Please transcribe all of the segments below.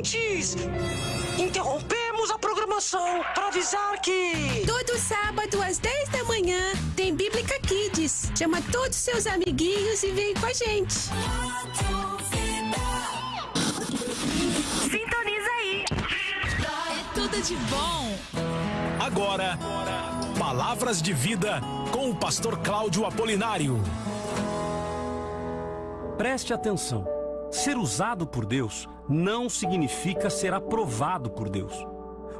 ouvintes! Interrompemos a programação para avisar que. Todo sábado às 10 da manhã tem Bíblica Kids. Chama todos seus amiguinhos e vem com a gente. Sintoniza aí. É tudo de bom. Agora, Palavras de Vida com o pastor Cláudio Apolinário. Preste atenção. Ser usado por Deus não significa ser aprovado por Deus.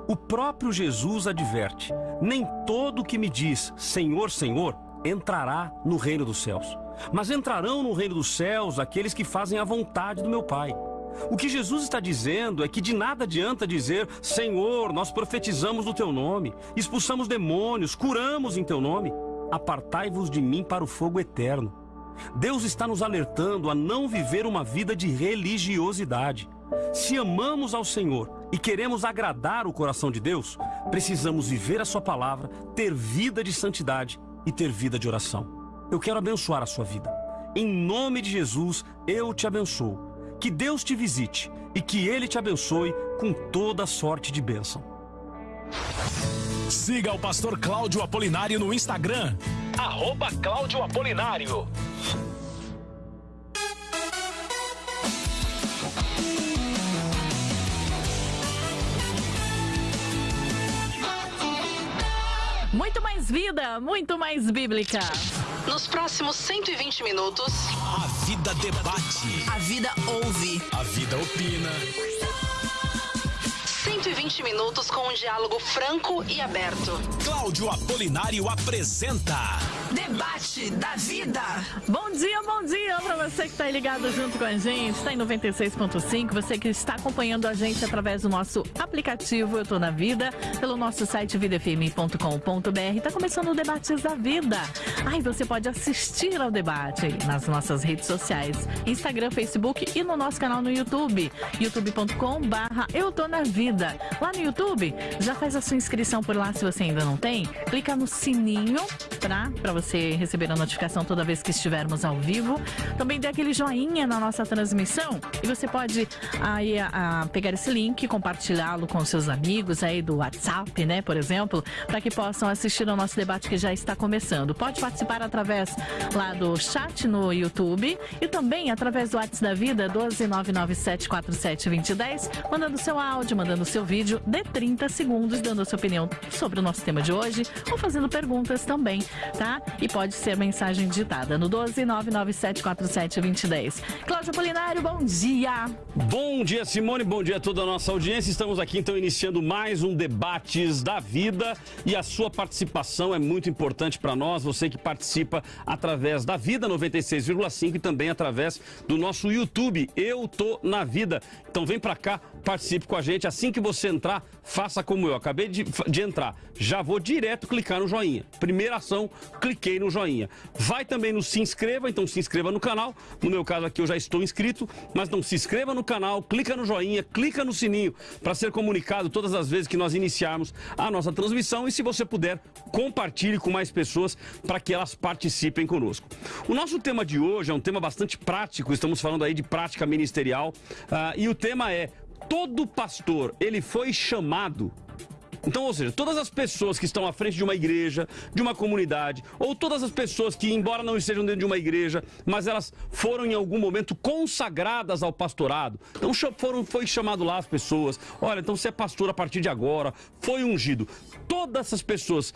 O próprio Jesus adverte: nem todo que me diz Senhor, Senhor entrará no reino dos céus, mas entrarão no reino dos céus aqueles que fazem a vontade do meu Pai. O que Jesus está dizendo é que de nada adianta dizer: Senhor, nós profetizamos no teu nome, expulsamos demônios, curamos em teu nome. Apartai-vos de mim para o fogo eterno. Deus está nos alertando a não viver uma vida de religiosidade. Se amamos ao Senhor e queremos agradar o coração de Deus, precisamos viver a Sua palavra, ter vida de santidade e ter vida de oração. Eu quero abençoar a sua vida. Em nome de Jesus, eu te abençoo. Que Deus te visite e que Ele te abençoe com toda sorte de bênção. Siga o pastor Cláudio Apolinário no Instagram. Arroba Cláudio Apolinário. Muito mais vida, muito mais bíblica. Nos próximos 120 minutos, A vida debate. A vida ouve. A vida opina. 120 minutos com um diálogo franco e aberto. Cláudio Apolinário apresenta. Debate da vida. Bom dia, bom dia para você que está aí ligado junto com a gente. Está em 96.5. Você que está acompanhando a gente através do nosso aplicativo Eu Tô na Vida, pelo nosso site vidafm.com.br. Está começando o Debates da Vida. Ai, você pode assistir ao debate aí nas nossas redes sociais: Instagram, Facebook e no nosso canal no YouTube, youtube.com/barra Eu Tô na Vida. Lá no YouTube, já faz a sua inscrição por lá se você ainda não tem. Clica no sininho? Para você receber a notificação toda vez que estivermos ao vivo. Também dê aquele joinha na nossa transmissão e você pode aí a, a pegar esse link, compartilhá-lo com seus amigos aí do WhatsApp, né, por exemplo, para que possam assistir ao nosso debate que já está começando. Pode participar através lá do chat no YouTube e também através do WhatsApp da Vida 12997472010, mandando seu áudio, mandando seu vídeo de 30 segundos, dando a sua opinião sobre o nosso tema de hoje ou fazendo perguntas também, tá? E pode ser mensagem digitada no 12997472010. Cláudio Polinário, bom dia! Bom dia, Simone. Bom dia a toda a nossa audiência. Estamos aqui então iniciando mais um Debates da Vida e a sua participação é muito importante para nós. Você que participa através da Vida 96,5 e também através do nosso YouTube. Eu tô na vida. Então vem para cá, participe com a gente. Assim que você entrar, faça como eu. Acabei de, de entrar. Já vou direto clicar no joinha. Primeira ação, cliquei no joinha. Vai também no se inscreva, então se inscreva no canal. No meu caso aqui eu já estou inscrito, mas não se inscreva no canal, clica no joinha, clica no sininho para ser comunicado todas as vezes que nós iniciarmos a nossa transmissão e se você puder, compartilhe com mais pessoas para que elas participem conosco. O nosso tema de hoje é um tema bastante prático, estamos falando aí de prática ministerial ah, e o tema é todo pastor ele foi chamado então, ou seja, todas as pessoas que estão à frente de uma igreja, de uma comunidade, ou todas as pessoas que, embora não estejam dentro de uma igreja, mas elas foram em algum momento consagradas ao pastorado. Então foram, foi chamado lá as pessoas. Olha, então você é pastor a partir de agora, foi ungido. Todas essas pessoas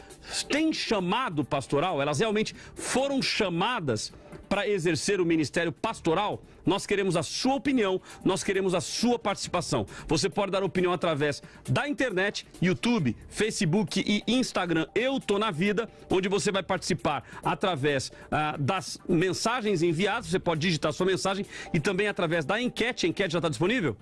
têm chamado pastoral, elas realmente foram chamadas para exercer o ministério pastoral, nós queremos a sua opinião, nós queremos a sua participação. Você pode dar opinião através da internet, YouTube, Facebook e Instagram. Eu tô na vida, onde você vai participar através ah, das mensagens enviadas. Você pode digitar sua mensagem e também através da enquete. A enquete já está disponível?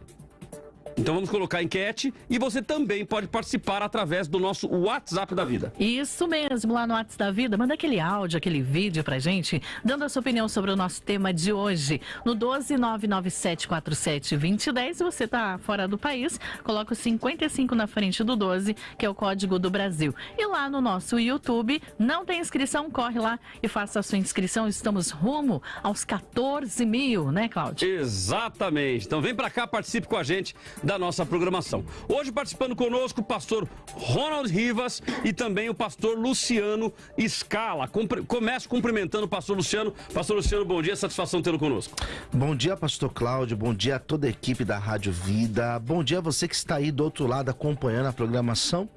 Então vamos colocar a enquete e você também pode participar através do nosso WhatsApp da vida. Isso mesmo, lá no WhatsApp da Vida, manda aquele áudio, aquele vídeo pra gente, dando a sua opinião sobre o nosso tema de hoje. No 12997472010, se você tá fora do país, coloca o 55 na frente do 12, que é o código do Brasil. E lá no nosso YouTube, não tem inscrição, corre lá e faça a sua inscrição. Estamos rumo aos 14 mil, né, Cláudio? Exatamente. Então vem pra cá, participe com a gente da nossa programação. Hoje participando conosco o pastor Ronald Rivas e também o pastor Luciano Scala. Começo cumprimentando o pastor Luciano. Pastor Luciano, bom dia, satisfação tê-lo conosco. Bom dia, pastor Cláudio, bom dia a toda a equipe da Rádio Vida, bom dia a você que está aí do outro lado acompanhando a programação.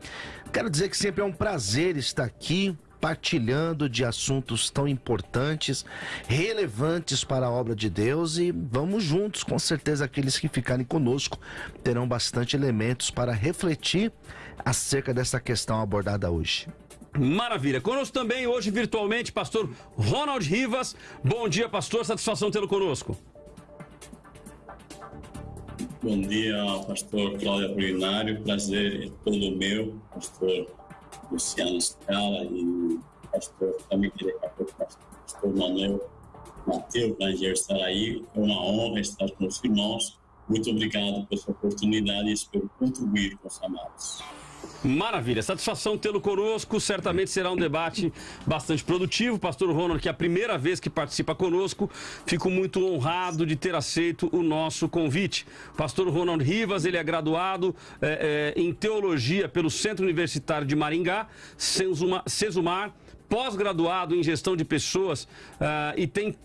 Quero dizer que sempre é um prazer estar aqui partilhando de assuntos tão importantes, relevantes para a obra de Deus e vamos juntos, com certeza aqueles que ficarem conosco terão bastante elementos para refletir acerca dessa questão abordada hoje. Maravilha. Conosco também hoje virtualmente, pastor Ronald Rivas. Bom dia, pastor. Satisfação tê-lo conosco. Bom dia, pastor Cláudio Apolinário. Prazer é todo meu, pastor Luciano Scala e pastor também queria que o pastor Manuel Mateus Ranger estar aí. É uma honra estar com os irmãos. Muito obrigado pela sua oportunidade e espero contribuir com os amados. Maravilha, satisfação tê-lo conosco. Certamente será um debate bastante produtivo. Pastor Ronald, que é a primeira vez que participa conosco, fico muito honrado de ter aceito o nosso convite. Pastor Ronald Rivas, ele é graduado é, é, em teologia pelo Centro Universitário de Maringá, Sesumar, pós-graduado em gestão de pessoas uh, e tem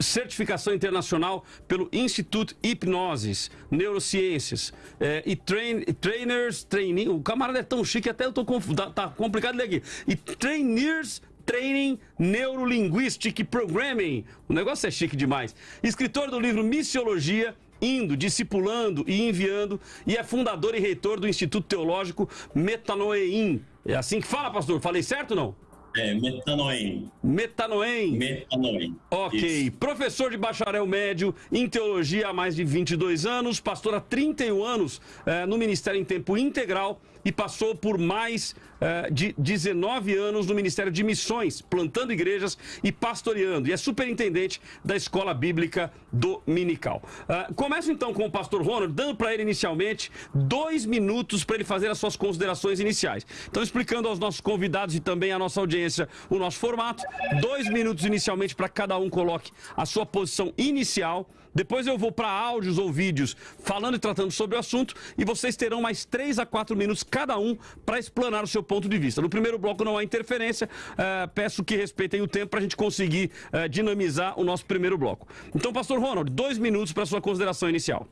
certificação internacional pelo Instituto Hipnoses, Neurociências é, e train, Trainers Training. O camarada é tão chique, até eu tô tá, tá complicado ler aqui. E Trainers Training Neurolinguistic Programming. O negócio é chique demais. Escritor do livro Missiologia, indo, discipulando e enviando, e é fundador e reitor do Instituto Teológico Metanoeim. É assim que fala, pastor? Falei certo ou não? É, metanoem. Metanoem. Metanoem. Ok. Isso. Professor de bacharel médio em teologia há mais de 22 anos, pastor há 31 anos é, no Ministério em Tempo Integral e passou por mais uh, de 19 anos no Ministério de Missões, plantando igrejas e pastoreando. E é superintendente da Escola Bíblica Dominical. Uh, começo então com o pastor Ronald, dando para ele inicialmente dois minutos para ele fazer as suas considerações iniciais. Então, explicando aos nossos convidados e também à nossa audiência o nosso formato. Dois minutos inicialmente para cada um coloque a sua posição inicial. Depois eu vou para áudios ou vídeos falando e tratando sobre o assunto e vocês terão mais três a quatro minutos cada um para explanar o seu ponto de vista. No primeiro bloco não há interferência, uh, peço que respeitem o tempo para a gente conseguir uh, dinamizar o nosso primeiro bloco. Então, pastor Ronald, dois minutos para sua consideração inicial.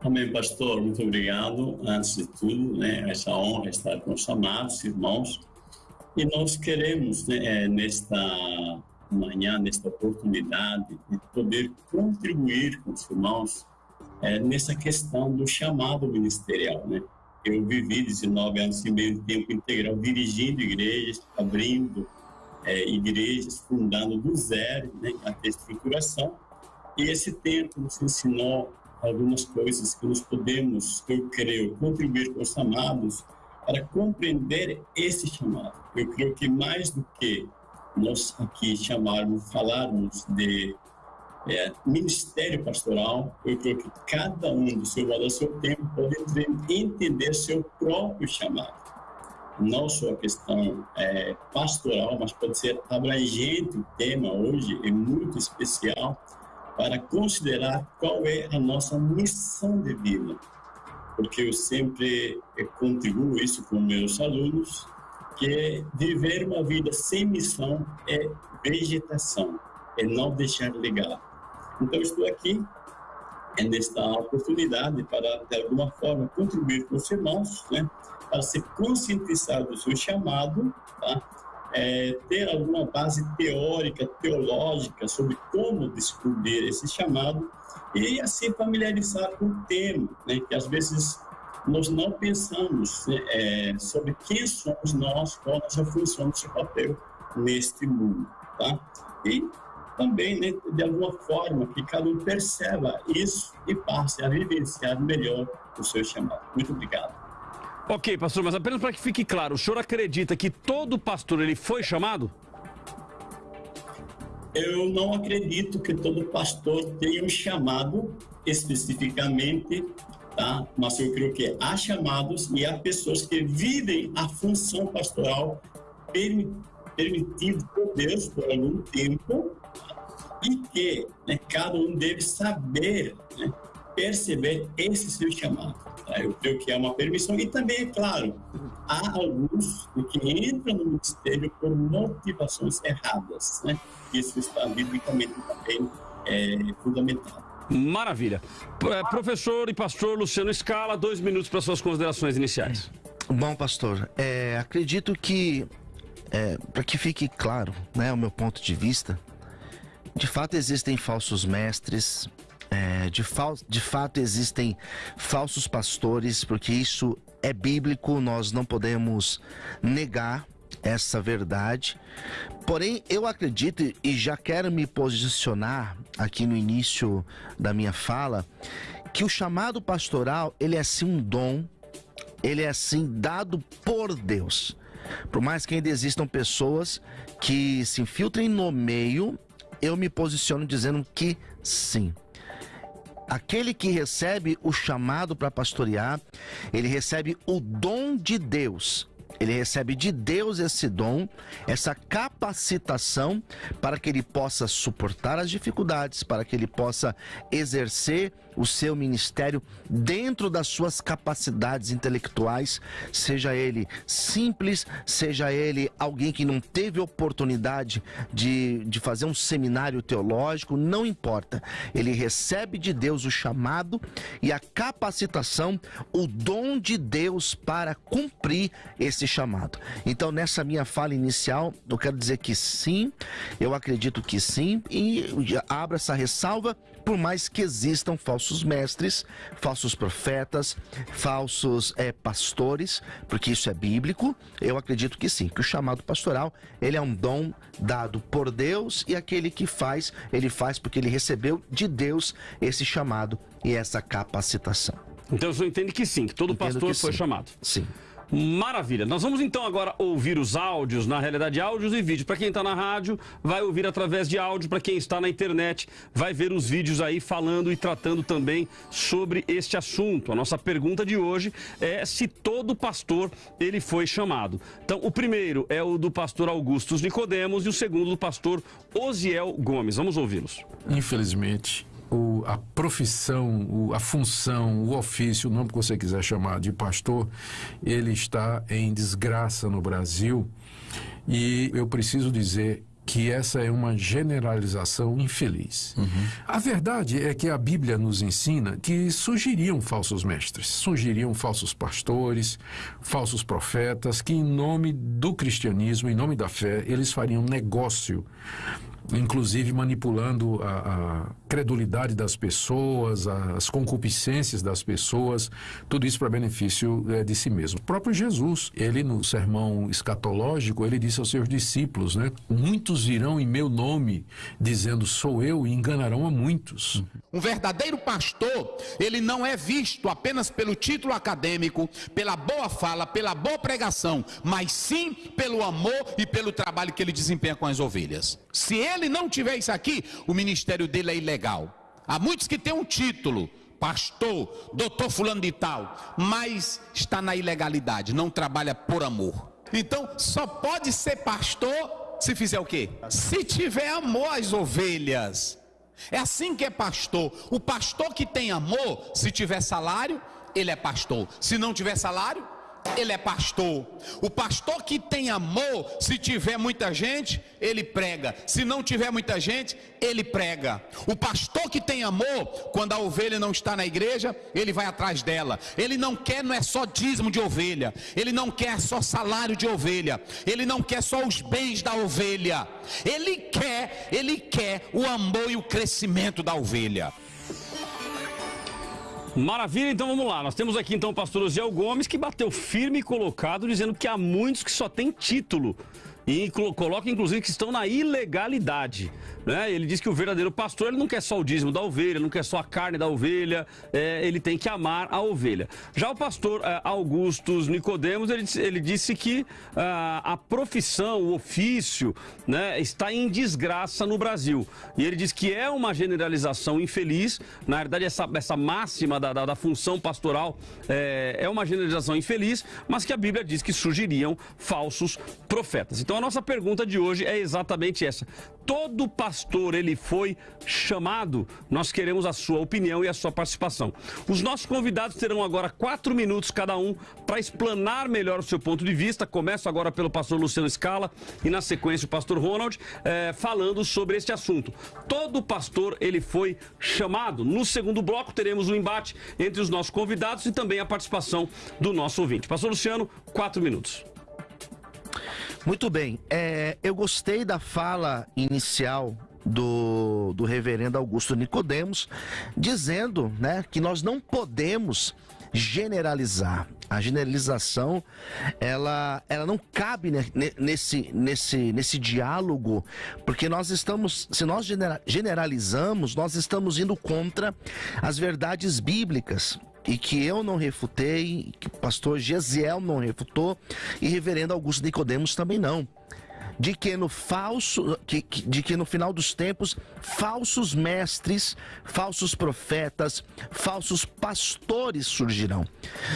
Amém, pastor. Muito obrigado. Antes de tudo, né, essa honra estar com os amados irmãos. E nós queremos, né, é, nesta manhã, nesta oportunidade, de poder contribuir com os irmãos é, nessa questão do chamado ministerial, né? Eu vivi 19 anos e meio de tempo integral dirigindo igrejas, abrindo é, igrejas, fundando do zero, né, até estruturação. E esse tempo nos ensinou algumas coisas que nós podemos, eu creio, contribuir com os amados para compreender esse chamado. Eu creio que mais do que nós aqui chamarmos, falarmos de é, ministério pastoral, eu creio que cada um do seu valor, seu tempo, pode entender seu próprio chamado. Não só a questão é, pastoral, mas pode ser abrangente o tema hoje, é muito especial, para considerar qual é a nossa missão de vida. Porque eu sempre é, contribuo isso com meus alunos, que viver uma vida sem missão é vegetação, é não deixar legado. Então, estou aqui nesta oportunidade para, de alguma forma, contribuir com os irmãos, né, para se conscientizar do seu chamado, tá? É, ter alguma base teórica, teológica sobre como descobrir esse chamado e assim familiarizar com o tema, né, que às vezes nós não pensamos né, é, sobre quem somos nós, qual a nossa função, nosso papel neste mundo, tá? E também, né, de alguma forma, que cada um perceba isso e passe a vivenciar melhor o seu chamado. Muito obrigado. Ok, pastor, mas apenas para que fique claro, o senhor acredita que todo pastor ele foi chamado? Eu não acredito que todo pastor tenha um chamado especificamente, tá? Mas eu creio que há chamados e há pessoas que vivem a função pastoral permitido por Deus por algum tempo e que né, cada um deve saber né, perceber esse seu chamado. Tá? Eu creio que é uma permissão e também, é claro, há alguns que entram no ministério por motivações erradas, né? Isso está biblicamente também é, fundamentado. Maravilha. É, professor e pastor Luciano Scala, dois minutos para suas considerações iniciais. Bom, pastor, é, acredito que, é, para que fique claro né, o meu ponto de vista, de fato existem falsos mestres, é, de, de fato existem falsos pastores, porque isso é bíblico, nós não podemos negar essa verdade. Porém, eu acredito e já quero me posicionar aqui no início da minha fala que o chamado pastoral, ele é sim um dom, ele é assim dado por Deus. Por mais que ainda existam pessoas que se infiltrem no meio, eu me posiciono dizendo que sim. Aquele que recebe o chamado para pastorear, ele recebe o dom de Deus ele recebe de Deus esse dom, essa capacitação para que ele possa suportar as dificuldades, para que ele possa exercer o seu ministério dentro das suas capacidades intelectuais, seja ele simples, seja ele alguém que não teve oportunidade de, de fazer um seminário teológico, não importa. Ele recebe de Deus o chamado e a capacitação, o dom de Deus para cumprir esse chamado. Então, nessa minha fala inicial, eu quero dizer que sim, eu acredito que sim, e abro essa ressalva por mais que existam falsos mestres, falsos profetas, falsos é, pastores, porque isso é bíblico, eu acredito que sim, que o chamado pastoral, ele é um dom dado por Deus e aquele que faz, ele faz porque ele recebeu de Deus esse chamado e essa capacitação. Então você entende que sim, que todo Entendo pastor que foi sim. chamado. Sim. Maravilha. Nós vamos então agora ouvir os áudios, na realidade áudios e vídeos. Para quem está na rádio, vai ouvir através de áudio. Para quem está na internet, vai ver os vídeos aí falando e tratando também sobre este assunto. A nossa pergunta de hoje é se todo pastor ele foi chamado. Então, o primeiro é o do pastor Augustus Nicodemos e o segundo do pastor Osiel Gomes. Vamos ouvi-los. Infelizmente, o, a profissão, o, a função, o ofício, o nome que você quiser chamar de pastor, ele está em desgraça no Brasil. E eu preciso dizer que essa é uma generalização infeliz. Uhum. A verdade é que a Bíblia nos ensina que surgiriam falsos mestres, surgiriam falsos pastores, falsos profetas, que em nome do cristianismo, em nome da fé, eles fariam negócio inclusive manipulando a, a credulidade das pessoas, as concupiscências das pessoas, tudo isso para benefício é, de si mesmo. O próprio Jesus, ele no sermão escatológico, ele disse aos seus discípulos, né? Muitos virão em meu nome, dizendo sou eu, e enganarão a muitos. Um verdadeiro pastor, ele não é visto apenas pelo título acadêmico, pela boa fala, pela boa pregação, mas sim pelo amor e pelo trabalho que ele desempenha com as ovelhas. Se ele não tiver isso aqui, o ministério dele é ilegal. Há muitos que têm um título, pastor, doutor fulano de tal, mas está na ilegalidade, não trabalha por amor. Então, só pode ser pastor se fizer o quê? Se tiver amor às ovelhas. É assim que é pastor. O pastor que tem amor, se tiver salário, ele é pastor. Se não tiver salário, ele é pastor. O pastor que tem amor, se tiver muita gente, ele prega. Se não tiver muita gente, ele prega. O pastor que tem amor, quando a ovelha não está na igreja, ele vai atrás dela. Ele não quer, não é só dízimo de ovelha. Ele não quer só salário de ovelha. Ele não quer só os bens da ovelha. Ele quer, ele quer o amor e o crescimento da ovelha. Maravilha, então vamos lá. Nós temos aqui então o pastor Osiel Gomes que bateu firme e colocado dizendo que há muitos que só têm título e coloca inclusive que estão na ilegalidade. Né? Ele diz que o verdadeiro pastor ele não quer só o dízimo da ovelha, não quer só a carne da ovelha, é, ele tem que amar a ovelha. Já o pastor é, Augustus Nicodemos, ele, ele disse que ah, a profissão, o ofício, né, está em desgraça no Brasil. E ele diz que é uma generalização infeliz, na verdade essa, essa máxima da, da, da função pastoral é, é uma generalização infeliz, mas que a Bíblia diz que surgiriam falsos profetas. Então Então a nossa pergunta de hoje é exatamente essa. Todo pastor ele foi chamado? Nós queremos a sua opinião e a sua participação. Os nossos convidados terão agora quatro minutos cada um para explanar melhor o seu ponto de vista. Começo agora pelo pastor Luciano Scala e na sequência o pastor Ronald eh, falando sobre este assunto. Todo pastor ele foi chamado. No segundo bloco teremos um embate entre os nossos convidados e também a participação do nosso ouvinte. Pastor Luciano, quatro minutos. Muito bem. É, eu gostei da fala inicial do, do reverendo Augusto Nicodemos, dizendo né, que nós não podemos generalizar. A generalização, ela, ela não cabe nesse, nesse, nesse diálogo, porque nós estamos, se nós generalizamos, nós estamos indo contra as verdades bíblicas e que eu não refutei, que o pastor Gesiel não refutou e reverendo Augusto Nicodemos também não. De que no falso, que, de que no final dos tempos, falsos mestres, falsos profetas, falsos pastores surgirão.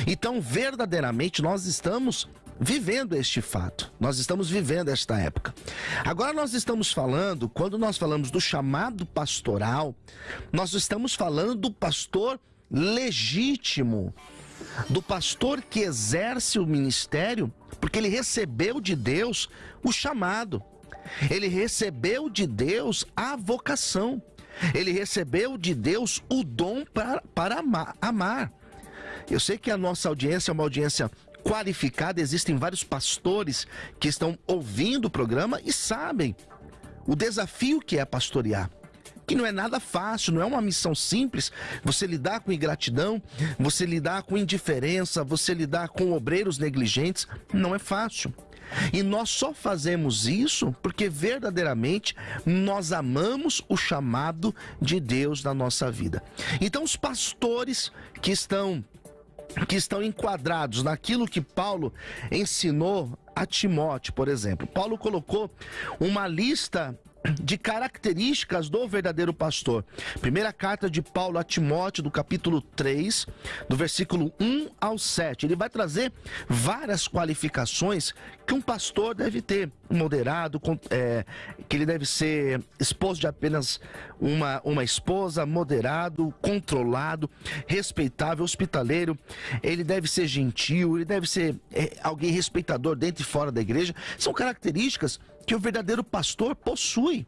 Então, verdadeiramente, nós estamos vivendo este fato. Nós estamos vivendo esta época. Agora nós estamos falando, quando nós falamos do chamado pastoral, nós estamos falando do pastor legítimo do pastor que exerce o ministério, porque ele recebeu de Deus o chamado, ele recebeu de Deus a vocação, ele recebeu de Deus o dom para, para amar, amar. Eu sei que a nossa audiência é uma audiência qualificada, existem vários pastores que estão ouvindo o programa e sabem o desafio que é pastorear que não é nada fácil, não é uma missão simples. Você lidar com ingratidão, você lidar com indiferença, você lidar com obreiros negligentes, não é fácil. E nós só fazemos isso porque verdadeiramente nós amamos o chamado de Deus na nossa vida. Então, os pastores que estão que estão enquadrados naquilo que Paulo ensinou a Timóteo, por exemplo. Paulo colocou uma lista de características do verdadeiro pastor. Primeira carta de Paulo a Timóteo, do capítulo 3, do versículo 1 ao 7. Ele vai trazer várias qualificações que um pastor deve ter. Moderado, é, que ele deve ser esposo de apenas uma, uma esposa, moderado, controlado, respeitável, hospitaleiro. Ele deve ser gentil, ele deve ser é, alguém respeitador dentro e fora da igreja. São características que o verdadeiro pastor possui.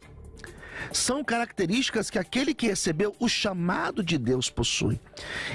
São características que aquele que recebeu o chamado de Deus possui.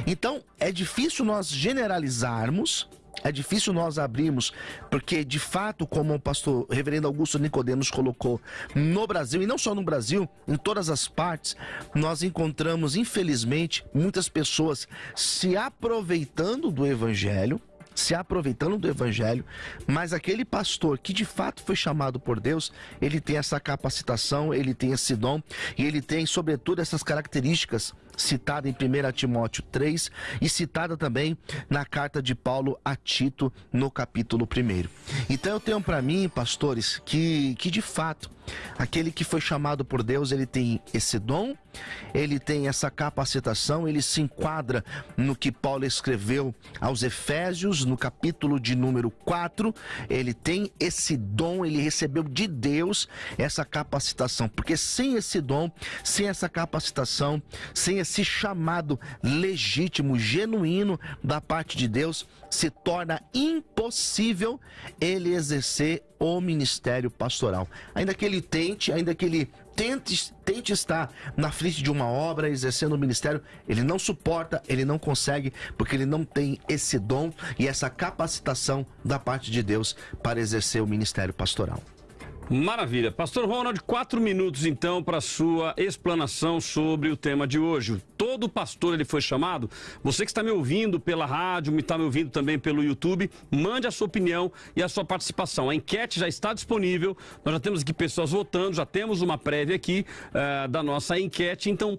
Então, é difícil nós generalizarmos, é difícil nós abrirmos, porque de fato, como o pastor reverendo Augusto Nicodemos colocou, no Brasil, e não só no Brasil, em todas as partes, nós encontramos, infelizmente, muitas pessoas se aproveitando do evangelho, se aproveitando do evangelho, mas aquele pastor que de fato foi chamado por Deus, ele tem essa capacitação, ele tem esse dom e ele tem, sobretudo, essas características citada em 1 Timóteo 3 e citada também na carta de Paulo a Tito no capítulo 1. Então eu tenho para mim, pastores, que, que de fato aquele que foi chamado por Deus, ele tem esse dom, ele tem essa capacitação, ele se enquadra no que Paulo escreveu aos Efésios, no capítulo de número 4, ele tem esse dom, ele recebeu de Deus essa capacitação, porque sem esse dom, sem essa capacitação, sem esse esse chamado legítimo, genuíno da parte de Deus, se torna impossível ele exercer o ministério pastoral. Ainda que ele tente, ainda que ele tente, tente estar na frente de uma obra, exercendo o ministério, ele não suporta, ele não consegue, porque ele não tem esse dom e essa capacitação da parte de Deus para exercer o ministério pastoral. Maravilha. Pastor Ronald, quatro minutos então para sua explanação sobre o tema de hoje. Todo pastor ele foi chamado. Você que está me ouvindo pela rádio, me está me ouvindo também pelo YouTube, mande a sua opinião e a sua participação. A enquete já está disponível. Nós já temos aqui pessoas votando, já temos uma prévia aqui uh, da nossa enquete. Então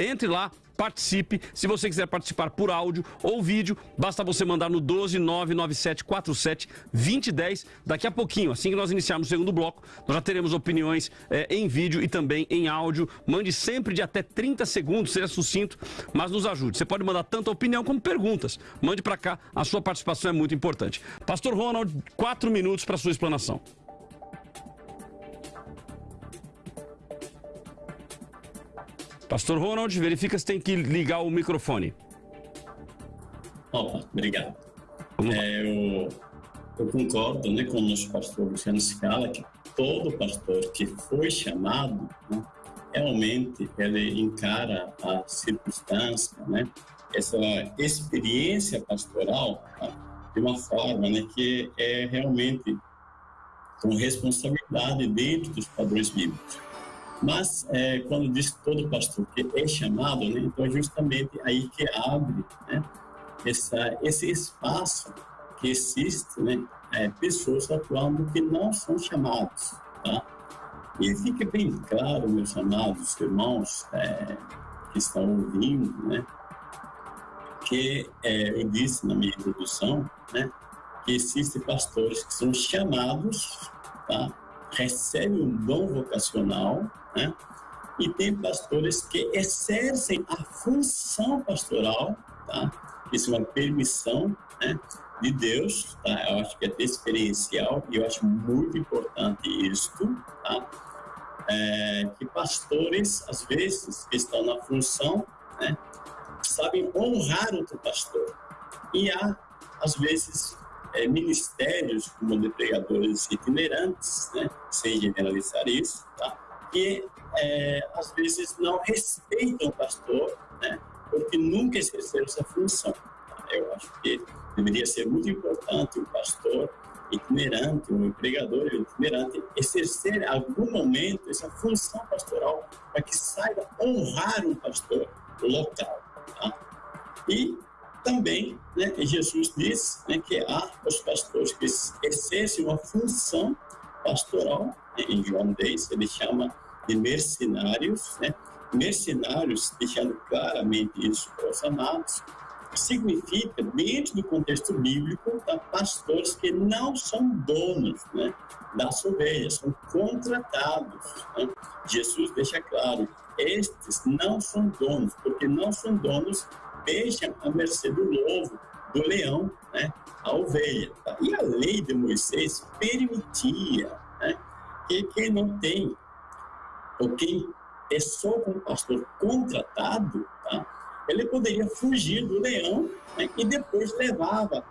entre lá, participe. Se você quiser participar por áudio ou vídeo, basta você mandar no 12997472010. Daqui a pouquinho, assim que nós iniciarmos o segundo bloco, nós já teremos opiniões é, em vídeo e também em áudio. Mande sempre de até 30 segundos, seja sucinto, mas nos ajude. Você pode mandar tanto opinião como perguntas. Mande para cá, a sua participação é muito importante. Pastor Ronald, quatro minutos para sua explanação. Pastor Ronald, verifica se tem que ligar o microfone. Opa, obrigado. É, eu, eu, concordo né, com o nosso pastor Luciano Scala que todo pastor que foi chamado, né, realmente ele encara a circunstância, né, essa experiência pastoral tá, de uma forma né, que é realmente com responsabilidade dentro dos padrões bíblicos. Mas é, quando diz todo pastor que é chamado, né, então é justamente aí que abre né, essa, esse espaço que existe, né, é, pessoas atuando que não são chamados, tá? E fica bem claro, meus amados irmãos é, que estão ouvindo, né, que é, eu disse na minha introdução, né, que existem pastores que são chamados, tá? recebem um dom vocacional, né? e tem pastores que exercem a função pastoral, tá? Isso é uma permissão né, de Deus, tá? Eu acho que é experiencial e eu acho muito importante isto, tá? É, que pastores, às vezes, que estão na função, né, sabem honrar outro pastor. E há, às vezes, é, ministérios como de pregadores itinerantes, né, sem generalizar isso, tá? Que é, às vezes não respeitam o pastor, né, porque nunca exerceram essa função. Eu acho que deveria ser muito importante o pastor itinerante, um pregador itinerante, exercer em algum momento essa função pastoral para que saiba honrar um pastor local. Tá? E também, né, Jesus diz né, que há os pastores que exercem uma função pastoral, né, em João 10 ele chama de mercenários, né, mercenários, deixando claramente isso para os amados, significa, dentro do contexto bíblico, tá, pastores que não são donos né, das ovelhas, são contratados. Né? Jesus deixa claro, estes não são donos, porque não são donos deixam a mercê do lobo, do leão, né, a ovelha. Tá? E a lei de Moisés permitia né, que quem não tem, ou quem é só com o pastor contratado, tá, ele poderia fugir do leão né, e depois levava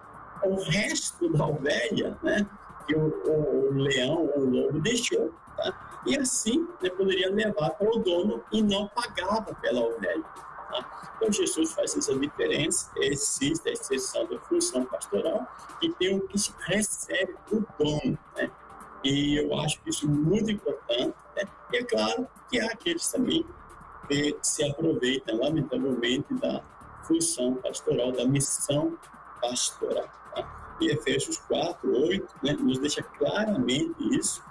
o resto da ovelha né, que o, o, o leão ou o lobo deixou. Tá? E assim né, poderia levar para o dono e não pagava pela ovelha. Tá? Então, Jesus faz essa diferença, existe a exceção da função pastoral e tem o que se recebe o dom. Né? E eu acho isso muito importante. Né? E é claro que há aqueles também que se aproveitam, lamentavelmente, da função pastoral, da missão pastoral. Tá? E Efésios 4, 8 né, nos deixa claramente isso,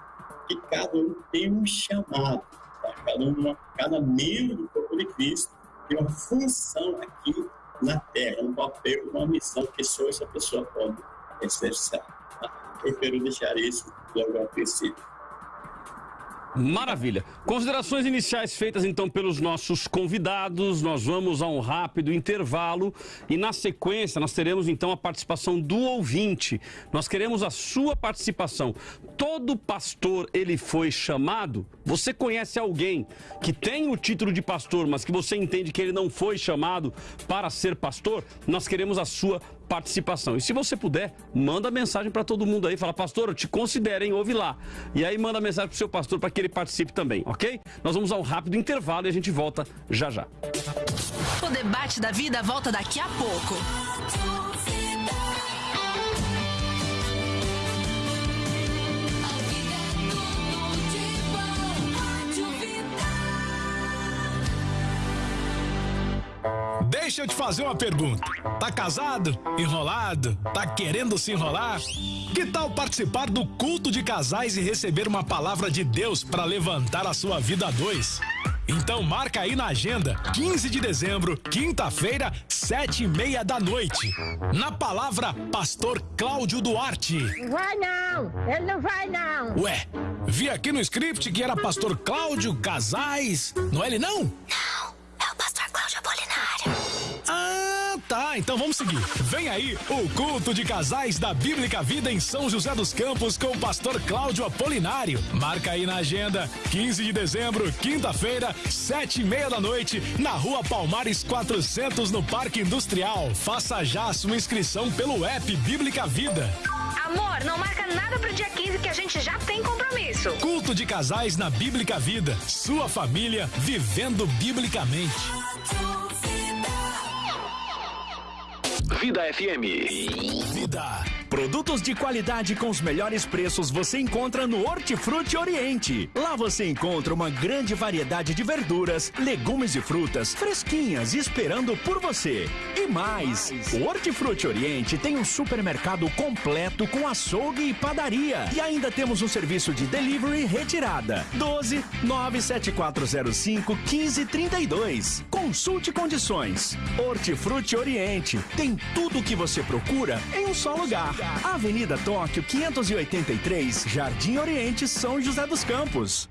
que cada um tem um chamado, tá? cada, um, cada membro do corpo de Cristo tem uma função aqui na Terra, um papel, uma missão que só essa pessoa pode exercer. Tá? Eu quero deixar isso logo ao princípio. Maravilha. Considerações iniciais feitas então pelos nossos convidados. Nós vamos a um rápido intervalo e na sequência nós teremos então a participação do ouvinte. Nós queremos a sua participação. Todo pastor ele foi chamado? Você conhece alguém que tem o título de pastor, mas que você entende que ele não foi chamado para ser pastor? Nós queremos a sua participação. E se você puder, manda mensagem para todo mundo aí, fala, pastor, eu te considero, hein? Ouve lá. E aí manda mensagem pro seu pastor para que ele participe também, ok? Nós vamos a um rápido intervalo e a gente volta já já. O debate da vida volta daqui a pouco. Deixa eu te fazer uma pergunta. Tá casado? Enrolado? Tá querendo se enrolar? Que tal participar do culto de casais e receber uma palavra de Deus para levantar a sua vida a dois? Então marca aí na agenda, 15 de dezembro, quinta-feira, sete e meia da noite. Na palavra, Pastor Cláudio Duarte. Vai não, ele não vai não. Ué, vi aqui no script que era Pastor Cláudio Casais, não é ele não? Não, é o Pastor Cláudio Apolinário. Ah, tá. então vamos seguir. Vem aí o culto de casais da Bíblica Vida em São José dos Campos com o pastor Cláudio Apolinário. Marca aí na agenda, 15 de dezembro, quinta-feira, sete e meia da noite, na rua Palmares 400, no Parque Industrial. Faça já a sua inscrição pelo app Bíblica Vida. Amor, não marca nada pro dia 15 que a gente já tem compromisso. Culto de casais na Bíblica Vida. Sua família vivendo biblicamente. Vida FM. Vida. Produtos de qualidade com os melhores preços você encontra no Hortifruti Oriente. Lá você encontra uma grande variedade de verduras, legumes e frutas fresquinhas esperando por você. E mais, o Hortifruti Oriente tem um supermercado completo com açougue e padaria. E ainda temos um serviço de delivery retirada. 12 97405 1532. Consulte condições. Hortifruti Oriente tem tudo o que você procura em um só lugar. Avenida Tóquio 583, Jardim Oriente, São José dos Campos.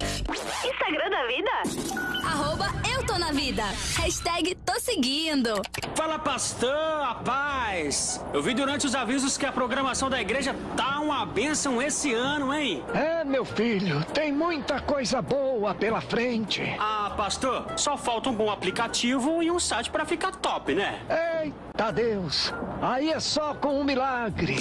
Instagram da vida? Arroba eu tô na vida. Hashtag tô seguindo. Fala pastor, a paz. Eu vi durante os avisos que a programação da igreja tá uma bênção esse ano, hein? É, meu filho, tem muita coisa boa pela frente. Ah, pastor, só falta um bom aplicativo e um site para ficar top, né? Eita Deus, aí é só com um milagre.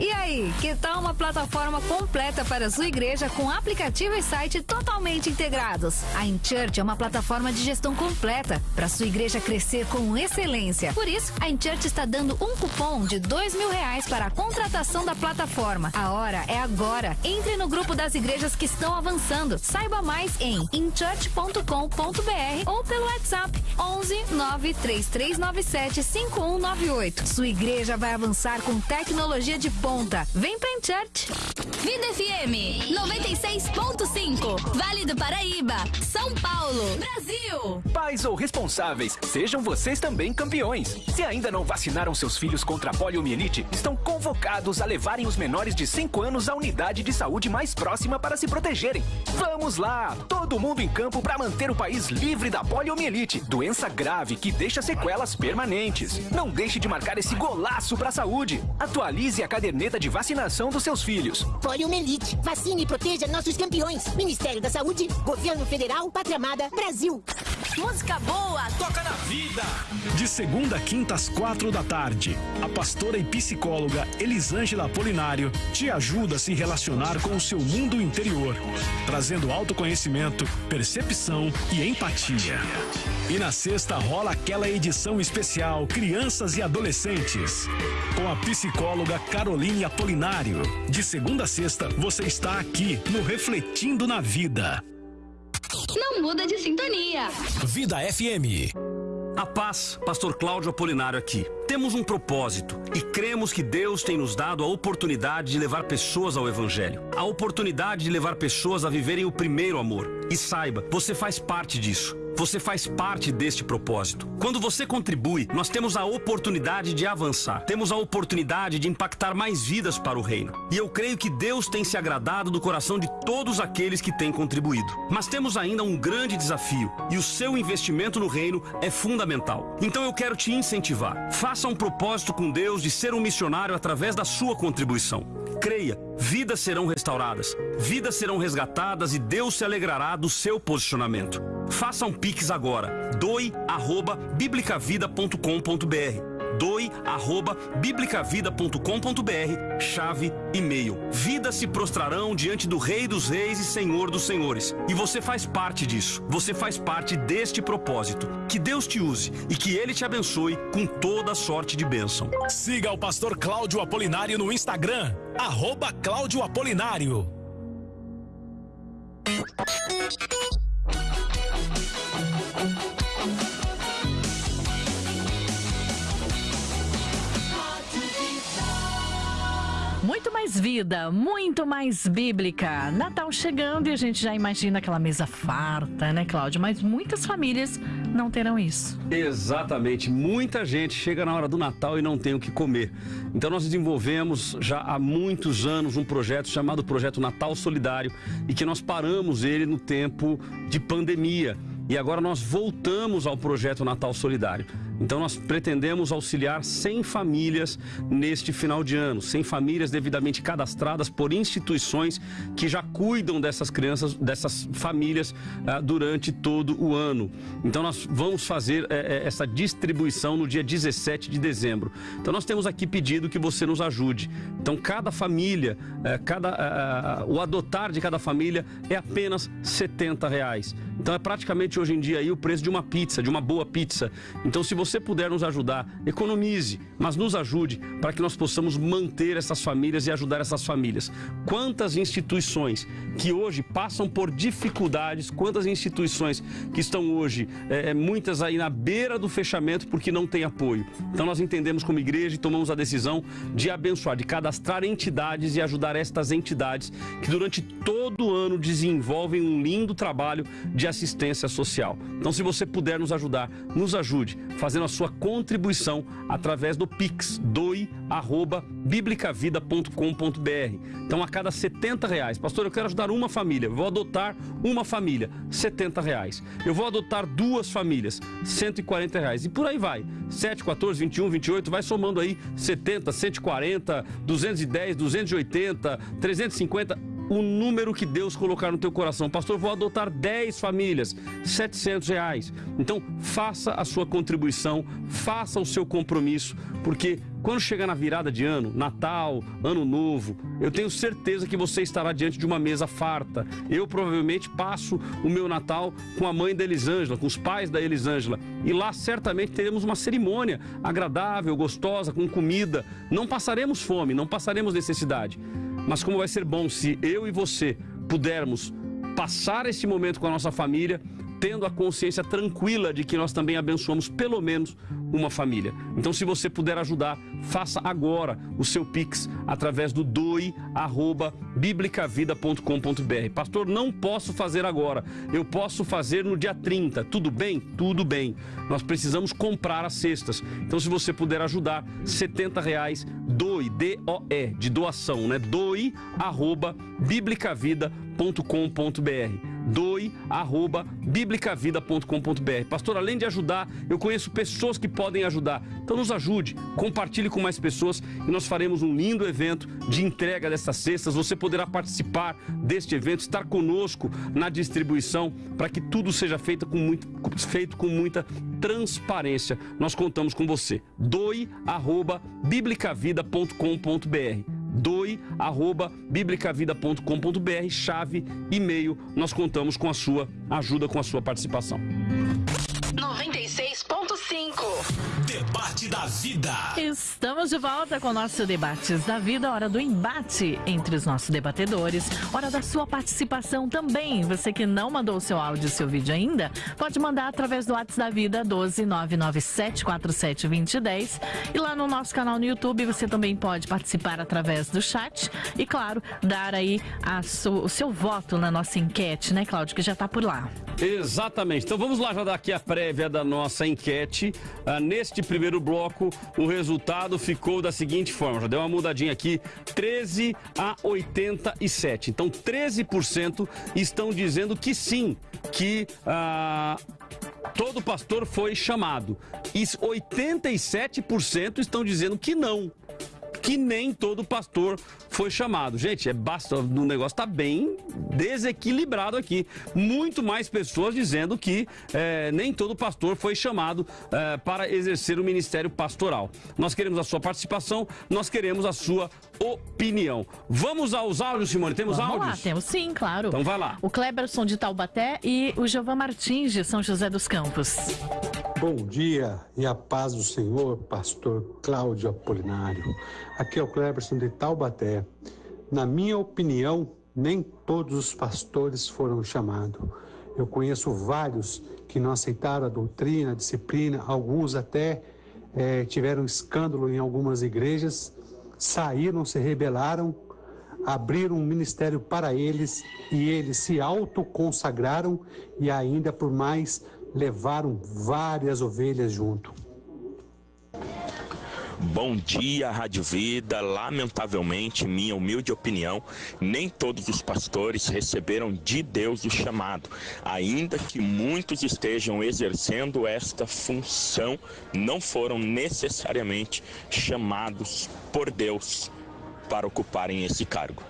E aí, que tal uma plataforma completa para sua igreja com aplicativo e site totalmente integrados? A InChurch é uma plataforma de gestão completa para sua igreja crescer com excelência. Por isso, a InChurch está dando um cupom de dois mil reais para a contratação da plataforma. A hora é agora. Entre no grupo das igrejas que estão avançando. Saiba mais em inchurch.com.br ou pelo WhatsApp 11 93397 5198. Sua igreja vai avançar com tecnologia de ponta. Vem pra Church. Vida FM 96.5. Vale do Paraíba, São Paulo, Brasil. Pais ou responsáveis, sejam vocês também campeões. Se ainda não vacinaram seus filhos contra a poliomielite, estão convocados a levarem os menores de 5 anos à unidade de saúde mais próxima para se protegerem. Vamos lá! Todo mundo em campo para manter o país livre da poliomielite, doença grave que deixa sequelas permanentes. Não deixe de marcar esse golaço para a saúde. Atualize a caderneta de vacinação dos seus filhos. Poliomielite. Vacine e proteja nossos campeões. Ministério da Saúde, Governo Federal, Pátria Amada, Brasil. Música boa, toca na vida. De segunda a quinta às quatro da tarde, a pastora e psicóloga Elisângela Apolinário te ajuda a se relacionar com o seu mundo interior, trazendo autoconhecimento, percepção e empatia. E na sexta rola aquela edição especial Crianças e Adolescentes, com a psicóloga Caroline Apolinário. De segunda a sexta, você está aqui no Refletindo na Vida. Não muda de sintonia. Vida FM. A paz, Pastor Cláudio Apolinário aqui. Temos um propósito e cremos que Deus tem nos dado a oportunidade de levar pessoas ao Evangelho. A oportunidade de levar pessoas a viverem o primeiro amor. E saiba, você faz parte disso. Você faz parte deste propósito. Quando você contribui, nós temos a oportunidade de avançar. Temos a oportunidade de impactar mais vidas para o reino. E eu creio que Deus tem se agradado do coração de todos aqueles que têm contribuído. Mas temos ainda um grande desafio e o seu investimento no reino é fundamental. Então eu quero te incentivar. Faça um propósito com Deus de ser um missionário através da sua contribuição. Creia, vidas serão restauradas, vidas serão resgatadas e Deus se alegrará do seu posicionamento. Faça um Pix agora. doi@biblicavida.com.br. doi@biblicavida.com.br, chave e-mail. Vidas se prostrarão diante do Rei dos Reis e Senhor dos Senhores. E você faz parte disso. Você faz parte deste propósito. Que Deus te use e que ele te abençoe com toda sorte de bênção. Siga o pastor Cláudio Apolinário no Instagram, arroba Cláudio Apolinário. Muito mais vida, muito mais bíblica. Natal chegando e a gente já imagina aquela mesa farta, né, Cláudio? Mas muitas famílias não terão isso. Exatamente. Muita gente chega na hora do Natal e não tem o que comer. Então nós desenvolvemos já há muitos anos um projeto chamado Projeto Natal Solidário e que nós paramos ele no tempo de pandemia. E agora nós voltamos ao projeto Natal Solidário. Então nós pretendemos auxiliar 100 famílias neste final de ano, 100 famílias devidamente cadastradas por instituições que já cuidam dessas crianças, dessas famílias ah, durante todo o ano. Então nós vamos fazer eh, eh, essa distribuição no dia 17 de dezembro. Então nós temos aqui pedido que você nos ajude. Então cada família, eh, cada, ah, ah, o adotar de cada família é apenas 70 reais. Então é praticamente hoje em dia aí o preço de uma pizza, de uma boa pizza. Então se você puder nos ajudar, economize, mas nos ajude para que nós possamos manter essas famílias e ajudar essas famílias. Quantas instituições que hoje passam por dificuldades, quantas instituições que estão hoje, é, muitas aí na beira do fechamento porque não tem apoio. Então nós entendemos como igreja e tomamos a decisão de abençoar, de cadastrar entidades e ajudar estas entidades que durante todo o ano desenvolvem um lindo trabalho de assistência social. Então se você puder nos ajudar, nos ajude fazendo a sua contribuição através do Pix, doi@biblicavida.com.br. Então a cada 70 reais, pastor, eu quero ajudar uma família, vou adotar uma família, 70 reais. Eu vou adotar duas famílias, 140 reais. E por aí vai. 7, 14, 21, 28, vai somando aí 70, 140, 210, 280, 350 o número que Deus colocar no teu coração. Pastor, vou adotar 10 famílias, 700 reais. Então, faça a sua contribuição, faça o seu compromisso, porque quando chegar na virada de ano, Natal, Ano Novo, eu tenho certeza que você estará diante de uma mesa farta. Eu provavelmente passo o meu Natal com a mãe da Elisângela, com os pais da Elisângela. E lá certamente teremos uma cerimônia agradável, gostosa, com comida. Não passaremos fome, não passaremos necessidade. Mas como vai ser bom se eu e você pudermos passar esse momento com a nossa família, tendo a consciência tranquila de que nós também abençoamos pelo menos uma família. Então, se você puder ajudar, faça agora o seu Pix através do doi@biblicavida.com.br. Pastor, não posso fazer agora. Eu posso fazer no dia 30. Tudo bem? Tudo bem. Nós precisamos comprar as cestas. Então, se você puder ajudar, 70 reais, doe, D-O-E, de doação, né? Doi@biblicavida.com.br doe@biblicavida.com.br. Pastor, além de ajudar, eu conheço pessoas que podem ajudar. Então nos ajude, compartilhe com mais pessoas e nós faremos um lindo evento de entrega dessas cestas. Você poderá participar deste evento, estar conosco na distribuição para que tudo seja feito com, muito, feito com muita transparência. Nós contamos com você. doe@biblicavida.com.br doe@biblicavida.com.br, chave, e-mail. Nós contamos com a sua ajuda, com a sua participação. 96.5 Debate da Vida. Estamos de volta com o nosso Debates da Vida, hora do embate entre os nossos debatedores, hora da sua participação também. Você que não mandou o seu áudio e seu vídeo ainda, pode mandar através do WhatsApp da Vida 12997472010 e lá no nosso canal no YouTube você também pode participar através do chat e, claro, dar aí o seu voto na nossa enquete, né, Cláudio, que já está por lá. Exatamente. Então vamos lá já dar aqui a prévia da nossa enquete. Ah, neste primeiro bloco, o resultado ficou da seguinte forma: já deu uma mudadinha aqui, 13 a 87. Então 13% estão dizendo que sim, que ah, todo pastor foi chamado. E 87% estão dizendo que não que nem todo pastor foi chamado. Gente, é basta, o negócio está bem desequilibrado aqui. Muito mais pessoas dizendo que é, nem todo pastor foi chamado é, para exercer o ministério pastoral. Nós queremos a sua participação, nós queremos a sua opinião. Vamos aos áudios, Simone? Temos Vamos áudios? lá, temos sim, claro. Então vai lá. O Kleberson de Taubaté e o Giovan Martins de São José dos Campos. Bom dia e a paz do Senhor, pastor Cláudio Apolinário. Aqui é o Cleberson de Taubaté. Na minha opinião, nem todos os pastores foram chamados. Eu conheço vários que não aceitaram a doutrina, a disciplina, alguns até eh, tiveram escândalo em algumas igrejas, saíram, se rebelaram, abriram um ministério para eles e eles se autoconsagraram e ainda por mais levaram várias ovelhas junto. Bom dia, Rádio Vida. Lamentavelmente, minha humilde opinião, nem todos os pastores receberam de Deus o chamado. Ainda que muitos estejam exercendo esta função, não foram necessariamente chamados por Deus para ocuparem esse cargo.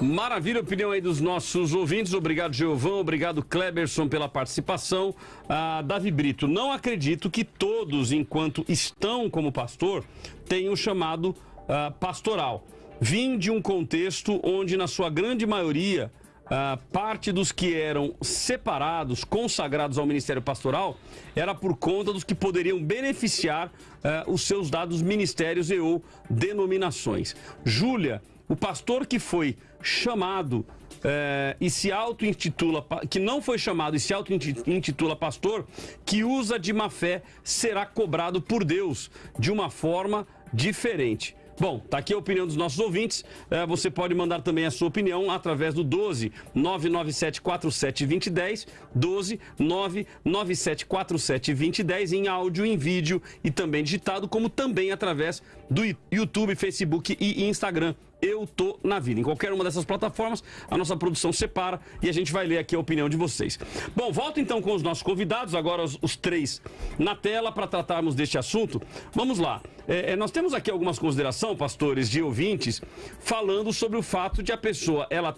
Maravilha, opinião aí dos nossos ouvintes. Obrigado, Giovão. Obrigado, Kleberson, pela participação. Ah, Davi Brito, não acredito que todos, enquanto estão como pastor, tenham chamado ah, pastoral. Vim de um contexto onde, na sua grande maioria, ah, parte dos que eram separados, consagrados ao ministério pastoral, era por conta dos que poderiam beneficiar ah, os seus dados ministérios e ou denominações. Júlia, o pastor que foi chamado é, e se auto-intitula, que não foi chamado e se auto-intitula pastor, que usa de má fé, será cobrado por Deus de uma forma diferente. Bom, tá aqui a opinião dos nossos ouvintes. É, você pode mandar também a sua opinião através do 12 997 47 2010, 12 997 47 2010 em áudio, em vídeo e também digitado, como também através do YouTube, Facebook e Instagram. Eu tô na vida. Em qualquer uma dessas plataformas, a nossa produção separa e a gente vai ler aqui a opinião de vocês. Bom, volto então com os nossos convidados, agora os, os três na tela para tratarmos deste assunto. Vamos lá. É, é, nós temos aqui algumas considerações, pastores, de ouvintes, falando sobre o fato de a pessoa ela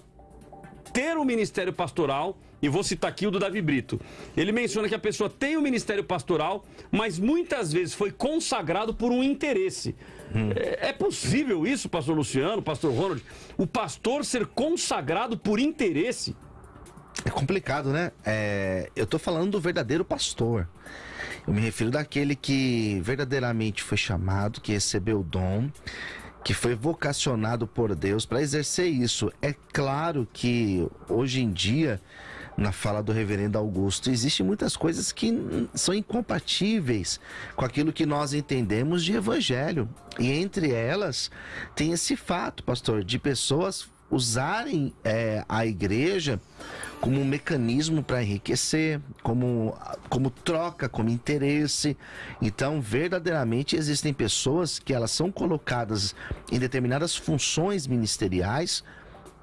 ter o um ministério pastoral e vou citar aqui o do Davi Brito. Ele menciona que a pessoa tem o um ministério pastoral, mas muitas vezes foi consagrado por um interesse. Hum. É, é, possível isso, pastor Luciano, pastor Ronald? O pastor ser consagrado por interesse? É complicado, né? É, eu tô falando do verdadeiro pastor. Eu me refiro daquele que verdadeiramente foi chamado, que recebeu o dom, que foi vocacionado por Deus para exercer isso. É claro que hoje em dia na fala do reverendo Augusto. Existem muitas coisas que são incompatíveis com aquilo que nós entendemos de evangelho. E entre elas tem esse fato, pastor, de pessoas usarem é, a igreja como um mecanismo para enriquecer, como, como troca, como interesse. Então, verdadeiramente existem pessoas que elas são colocadas em determinadas funções ministeriais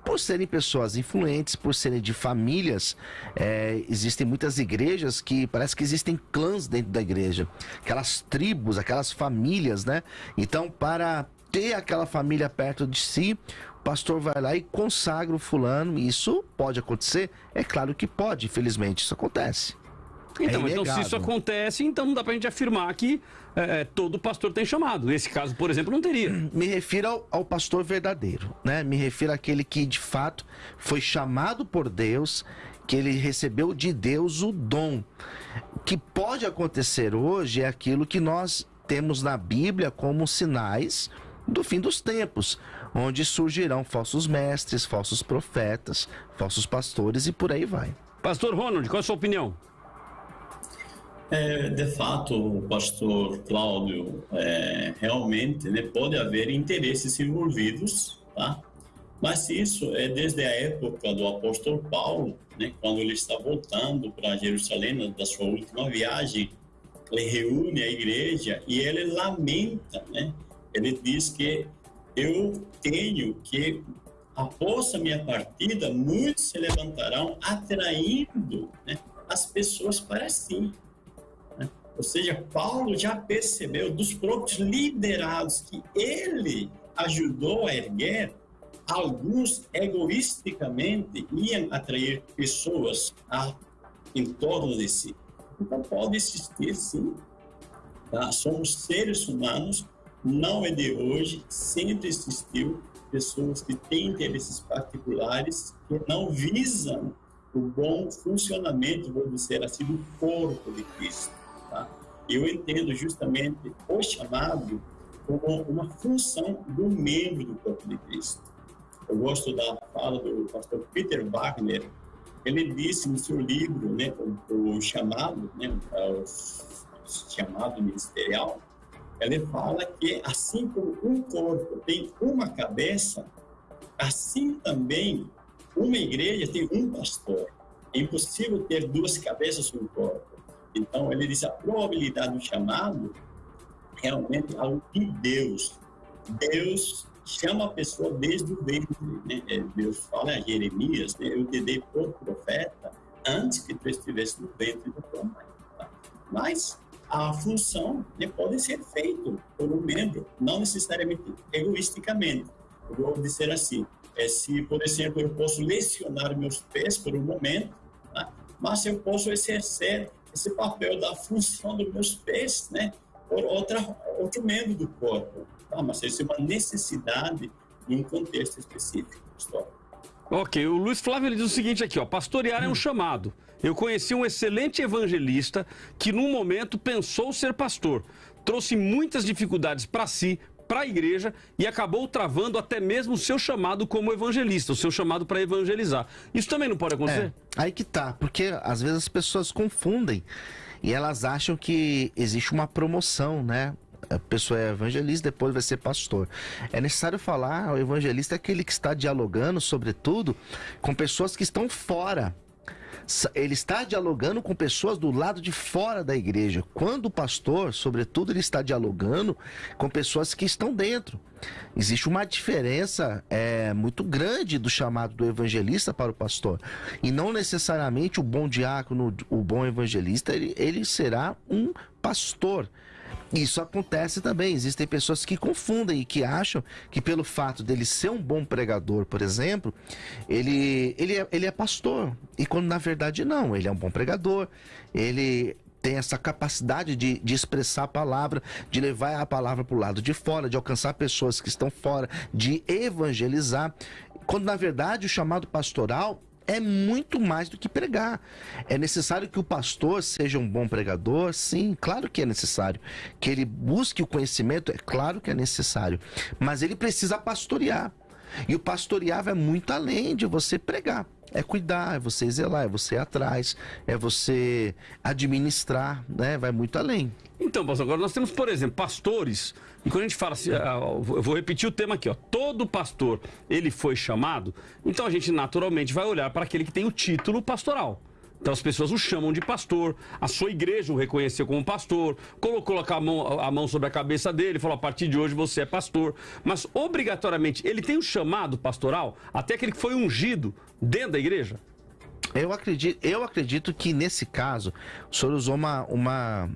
por serem pessoas influentes, por serem de famílias, é, existem muitas igrejas que parece que existem clãs dentro da igreja, aquelas tribos, aquelas famílias, né? Então, para ter aquela família perto de si, pastor vai lá e consagra o fulano. Isso pode acontecer? É claro que pode, infelizmente, isso acontece. Então, é então se isso acontece, então não dá pra gente afirmar que é, é, todo pastor tem chamado. Nesse caso, por exemplo, não teria. Me refiro ao, ao, pastor verdadeiro, né? Me refiro àquele que de fato foi chamado por Deus, que ele recebeu de Deus o dom. O que pode acontecer hoje é aquilo que nós temos na Bíblia como sinais do fim dos tempos, onde surgirão falsos mestres, falsos profetas, falsos pastores e por aí vai. Pastor Ronald, qual a sua opinião? É, de fato, pastor Cláudio, é, realmente né, pode haver interesses envolvidos, tá? Mas isso é desde a época do apóstolo Paulo, né, quando ele está voltando para Jerusalém da sua última viagem, ele reúne a igreja e ele lamenta, né? Ele diz que eu tenho que após a minha partida, muitos se levantarão atraindo né, as pessoas para si. Ou seja, Paulo já percebeu dos próprios liderados que ele ajudou a erguer, alguns egoisticamente iam atrair pessoas a, em torno de si. Então pode existir sim. Tá? Somos seres humanos, não é de hoje, sempre existiu pessoas que têm interesses particulares que não visam o bom funcionamento, vou dizer assim, do corpo de Cristo. Tá? Eu entendo justamente o chamado como uma função do membro do corpo de Cristo. Eu gosto da fala do pastor Peter Wagner. Ele disse no seu livro, né, o, o chamado, né, o chamado ministerial, ele fala que assim como um corpo tem uma cabeça, assim também uma igreja tem um pastor. É impossível ter duas cabeças no corpo. Então, ele diz a probabilidade do chamado realmente é algo de Deus. Deus chama a pessoa desde o ventre. Né? É, Deus fala a Jeremias, né? eu te dei por profeta antes que tu estivesse no ventre da tua mãe. Tá? Mas a função né, pode ser feita por um membro, não necessariamente egoisticamente. Eu vou dizer assim, é, se, por exemplo, eu posso lesionar meus pés por um momento, tá? mas eu posso exercer esse papel da função dos meus pés, né, por outra, outro membro do corpo. Tá? Mas isso é uma necessidade em um contexto específico histórico. Ok, o Luiz Flávio ele diz o seguinte aqui, ó, pastorear é um chamado. Eu conheci um excelente evangelista que num momento pensou ser pastor. Trouxe muitas dificuldades para si, para a igreja e acabou travando até mesmo o seu chamado como evangelista, o seu chamado para evangelizar. Isso também não pode acontecer? É, aí que tá, porque às vezes as pessoas confundem e elas acham que existe uma promoção, né? A pessoa é evangelista, depois vai ser pastor. É necessário falar, o evangelista é aquele que está dialogando, sobretudo, com pessoas que estão fora ele está dialogando com pessoas do lado de fora da igreja. Quando o pastor, sobretudo, ele está dialogando com pessoas que estão dentro. Existe uma diferença é, muito grande do chamado do evangelista para o pastor. E não necessariamente o bom diácono, o bom evangelista, ele, ele será um pastor. Isso acontece também. Existem pessoas que confundem e que acham que pelo fato dele ser um bom pregador, por exemplo, ele, ele, é, ele é pastor. E quando na verdade não, ele é um bom pregador, ele tem essa capacidade de, de expressar a palavra, de levar a palavra para o lado de fora, de alcançar pessoas que estão fora, de evangelizar. Quando na verdade o chamado pastoral é muito mais do que pregar. É necessário que o pastor seja um bom pregador? Sim, claro que é necessário. Que ele busque o conhecimento? É claro que é necessário. Mas ele precisa pastorear. E o pastorear vai muito além de você pregar. É cuidar, é você zelar, é você ir atrás, é você administrar, né? Vai muito além. Então, pastor, agora nós temos, por exemplo, pastores, e quando a gente fala assim, ah, eu vou repetir o tema aqui, ó, todo pastor, ele foi chamado, então a gente naturalmente vai olhar para aquele que tem o título pastoral. Então as pessoas o chamam de pastor, a sua igreja o reconheceu como pastor, colocou a mão, a mão sobre a cabeça dele, falou: a partir de hoje você é pastor. Mas obrigatoriamente ele tem o chamado pastoral, até aquele que foi ungido dentro da igreja? Eu acredito, eu acredito que nesse caso o senhor usou uma, uma,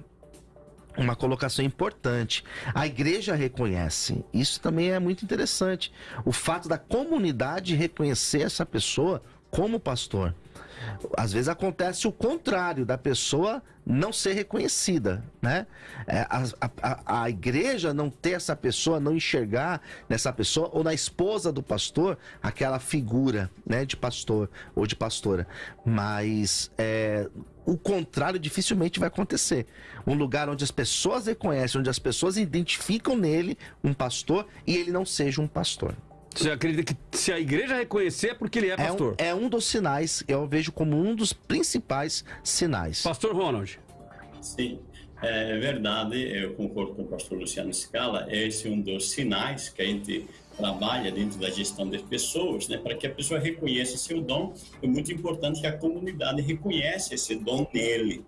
uma colocação importante. A igreja reconhece. Isso também é muito interessante. O fato da comunidade reconhecer essa pessoa como pastor. Às vezes acontece o contrário, da pessoa não ser reconhecida, né? É, a, a, a, igreja não ter essa pessoa, não enxergar nessa pessoa, ou na esposa do pastor, aquela figura, né, de pastor ou de pastora. Mas é, o contrário dificilmente vai acontecer. Um lugar onde as pessoas reconhecem, onde as pessoas identificam nele um pastor e ele não seja um pastor. Você acredita que se a igreja reconhecer é porque ele é pastor? É um, é um dos sinais, eu vejo como um dos principais sinais. Pastor Ronald. Sim, é verdade, eu concordo com o pastor Luciano Scala, esse é um dos sinais que a gente trabalha dentro da gestão das pessoas, né, para que a pessoa reconheça seu dom, é muito importante que a comunidade reconheça esse dom nele.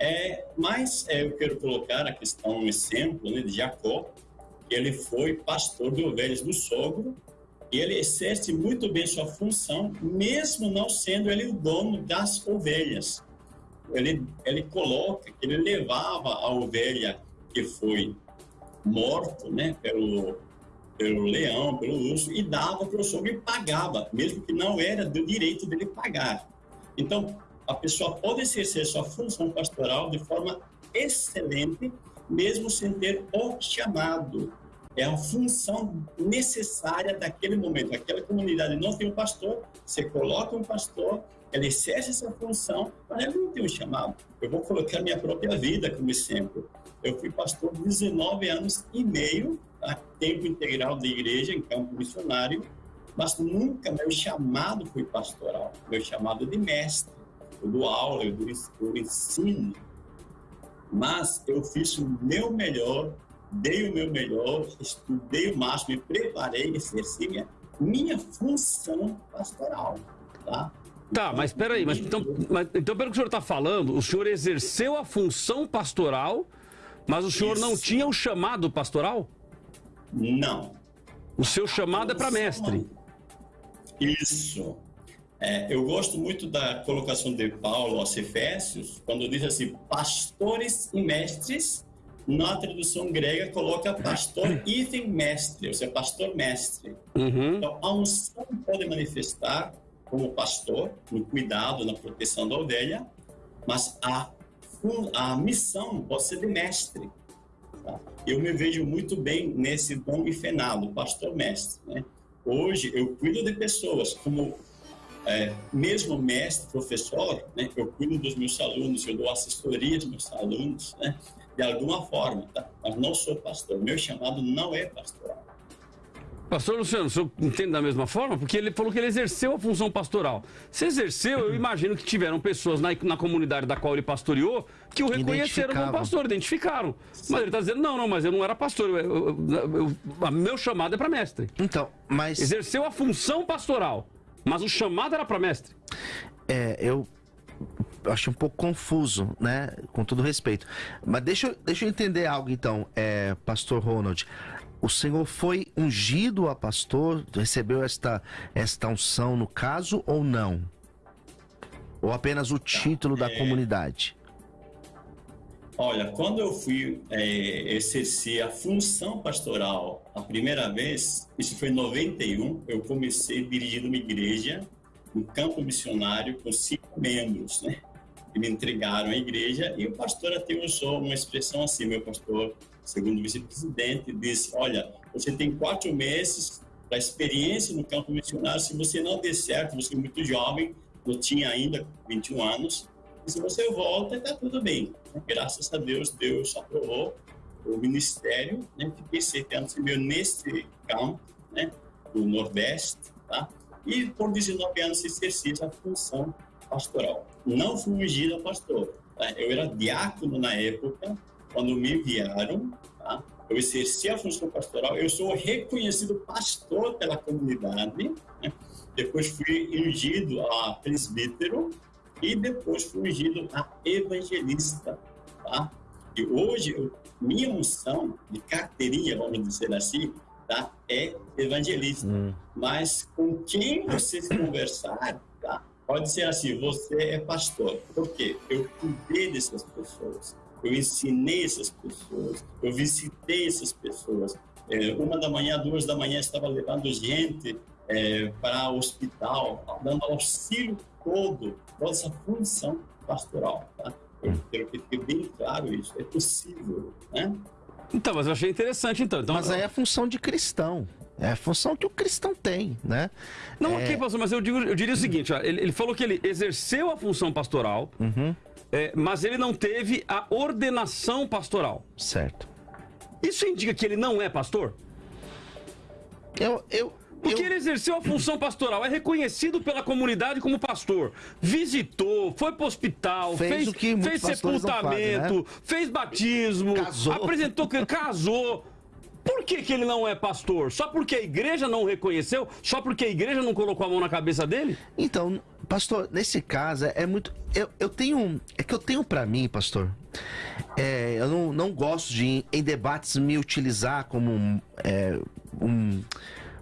É, mas é, eu quero colocar a questão, um exemplo né, de Jacó, ele foi pastor de ovelhas do sogro e ele exerce muito bem sua função, mesmo não sendo ele o dono das ovelhas. Ele, ele coloca que ele levava a ovelha que foi morto, né, pelo, pelo leão, pelo urso, e dava para o sogro e pagava, mesmo que não era do direito dele pagar. Então, a pessoa pode exercer sua função pastoral de forma excelente mesmo sem ter o chamado. É a função necessária daquele momento. Aquela comunidade não tem um pastor, você coloca um pastor, ele exerce essa função, mas ele não tem um chamado. Eu vou colocar minha própria vida como exemplo. Eu fui pastor 19 anos e meio, a tá? tempo integral da igreja, em campo missionário, mas nunca meu chamado foi pastoral. Meu chamado é de mestre. Eu dou aula, eu, dou, eu ensino mas eu fiz o meu melhor, dei o meu melhor, estudei o máximo, me preparei, exerci minha, minha função pastoral, tá? Tá, mas peraí, mas então, mas, então pelo que o senhor está falando, o senhor exerceu a função pastoral, mas o senhor não tinha o chamado pastoral? Não. O seu chamado é para mestre. Isso. É, eu gosto muito da colocação de Paulo aos Efésios, quando diz assim, pastores e mestres, na tradução grega coloca pastor e mestre, ou seja, pastor-mestre. Uhum. Então, a unção pode manifestar como pastor, no cuidado, na proteção da ovelha, mas a, a missão pode ser de mestre. Tá? Eu me vejo muito bem nesse dom infenado, pastor-mestre. Né? Hoje, eu cuido de pessoas como é, mesmo mestre, professor, né, eu cuido dos meus alunos, eu dou assessoria dos meus alunos, né, de alguma forma, tá? mas não sou pastor. Meu chamado não é pastoral. Pastor Luciano, o senhor entende da mesma forma? Porque ele falou que ele exerceu a função pastoral. Se exerceu, eu imagino que tiveram pessoas na, na comunidade da qual ele pastoreou que o reconheceram como pastor, identificaram. Sim. Mas ele está dizendo, não, não, mas eu não era pastor. Eu, eu, eu, meu chamado é para mestre. Então, mas. Exerceu a função pastoral. Mas o chamado era para mestre. É, eu acho um pouco confuso, né? Com todo respeito. Mas deixa, deixa eu entender algo então, é, Pastor Ronald. O Senhor foi ungido a pastor, recebeu esta, esta unção no caso ou não? Ou apenas o título da é... comunidade? Olha, quando eu fui é, exercer a função pastoral a primeira vez, isso foi em 91, eu comecei dirigindo uma igreja, um campo missionário com cinco membros, né? Que me entregaram a igreja e o pastor até usou uma expressão assim, meu pastor, segundo o vice-presidente, disse, olha, você tem quatro meses para experiência no campo missionário, se você não der certo, você é muito jovem, não tinha ainda 21 anos, e se você volta, está tudo bem. Graças a Deus, Deus aprovou o ministério, né? Sete anos meio nesse campo, né? Do Nordeste, tá? E por 19 anos exerci a função pastoral. Não fui ungido pastor. Tá? Eu era diácono na época, quando me enviaram, tá? Eu exerci a função pastoral. Eu sou reconhecido pastor pela comunidade. Né? Depois fui ungido a presbítero e depois fui ungido a evangelista, tá? E hoje, eu, minha unção de carteirinha, vamos dizer assim, tá? É evangelista. Hum. Mas com quem você conversar, tá? Pode ser assim, você é pastor. Por quê? Eu cuidei dessas pessoas, eu ensinei essas pessoas, eu visitei essas pessoas. É, uma da manhã, duas da manhã, estava levando gente é, para o hospital, dando auxílio todo, toda essa função pastoral. Tá? Eu quero que fique bem claro isso, é possível, né? Então, mas eu achei interessante, então. então mas aí é a função de cristão. É a função que o cristão tem, né? Não, é... ok, pastor, mas eu, digo, eu diria o seguinte: ó, ele, ele, falou que ele exerceu a função pastoral, uhum. é, mas ele não teve a ordenação pastoral. Certo. Isso indica que ele não é pastor? Eu, eu, porque eu... ele exerceu a função pastoral, é reconhecido pela comunidade como pastor. Visitou, foi para o hospital, fez, fez, fez sepultamento, fazem, né? fez batismo, casou. apresentou, casou. Por que, que ele não é pastor? Só porque a igreja não reconheceu? Só porque a igreja não colocou a mão na cabeça dele? Então, pastor, nesse caso é muito. Eu, eu tenho. É que eu tenho para mim, pastor. É, eu não, não gosto de, em debates, me utilizar como um, é, um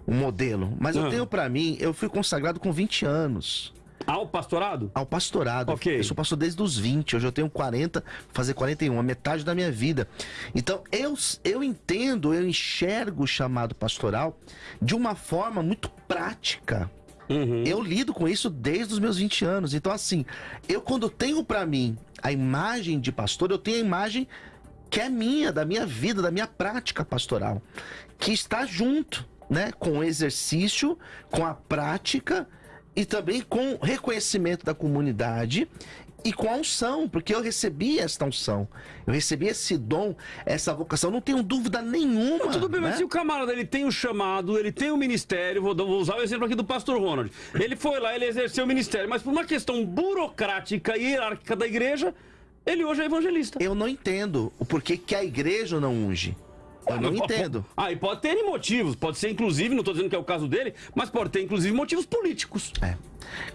um modelo. Mas eu ah. tenho para mim, eu fui consagrado com 20 anos. Ao pastorado? Ao pastorado. Ok. Eu sou pastor desde os 20, hoje eu tenho 40, fazer 41, a metade da minha vida. Então, eu, eu entendo, eu enxergo o chamado pastoral de uma forma muito prática. Uhum. Eu lido com isso desde os meus 20 anos. Então, assim, eu quando tenho para mim a imagem de pastor, eu tenho a imagem que é minha, da minha vida, da minha prática pastoral, que está junto né, com o exercício, com a prática e também com reconhecimento da comunidade e com a unção, porque eu recebi esta unção, eu recebi esse dom, essa vocação, não tenho dúvida nenhuma. Não, tudo bem, né? mas se o camarada ele tem o chamado, ele tem o ministério, vou, vou, usar o exemplo aqui do pastor Ronald. Ele foi lá, ele exerceu o ministério, mas por uma questão burocrática e hierárquica da igreja, ele hoje é evangelista. Eu não entendo o porquê que a igreja não unge. Eu não entendo. Ah, e pode ter motivos. Pode ser, inclusive, não estou dizendo que é o caso dele, mas pode ter, inclusive, motivos políticos. É.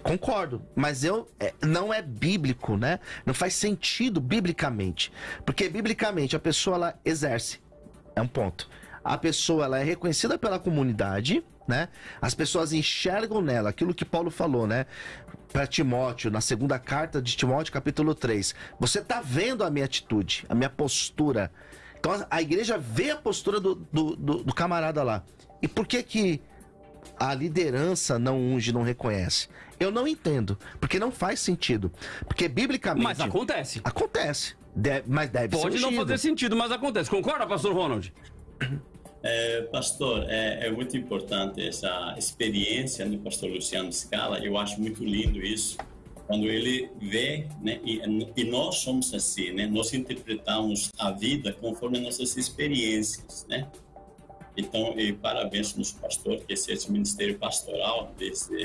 Concordo, mas eu é, não é bíblico, né? Não faz sentido biblicamente. Porque biblicamente a pessoa ela exerce. É um ponto. A pessoa ela é reconhecida pela comunidade, né? As pessoas enxergam nela aquilo que Paulo falou, né? Para Timóteo, na segunda carta de Timóteo, capítulo 3. Você tá vendo a minha atitude, a minha postura. Então a igreja vê a postura do, do, do, do camarada lá. E por que que a liderança não unge, não reconhece? Eu não entendo, porque não faz sentido. Porque biblicamente. Mas acontece. Acontece. Deve, mas deve Pode ser não fazer sentido, mas acontece. Concorda, pastor Ronald? É, pastor, é, é muito importante essa experiência do pastor Luciano Scala. Eu acho muito lindo isso. Quando ele vê, né, e, e nós somos assim, né, nós interpretamos a vida conforme nossas experiências, né? Então, parabéns nosso pastor, que esse esse ministério pastoral, desse,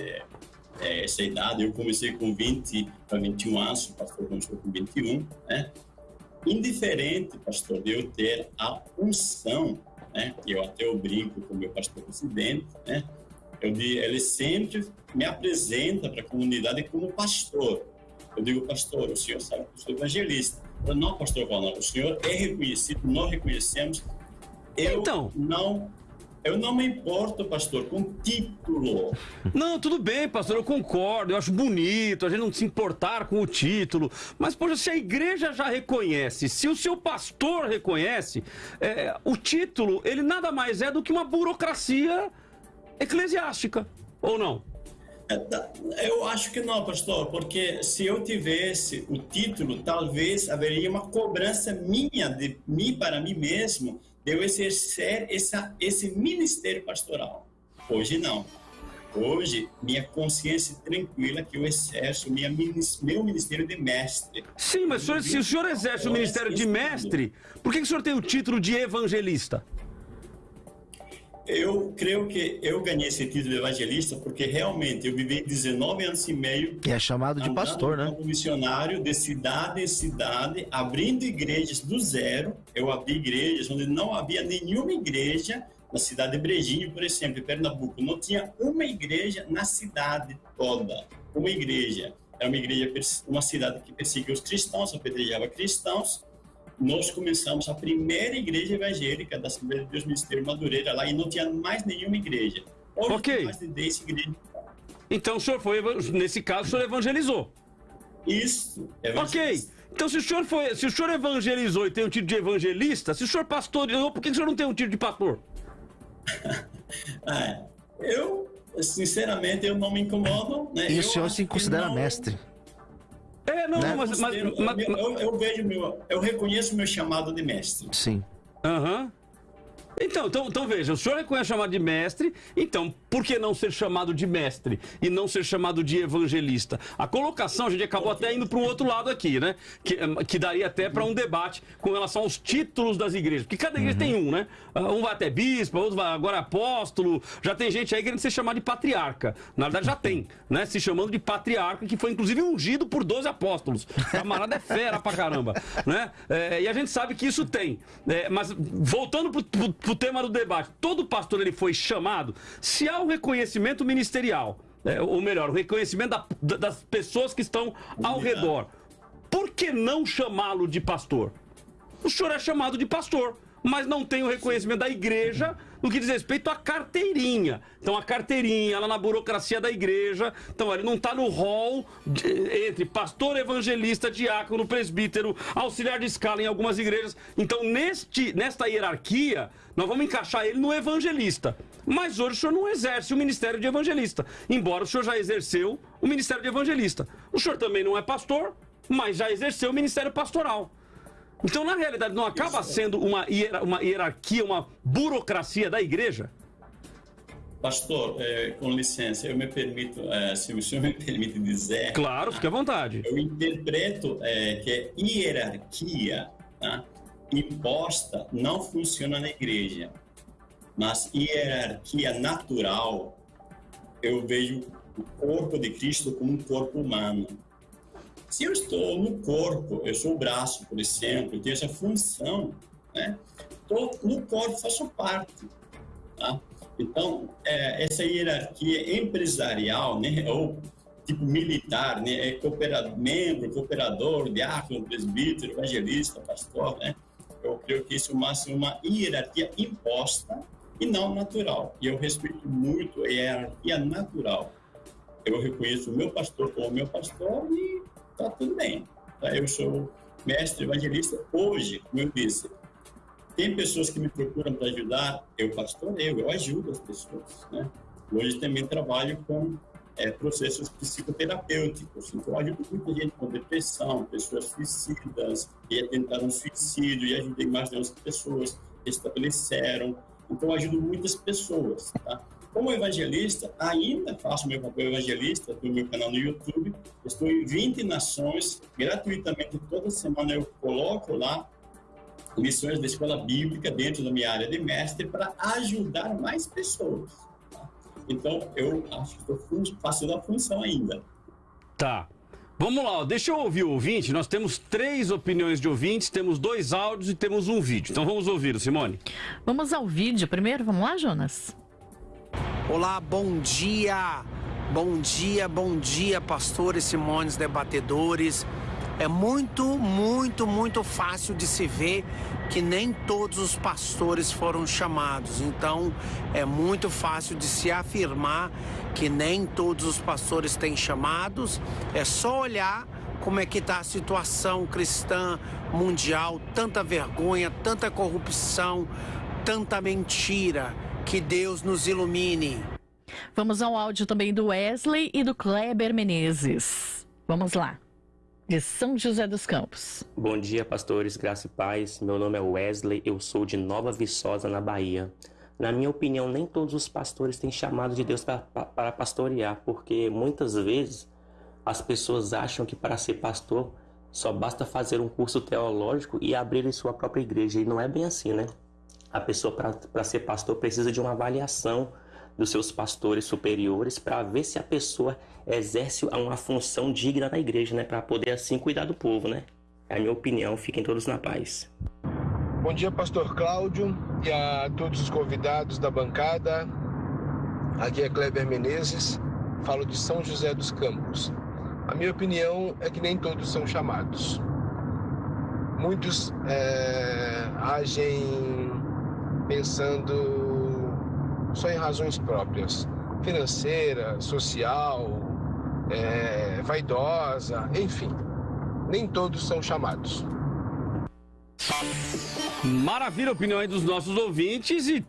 é, essa idade. Eu comecei com 20 para 21 anos, o pastor começou com 21, né? Indiferente, pastor, de eu ter a unção, né? Eu até eu brinco com o meu pastor presidente, né? Eu digo, ele sempre me apresenta para a comunidade como pastor. Eu digo, pastor, o senhor sabe que eu sou evangelista. Eu, não, pastor Ronaldo, o senhor é reconhecido, nós reconhecemos. Eu Então. não, eu não me importo, pastor, com título. Não, tudo bem, pastor, eu concordo, eu acho bonito a gente não se importar com o título. Mas, poxa, se a igreja já reconhece, se o seu pastor reconhece, é, o título, ele nada mais é do que uma burocracia eclesiástica, ou não? Eu acho que não, pastor, porque se eu tivesse o título, talvez haveria uma cobrança minha de mim para mim mesmo de eu exercer essa, esse ministério pastoral. Hoje não. Hoje, minha consciência tranquila que eu exerço minha, meu ministério de mestre. Sim, mas se o senhor exerce o ministério de mestre, por que, que o senhor tem o título de evangelista? Eu creio que eu ganhei esse título de evangelista porque realmente eu vivi 19 anos e meio E é chamado de pastor, né? como missionário de cidade em cidade, abrindo igrejas do zero. Eu abri igrejas onde não havia nenhuma igreja na cidade de Brejinho, por exemplo, em Pernambuco. Não tinha uma igreja na cidade toda. Uma igreja. Era uma igreja, uma cidade que perseguia os cristãos, apedrejava cristãos. Nós começamos a primeira igreja evangélica da Assembleia de Deus Ministério Madureira lá e não tinha mais nenhuma igreja. Hoje Ok. tem mais de 10 igrejas. Então o senhor foi, nesse caso, o senhor evangelizou. Isso. Ok. Então, se o senhor foi, se o senhor evangelizou e tem um título de evangelista, se o senhor pastoreou, por que o senhor não tem um título de pastor? Ah, eu, sinceramente, eu não me incomodo. Né? E eu o senhor se considera não- mestre. É, não, Né? mas, mas, eu, mas- eu, eu, eu vejo meu, eu reconheço meu chamado de mestre. Sim. Aham. Então, então, então veja, o senhor reconhece chamado de mestre, então por que não ser chamado de mestre e não ser chamado de evangelista? A colocação, a gente acabou até indo para um outro lado aqui, né? Que, eh, que daria até para um debate com relação aos títulos das igrejas. Porque cada igreja tem um, né? Ah, Um vai até bispo, outro vai agora apóstolo, já tem gente aí querendo ser chamado de patriarca. Na verdade já tem, né? Se chamando de patriarca, que foi inclusive ungido por 12 apóstolos. Camarada é fera pra caramba, né? É, e a gente sabe que isso tem. É, mas voltando pro, pro- pro tema do debate, todo pastor ele foi chamado, se há um reconhecimento ministerial, é, ou melhor, o reconhecimento da- da- das pessoas que estão ao redor, por que não chamá-lo de pastor? O senhor é chamado de pastor, mas não tem o reconhecimento da igreja no que diz respeito à carteirinha. Então, a carteirinha, lá na burocracia da igreja, então ele não está no rol de- entre pastor, evangelista, diácono, presbítero, auxiliar de escala em algumas igrejas. Então, neste, nesta hierarquia, nós vamos encaixar ele no evangelista. Mas hoje o senhor não exerce o ministério de evangelista, embora o senhor já exerceu o ministério de evangelista. O senhor também não é pastor, mas já exerceu o ministério pastoral. Então, na realidade, não acaba sendo uma, hiera- uma hierarquia, uma burocracia da igreja? Pastor, eh, com licença, eu me permito, eh, se o senhor me permite dizer. Claro, fique à vontade. Eu interpreto eh, que hierarquia tá, imposta não funciona na igreja, mas hierarquia natural, eu vejo o corpo de Cristo como um corpo humano. Se eu estou no corpo, eu sou o braço, por exemplo, eu tenho essa função, né? pastor no corpo, faço parte. Tá? Então, é, essa hierarquia empresarial, né, ou tipo militar, né, é cooperador, membro, cooperador, diácono, presbítero, evangelista, pastor, né, eu creio que isso é uma hierarquia imposta e não natural. E eu respeito muito a hierarquia natural. Eu reconheço o meu pastor como meu pastor e está tudo bem. Tá? Eu sou mestre evangelista hoje, como eu disse. Tem pessoas que me procuram para ajudar, eu pastoreio, eu ajudo as pessoas. Né? Hoje também trabalho com é, processos psicoterapêuticos. Então, ajudo muita gente com depressão, pessoas suicidas, e tentaram suicídio, e ajudei mais de 11 pessoas que estabeleceram. Então, ajudo muitas pessoas. Tá? Como evangelista, ainda faço meu papel evangelista do meu canal no YouTube. Estou em 20 nações, gratuitamente, toda semana eu coloco lá lições da escola bíblica dentro da minha área de mestre para ajudar mais pessoas. Tá? Então, eu acho que estou fazendo a função ainda. Tá. Vamos lá, deixa eu ouvir o ouvinte. Nós temos três opiniões de ouvintes, temos dois áudios e temos um vídeo. Então vamos ouvir, Simone. Vamos ao vídeo primeiro, vamos lá, Jonas? Olá, bom dia. Bom dia, bom dia, pastores, Simones, debatedores. É muito, muito, muito fácil de se ver que nem todos os pastores foram chamados. Então, é muito fácil de se afirmar que nem todos os pastores têm chamados. É só olhar como é que está a situação cristã mundial, tanta vergonha, tanta corrupção, tanta mentira. Que Deus nos ilumine. Vamos ao áudio também do Wesley e do Kleber Menezes. Vamos lá de São José dos Campos. Bom dia, pastores, graça e paz. Meu nome é Wesley, eu sou de Nova Viçosa, na Bahia. Na minha opinião, nem todos os pastores têm chamado de Deus para, para pastorear, porque muitas vezes as pessoas acham que para ser pastor só basta fazer um curso teológico e abrir sua própria igreja, e não é bem assim, né? A pessoa, para ser pastor, precisa de uma avaliação dos seus pastores superiores para ver se a pessoa exerce uma função digna na igreja, né? Para poder assim cuidar do povo, né? É a minha opinião. Fiquem todos na paz. Bom dia, Pastor Cláudio e a todos os convidados da bancada. Aqui é Kleber Menezes, falo de São José dos Campos. A minha opinião é que nem todos são chamados. Muitos é, agem pensando só em razões próprias, financeira, social, é, vaidosa, enfim. Nem todos são chamados. Maravilha a opinião aí dos nossos ouvintes e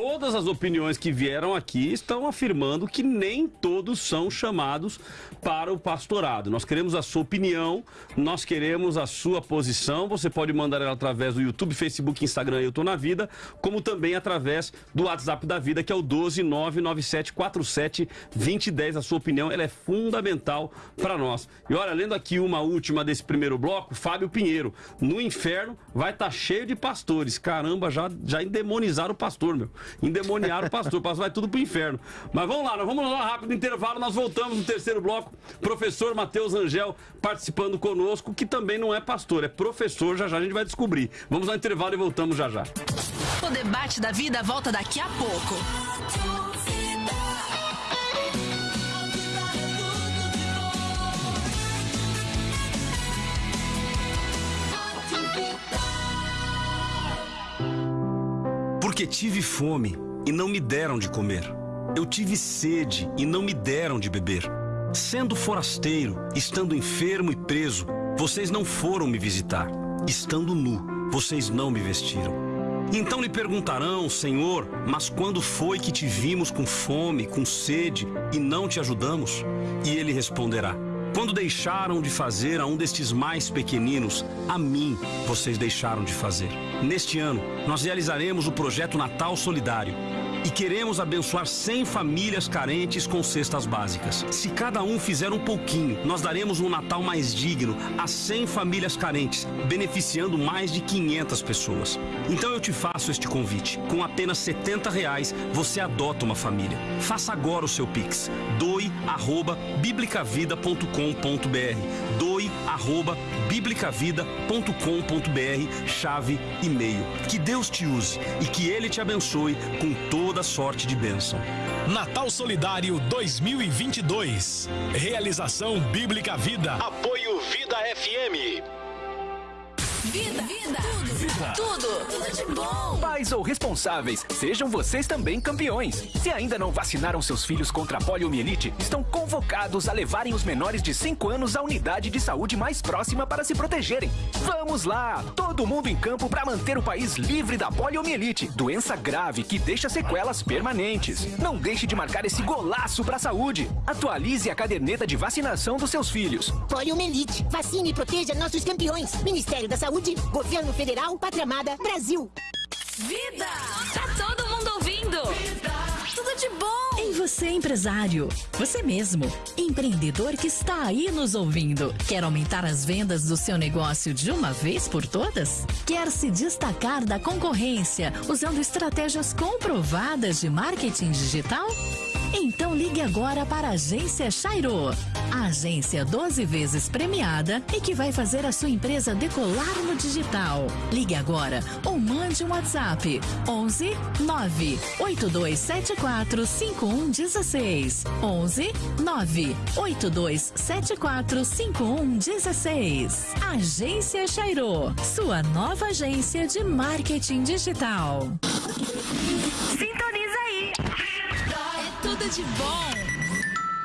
todas as opiniões que vieram aqui estão afirmando que nem todos são chamados para o pastorado. Nós queremos a sua opinião, nós queremos a sua posição. Você pode mandar ela através do YouTube, Facebook, Instagram Eu Tô Na Vida, como também através do WhatsApp da Vida, que é o 12997472010. A sua opinião ela é fundamental para nós. E olha, lendo aqui uma última desse primeiro bloco, Fábio Pinheiro. No inferno vai estar tá cheio de pastores. Caramba, já, já endemonizaram o pastor, meu. Endemoniaram o pastor. O pastor vai tudo pro inferno. Mas vamos lá, nós vamos lá rápido intervalo, nós voltamos no terceiro bloco Professor Matheus Angel participando conosco, que também não é pastor, é professor. Já já a gente vai descobrir. Vamos ao intervalo e voltamos já já. O debate da vida volta daqui a pouco. Porque tive fome e não me deram de comer. Eu tive sede e não me deram de beber. Sendo forasteiro, estando enfermo e preso, vocês não foram me visitar. Estando nu, vocês não me vestiram. Então lhe perguntarão, Senhor, mas quando foi que te vimos com fome, com sede e não te ajudamos? E ele responderá: Quando deixaram de fazer a um destes mais pequeninos, a mim vocês deixaram de fazer. Neste ano, nós realizaremos o projeto Natal Solidário e queremos abençoar 100 famílias carentes com cestas básicas. Se cada um fizer um pouquinho, nós daremos um Natal mais digno a 100 famílias carentes, beneficiando mais de 500 pessoas. Então eu te faço este convite. Com apenas 70 reais, você adota uma família. Faça agora o seu Pix. doe arroba biblicavida.com.br doe arroba biblicavida.com.br, chave e-mail. Que Deus te use e que Ele te abençoe com toda sorte de bênção. Natal Solidário 2022. Realização Bíblica Vida. Apoio Vida FM. Vida, vida, tudo, vida. tudo, tudo de bom. Pais ou responsáveis, sejam vocês também campeões. Se ainda não vacinaram seus filhos contra a poliomielite, estão convocados a levarem os menores de 5 anos à unidade de saúde mais próxima para se protegerem. Vamos lá, todo mundo em campo para manter o país livre da poliomielite, doença grave que deixa sequelas permanentes. Não deixe de marcar esse golaço para a saúde. Atualize a caderneta de vacinação dos seus filhos. Poliomielite, vacine e proteja nossos campeões. Ministério da Saúde Governo Federal, Pátria Amada, Brasil. Vida! Tá todo mundo ouvindo? Vida. Tudo de bom! Em você, empresário. Você mesmo. Empreendedor que está aí nos ouvindo. Quer aumentar as vendas do seu negócio de uma vez por todas? Quer se destacar da concorrência usando estratégias comprovadas de marketing digital? Então ligue agora para a Agência Chairo. A agência 12 vezes premiada e que vai fazer a sua empresa decolar no digital. Ligue agora ou mande um WhatsApp 11 9 8274 5116 11 9 8274 5116 Agência Chairo, sua nova agência de marketing digital. É tudo de bom.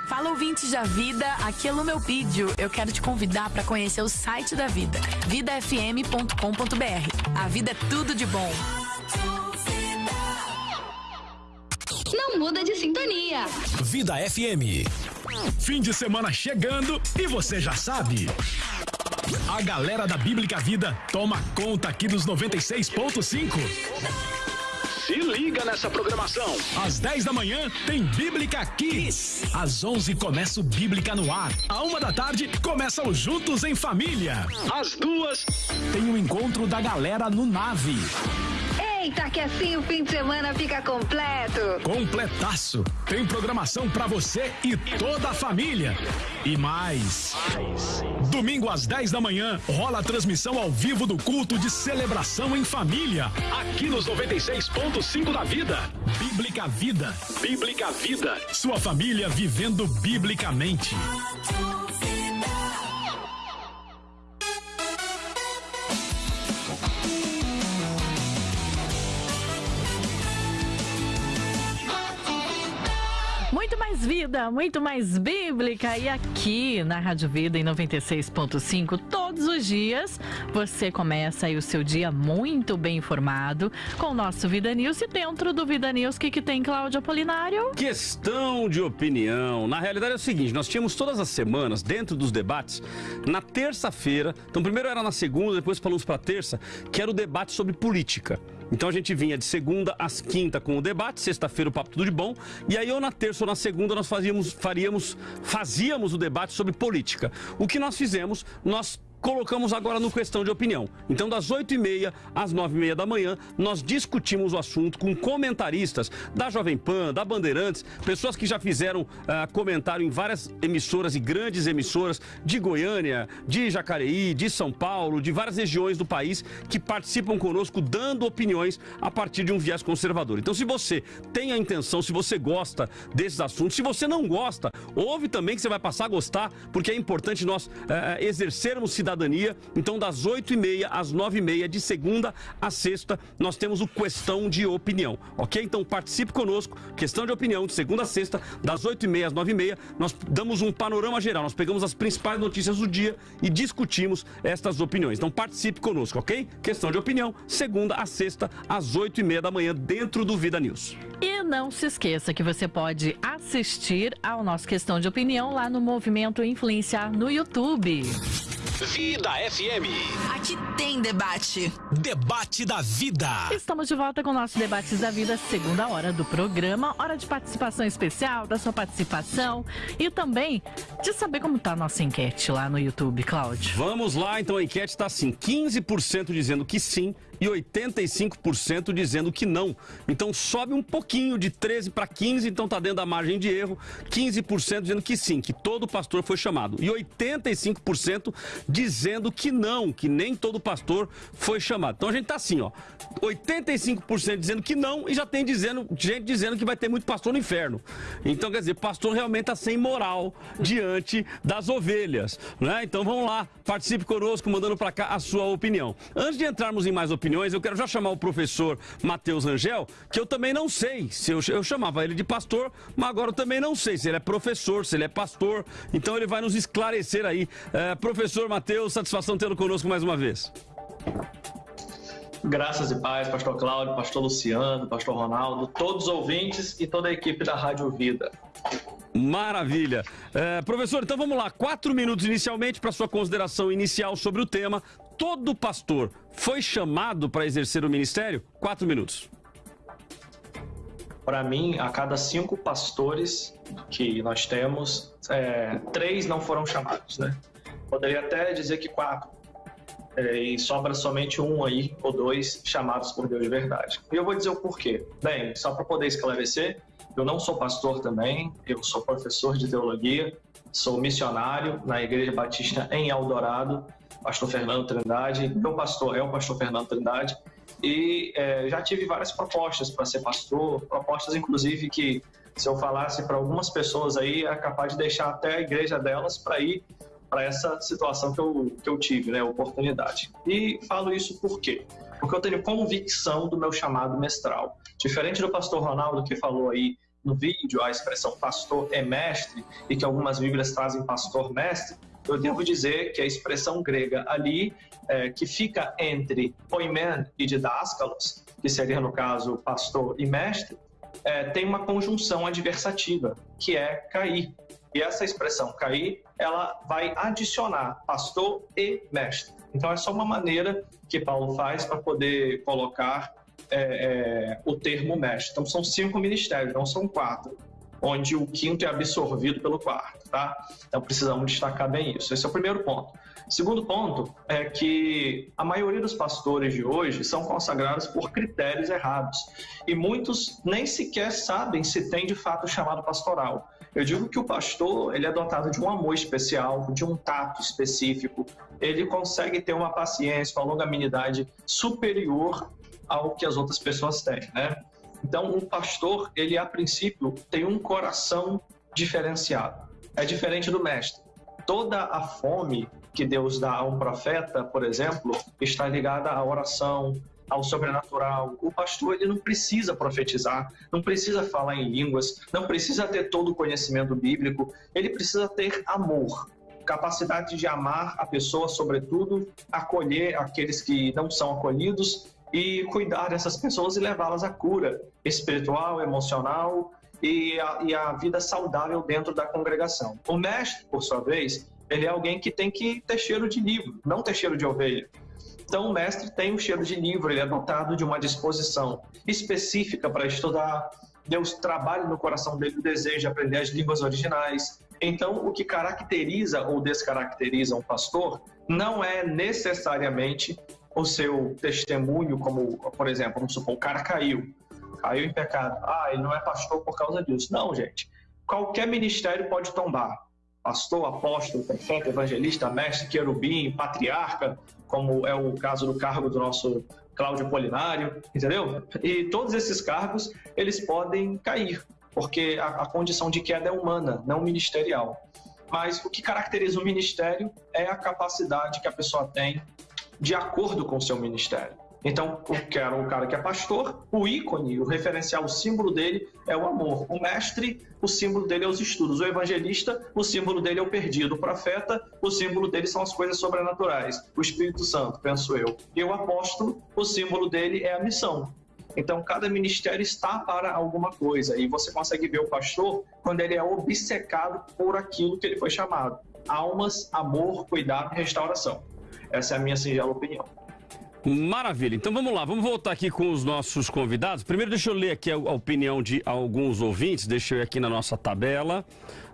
Fala ouvintes da vida, aqui é Lu meu vídeo. Eu quero te convidar para conhecer o site da Vida, vidafm.com.br. A vida é tudo de bom. Não muda de sintonia. Vida FM. Fim de semana chegando e você já sabe. A galera da Bíblica Vida toma conta aqui dos 96.5. Se liga nessa programação. Às 10 da manhã tem Bíblica Kids. Às 11 começa o Bíblica no ar. À uma da tarde começa o Juntos em Família. Às duas tem o encontro da galera no Nave. Eita, que assim o fim de semana fica completo. Completaço. Tem programação para você e toda a família. E mais. Domingo às 10 da manhã rola a transmissão ao vivo do culto de celebração em família, aqui nos 96.5 da Vida. Bíblica Vida. Bíblica Vida. Sua família vivendo biblicamente. Muito mais vida, muito mais bíblica. E aqui na Rádio Vida em 96.5, todos os dias, você começa aí o seu dia muito bem informado com o nosso Vida News. E dentro do Vida News, o que, que tem, Cláudio Apolinário? Questão de opinião. Na realidade é o seguinte: nós tínhamos todas as semanas, dentro dos debates, na terça-feira. Então, primeiro era na segunda, depois falamos para terça, que era o debate sobre política. Então a gente vinha de segunda às quinta com o debate, sexta-feira o papo tudo de bom, e aí ou na terça ou na segunda nós fazíamos, faríamos, fazíamos o debate sobre política. O que nós fizemos, nós colocamos agora no questão de opinião. Então, das 8h30 às 9h30 da manhã, nós discutimos o assunto com comentaristas da Jovem Pan, da Bandeirantes, pessoas que já fizeram ah, comentário em várias emissoras e grandes emissoras de Goiânia, de Jacareí, de São Paulo, de várias regiões do país que participam conosco dando opiniões a partir de um viés conservador. Então, se você tem a intenção, se você gosta desses assuntos, se você não gosta, ouve também que você vai passar a gostar, porque é importante nós eh, exercermos cidadania cidadania. Então, das 8h30 às 9h30, de segunda a sexta, nós temos o Questão de Opinião, ok? Então, participe conosco, Questão de Opinião, de segunda a sexta, das 8h30 às 9h30, nós damos um panorama geral, nós pegamos as principais notícias do dia e discutimos estas opiniões. Então, participe conosco, ok? Questão de Opinião, segunda a sexta, às 8h30 da manhã, dentro do Vida News. E não se esqueça que você pode assistir ao nosso Questão de Opinião lá no Movimento Influenciar no YouTube. Vida FM. Aqui tem debate. Debate da vida. Estamos de volta com o nosso Debates da Vida, segunda hora do programa. Hora de participação especial, da sua participação e também de saber como tá a nossa enquete lá no YouTube, Cláudio. Vamos lá, então a enquete está assim: 15% dizendo que sim e 85% dizendo que não. Então sobe um pouquinho de 13 para 15, então está dentro da margem de erro. 15% dizendo que sim, que todo pastor foi chamado. E 85% dizendo que não, que nem todo pastor foi chamado. Então a gente está assim, ó. 85% dizendo que não e já tem dizendo, gente dizendo que vai ter muito pastor no inferno. Então, quer dizer, pastor realmente está sem moral diante das ovelhas. Né? Então vamos lá, participe conosco, mandando para cá a sua opinião. Antes de entrarmos em mais opiniões, eu quero já chamar o professor Matheus Angel, que eu também não sei se eu, eu chamava ele de pastor, mas agora eu também não sei se ele é professor, se ele é pastor. Então ele vai nos esclarecer aí. É, professor Matheus, satisfação tê-lo conosco mais uma vez. Graças e paz, pastor Cláudio, pastor Luciano, pastor Ronaldo, todos os ouvintes e toda a equipe da Rádio Vida. Maravilha. É, professor, então vamos lá. Quatro minutos inicialmente para sua consideração inicial sobre o tema. Todo pastor foi chamado para exercer o ministério? Quatro minutos. Para mim, a cada cinco pastores que nós temos, é, três não foram chamados, né? Poderia até dizer que quatro. É, e sobra somente um aí, ou dois, chamados por Deus de verdade. E eu vou dizer o porquê. Bem, só para poder esclarecer, eu não sou pastor também, eu sou professor de teologia, sou missionário na Igreja Batista em Eldorado, pastor Fernando Trindade. Meu pastor é o pastor Fernando Trindade. E é, já tive várias propostas para ser pastor, propostas inclusive que se eu falasse para algumas pessoas aí, é capaz de deixar até a igreja delas para ir para essa situação que eu, que eu tive, né, oportunidade. E falo isso por quê? Porque eu tenho convicção do meu chamado mestral. Diferente do pastor Ronaldo que falou aí no vídeo a expressão pastor é mestre e que algumas Bíblias trazem pastor mestre, eu devo dizer que a expressão grega ali, é, que fica entre poimen e didáscalos, que seria no caso pastor e mestre, é, tem uma conjunção adversativa, que é cair. E essa expressão cair, ela vai adicionar pastor e mestre. Então é só uma maneira que Paulo faz para poder colocar é, é, o termo mestre. Então são cinco ministérios, não são quatro, onde o quinto é absorvido pelo quarto, tá? Então precisamos destacar bem isso. Esse é o primeiro ponto. Segundo ponto é que a maioria dos pastores de hoje são consagrados por critérios errados e muitos nem sequer sabem se tem de fato chamado pastoral. Eu digo que o pastor ele é dotado de um amor especial, de um tato específico, ele consegue ter uma paciência, uma longanimidade superior ao que as outras pessoas têm, né? Então, um pastor, ele a princípio tem um coração diferenciado. É diferente do mestre. Toda a fome que Deus dá a um profeta, por exemplo, está ligada à oração, ao sobrenatural. O pastor ele não precisa profetizar, não precisa falar em línguas, não precisa ter todo o conhecimento bíblico, ele precisa ter amor, capacidade de amar a pessoa, sobretudo, acolher aqueles que não são acolhidos e cuidar dessas pessoas e levá-las à cura espiritual, emocional e a, e a vida saudável dentro da congregação. O mestre, por sua vez, ele é alguém que tem que ter cheiro de livro, não ter cheiro de ovelha. Então, o mestre tem um cheiro de livro, ele é dotado de uma disposição específica para estudar. Deus trabalha no coração dele o desejo de aprender as línguas originais. Então, o que caracteriza ou descaracteriza um pastor não é necessariamente o seu testemunho, como, por exemplo, vamos supor, o cara caiu, caiu em pecado. Ah, ele não é pastor por causa disso. Não, gente. Qualquer ministério pode tombar pastor, apóstolo, profeta, evangelista, mestre, querubim, patriarca, como é o caso do cargo do nosso Cláudio Polinário, entendeu? E todos esses cargos, eles podem cair, porque a, a condição de queda é humana, não ministerial. Mas o que caracteriza o ministério é a capacidade que a pessoa tem de acordo com o seu ministério. Então, o cara, o cara que é pastor, o ícone, o referencial, o símbolo dele é o amor. O mestre, o símbolo dele é os estudos. O evangelista, o símbolo dele é o perdido. O profeta, o símbolo dele são as coisas sobrenaturais. O Espírito Santo, penso eu. E o apóstolo, o símbolo dele é a missão. Então, cada ministério está para alguma coisa. E você consegue ver o pastor quando ele é obcecado por aquilo que ele foi chamado: almas, amor, cuidado e restauração. Essa é a minha singela opinião. Maravilha. Então vamos lá, vamos voltar aqui com os nossos convidados. Primeiro, deixa eu ler aqui a, opinião de alguns ouvintes. Deixa eu aqui na nossa tabela.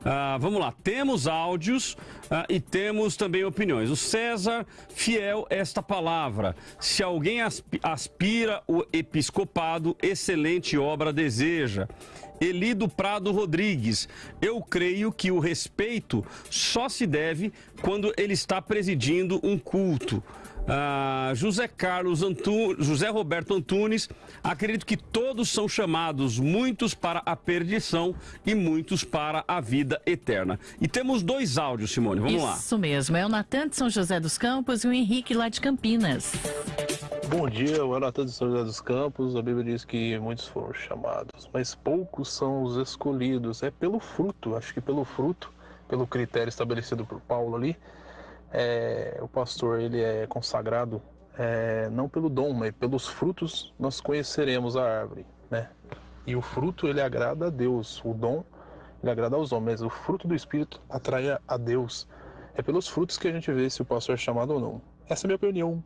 Ah, vamos lá, temos áudios ah, e temos também opiniões. O César, fiel esta palavra. Se alguém aspira o episcopado, excelente obra deseja. Elido Prado Rodrigues, eu creio que o respeito só se deve quando ele está presidindo um culto. Ah, José Carlos Antunes, José Roberto Antunes, acredito que todos são chamados, muitos para a perdição e muitos para a vida eterna. E temos dois áudios, Simone, vamos Isso lá. Isso mesmo, é o Natan de São José dos Campos e o Henrique lá de Campinas. Bom dia, eu é Natan de São José dos Campos. A Bíblia diz que muitos foram chamados, mas poucos são os escolhidos. É pelo fruto, acho que pelo fruto, pelo critério estabelecido por Paulo ali é, o pastor ele é consagrado é, não pelo dom, mas pelos frutos nós conheceremos a árvore, né? E o fruto ele agrada a Deus, o dom ele agrada aos homens, o fruto do Espírito atrai a Deus. É pelos frutos que a gente vê se o pastor é chamado ou não. Essa é a minha opinião.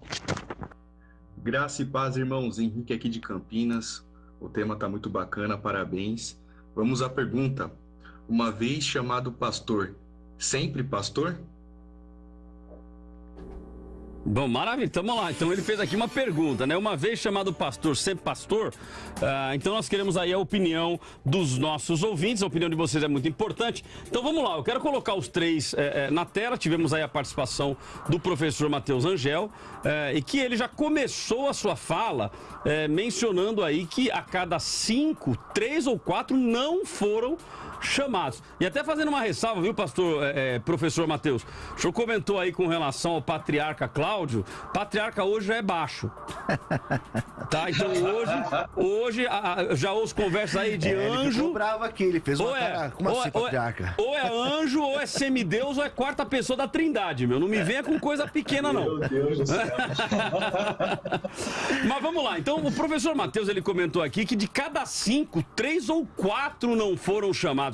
Graça e paz, irmãos. Henrique aqui de Campinas. O tema está muito bacana, parabéns. Vamos à pergunta. Uma vez chamado pastor, sempre pastor? Bom, maravilha, vamos lá. Então ele fez aqui uma pergunta, né? Uma vez chamado pastor, sempre pastor, uh, então nós queremos aí a opinião dos nossos ouvintes, a opinião de vocês é muito importante. Então vamos lá, eu quero colocar os três eh, eh, na tela. Tivemos aí a participação do professor Matheus Angel, eh, e que ele já começou a sua fala mencionando aí que a cada cinco, três ou quatro não foram chamados. E até fazendo uma ressalva, viu, pastor, é, é, professor Matheus? O senhor comentou aí com relação ao patriarca Cláudio. Patriarca hoje já é baixo. tá, então hoje, hoje a, já ouço conversas aí de é, anjo. Ele bravo aqui, ele fez uma ou é, cara, como ou assim, é, patriarca? Ou é, ou é anjo, ou é semideus, ou é quarta pessoa da trindade, meu. Não me venha com coisa pequena, não. Meu Deus do céu. Mas vamos lá, então o professor Matheus, ele comentou aqui que de cada cinco, três ou quatro não foram chamados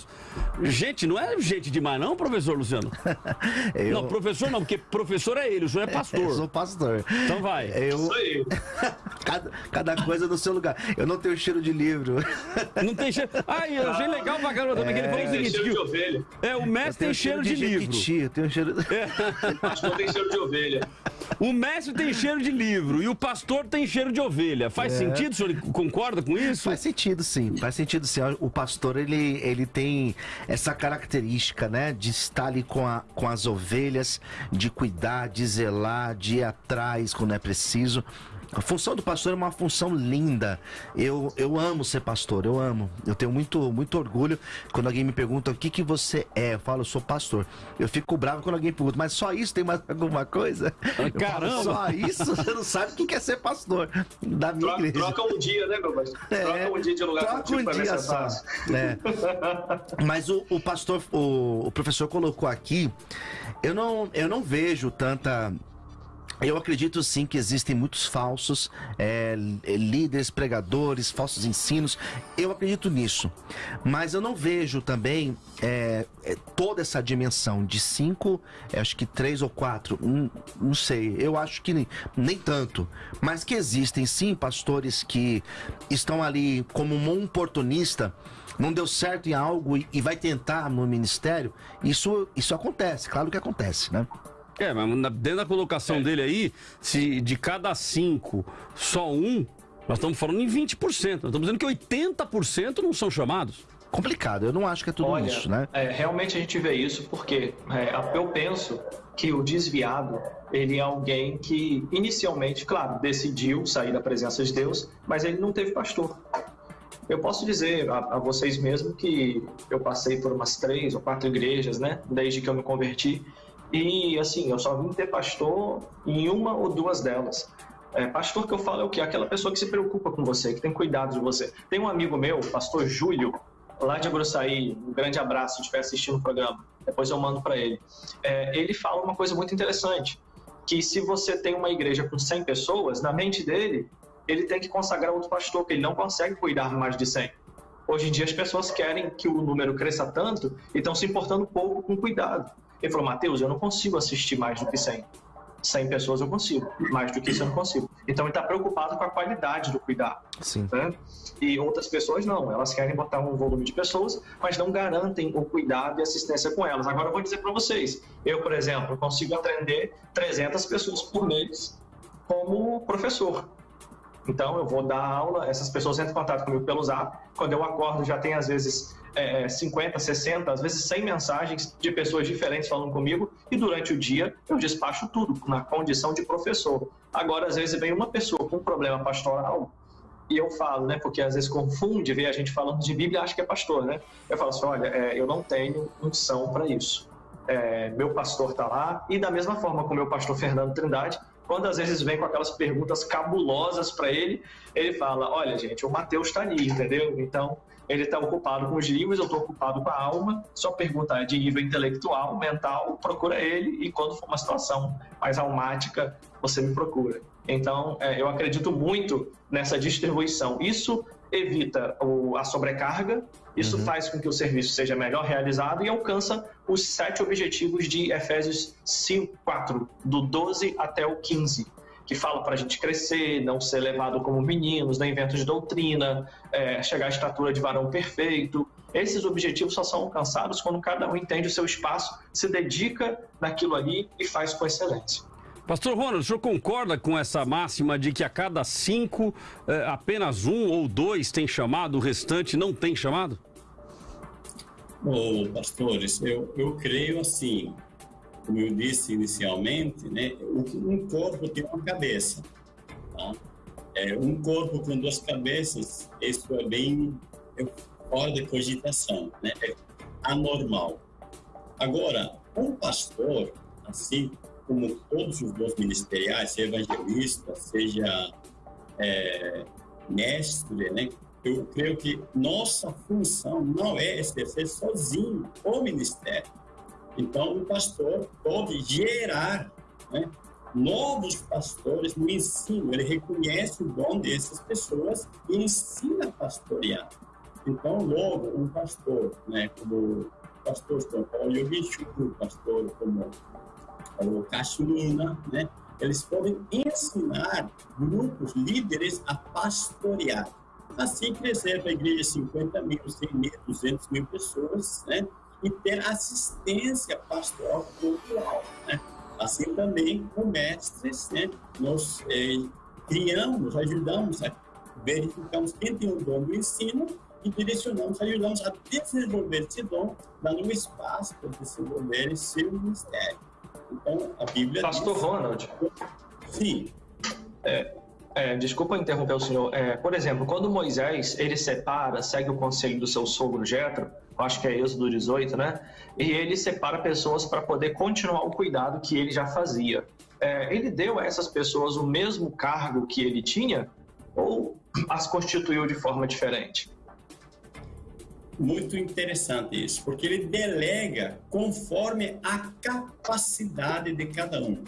Gente, não é gente demais, não, professor Luciano? eu... Não, professor não, porque professor é ele, o senhor é pastor. Eu sou pastor. Então vai. Eu... eu. cada, cada coisa no seu lugar. Eu não tenho cheiro de livro. Não tem cheiro. Ah, eu achei legal pra caramba também, é... que ele falou o seguinte: cheiro de ovelha. É, o mestre tem cheiro, cheiro de, de livro. Eu tenho cheiro. É. O pastor tem cheiro de ovelha. O mestre tem cheiro de livro e o pastor tem cheiro de ovelha. Faz é. sentido? O senhor concorda com isso? Faz sentido, sim. Faz sentido, sim. O pastor, ele, ele tem tem essa característica, né, de estar ali com, a, com as ovelhas, de cuidar, de zelar, de ir atrás quando é preciso. A função do pastor é uma função linda. Eu, eu amo ser pastor, eu amo. Eu tenho muito, muito orgulho quando alguém me pergunta o que, que você é. Eu falo, eu sou pastor. Eu fico bravo quando alguém pergunta, mas só isso tem mais alguma coisa? Caramba! Falo, só isso? Você não sabe o que é ser pastor da minha troca, igreja. Troca um dia, né, meu pastor? É, troca um dia de lugar troca um dia só. É. Mas o, o pastor, o, o professor colocou aqui, eu não, eu não vejo tanta eu acredito sim que existem muitos falsos é, líderes, pregadores, falsos ensinos. Eu acredito nisso. Mas eu não vejo também é, é toda essa dimensão de cinco, é, acho que três ou quatro, hum, não sei. Eu acho que nem, nem tanto. Mas que existem sim pastores que estão ali como um oportunista não deu certo em algo e, e vai tentar no ministério, isso, isso acontece, claro que acontece, né? É, mas dentro da colocação é. dele aí, se de cada cinco, só um, nós estamos falando em 20%. Nós estamos dizendo que 80% não são chamados. Complicado, eu não acho que é tudo Olha, isso, né? É, realmente a gente vê isso porque é, eu penso que o desviado, ele é alguém que inicialmente, claro, decidiu sair da presença de Deus, mas ele não teve pastor. Eu posso dizer a, a, vocês mesmo que eu passei por umas três ou quatro igrejas, né, desde que eu me converti, e assim, eu só vim ter pastor em uma ou duas delas. É, pastor que eu falo é o quê? Aquela pessoa que se preocupa com você, que tem cuidado de você. Tem um amigo meu, pastor Júlio, lá de Agroçaí, um grande abraço se estiver assistindo o programa, depois eu mando para ele. É, ele fala uma coisa muito interessante, que se você tem uma igreja com 100 pessoas, na mente dele, ele tem que consagrar outro pastor, que ele não consegue cuidar mais de 100. Hoje em dia as pessoas querem que o número cresça tanto e estão se importando pouco com cuidado. Ele falou, Mateus, eu não consigo assistir mais do que 100. 100 pessoas eu consigo, mais do que isso eu não consigo. Então ele está preocupado com a qualidade do cuidado. Sim. Né? E outras pessoas não, elas querem botar um volume de pessoas, mas não garantem o cuidado e assistência com elas. Agora eu vou dizer para vocês, eu, por exemplo, consigo atender 300 pessoas por mês como professor. Então eu vou dar aula, essas pessoas entram em contato comigo pelo Zap. Quando eu acordo já tem às vezes é, 50, 60, às vezes 100 mensagens de pessoas diferentes falando comigo e durante o dia eu despacho tudo na condição de professor. Agora às vezes vem uma pessoa com um problema pastoral e eu falo, né, porque às vezes confunde ver a gente falando de Bíblia e acha que é pastor, né? Eu falo assim, olha, é, eu não tenho unção para isso. É, meu pastor está lá e da mesma forma com o meu pastor Fernando Trindade, quando às vezes vem com aquelas perguntas cabulosas para ele, ele fala: Olha, gente, o Mateus está ali, entendeu? Então, ele está ocupado com os livros, eu estou ocupado com a alma. Só pergunta de nível intelectual, mental, procura ele e quando for uma situação mais almática, você me procura. Então, é, eu acredito muito nessa distribuição. Isso evita o, a sobrecarga, isso uhum. faz com que o serviço seja melhor realizado e alcança os sete objetivos de Efésios 5, 4, do 12 até o 15, que fala para a gente crescer, não ser levado como meninos, nem inventos de doutrina, é, chegar à estatura de varão perfeito. Esses objetivos só são alcançados quando cada um entende o seu espaço, se dedica naquilo ali e faz com excelência. Pastor Ronald, o senhor concorda com essa máxima de que a cada cinco, eh, apenas um ou dois tem chamado, o restante não tem chamado? Ô, pastores, eu, eu creio assim, como eu disse inicialmente, né, um corpo tem uma cabeça. Tá? É, um corpo com duas cabeças, isso é bem é fora de cogitação, né? é anormal. Agora, um pastor, assim, como todos os dons ministeriais, seja evangelista, seja é, mestre, né? Eu creio que nossa função não é exercer sozinho o ministério. Então, o pastor pode gerar né, novos pastores no ensino. Ele reconhece o dom dessas pessoas e ensina a pastorear. Então, logo, um pastor, né, como o pastor São Paulo Yogichu, o pastor como o Cachoeira, né? Eles podem ensinar grupos, líderes a pastorear. Assim crescer para a igreja 50 mil, 100 mil, 200 mil pessoas, né? E ter assistência pastoral cultural, né? Assim também com mestres, né? Nós é, criamos, ajudamos, verificamos quem tem o dom do ensino e direcionamos, ajudamos a desenvolver esse dom, dando um espaço para desenvolver seu ministério. Então, a Bíblia. Pastor diz... Ronald. Sim. É, é, desculpa interromper o senhor. É, por exemplo, quando Moisés ele separa, segue o conselho do seu sogro Jetro, acho que é Êxodo 18, né? E ele separa pessoas para poder continuar o cuidado que ele já fazia. É, ele deu a essas pessoas o mesmo cargo que ele tinha ou as constituiu de forma diferente? Muito interessante isso, porque ele delega conforme a capacidade de cada um.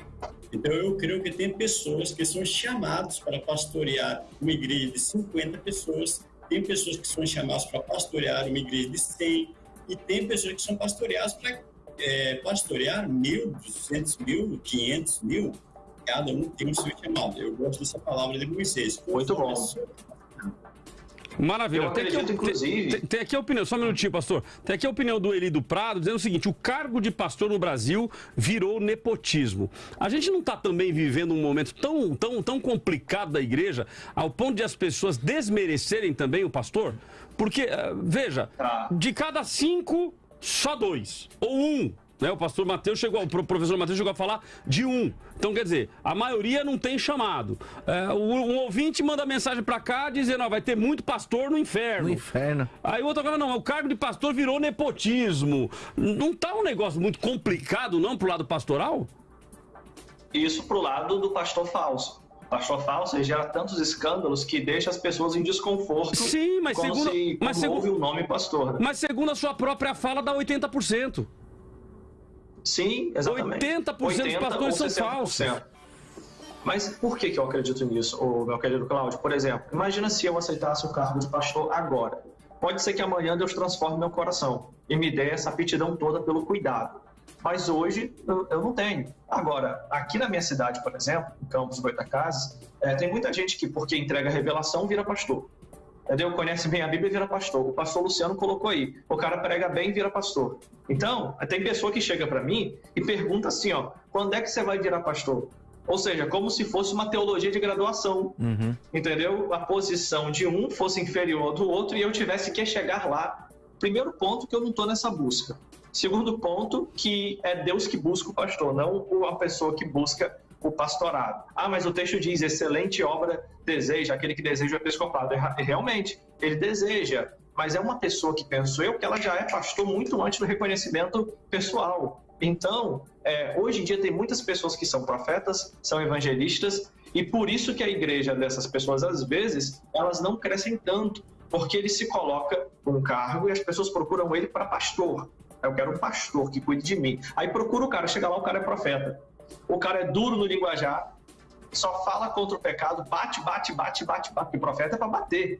Então, eu creio que tem pessoas que são chamadas para pastorear uma igreja de 50 pessoas, tem pessoas que são chamadas para pastorear uma igreja de 100, e tem pessoas que são pastoreadas para é, pastorear mil, duzentos mil, quinhentos mil. Cada um tem o seu chamado. Eu gosto dessa palavra de Moisés. Muito bom. Maravilha. Eu acredito, tem inclusive... Tem, tem, aqui a opinião, só um minutinho, pastor. Tem aqui a opinião do Eli do Prado, dizendo o seguinte, o cargo de pastor no Brasil virou nepotismo. A gente não está também vivendo um momento tão, tão, tão complicado da igreja, ao ponto de as pessoas desmerecerem também o pastor? Porque, eh, veja, tá. de cada cinco, só dois. Ou um né? O pastor Mateus chegou, o professor Mateus chegou a falar de um. Então, quer dizer, a maioria não tem chamado. É, o, um ouvinte manda mensagem para cá dizendo, ó, vai ter muito pastor no inferno. No inferno. Aí o outro agora, não, o cargo de pastor virou nepotismo. Não tá um negócio muito complicado, não, pro lado pastoral? Isso pro lado do pastor falso pastor falso gera tantos escândalos que deixa as pessoas em desconforto. Sim, mas segundo, se, mas segundo, ouve o nome pastor. Né? Mas segundo a sua própria fala, dá 80%. Sim, exatamente. 80%, 80 dos pastores são falsos. Mas por que, que eu acredito nisso, meu querido Cláudio? Por exemplo, imagina se eu aceitasse o cargo de pastor agora. Pode ser que amanhã Deus transforme meu coração e me dê essa aptidão toda pelo cuidado. mas hoje eu, eu não tenho. Agora, aqui na minha cidade, por exemplo, em Campos Goitacazes, é, tem muita gente que, porque entrega revelação, vira pastor. Entendeu? Conhece bem a Bíblia e vira pastor. O pastor Luciano colocou aí. O cara prega bem e vira pastor. Então, tem pessoa que chega para mim e pergunta assim, ó, quando é que você vai virar pastor? Ou seja, como se fosse uma teologia de graduação. Uhum. Entendeu? A posição de um fosse inferior do outro e eu tivesse que chegar lá. Primeiro ponto que eu não estou nessa busca. Segundo ponto, que é Deus que busca o pastor, não a pessoa que busca o pastorado. Ah, mas o texto diz: excelente obra deseja, aquele que deseja o episcopado. Realmente, ele deseja, mas é uma pessoa que penso eu que ela já é pastor muito antes do reconhecimento pessoal. Então, é, hoje em dia tem muitas pessoas que são profetas, são evangelistas, e por isso que a igreja dessas pessoas, às vezes, elas não crescem tanto, porque ele se coloca um cargo e as pessoas procuram ele para pastor. Eu quero um pastor que cuide de mim. Aí procura o cara, chega lá, o cara é profeta. O cara é duro no linguajar, só fala contra o pecado, bate, bate, bate, bate, bate. O profeta é para bater.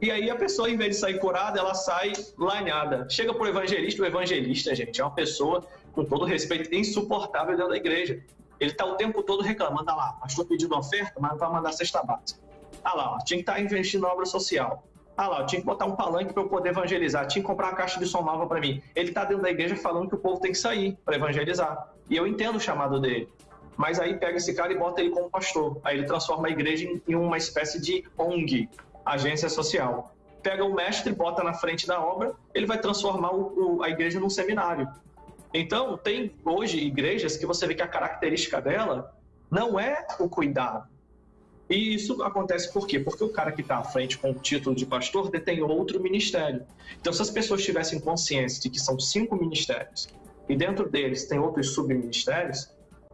E aí a pessoa, em vez de sair curada, ela sai lanhada. Chega pro evangelista, o evangelista, gente, é uma pessoa, com todo respeito, insuportável dentro da igreja. Ele está o tempo todo reclamando, ah lá, pastor pedindo oferta, mas não vai mandar cesta básica. Ah lá, tinha que estar tá investindo na obra social. Ah lá, eu tinha que botar um palanque para eu poder evangelizar, tinha que comprar uma caixa de som nova para mim. Ele está dentro da igreja falando que o povo tem que sair para evangelizar. E eu entendo o chamado dele. Mas aí pega esse cara e bota ele como pastor. Aí ele transforma a igreja em uma espécie de ONG, agência social. Pega o mestre, bota na frente da obra, ele vai transformar o, o, a igreja num seminário. Então, tem hoje igrejas que você vê que a característica dela não é o cuidado, e isso acontece por quê? Porque o cara que está à frente com o título de pastor detém outro ministério. Então, se as pessoas tivessem consciência de que são cinco ministérios e dentro deles tem outros subministérios,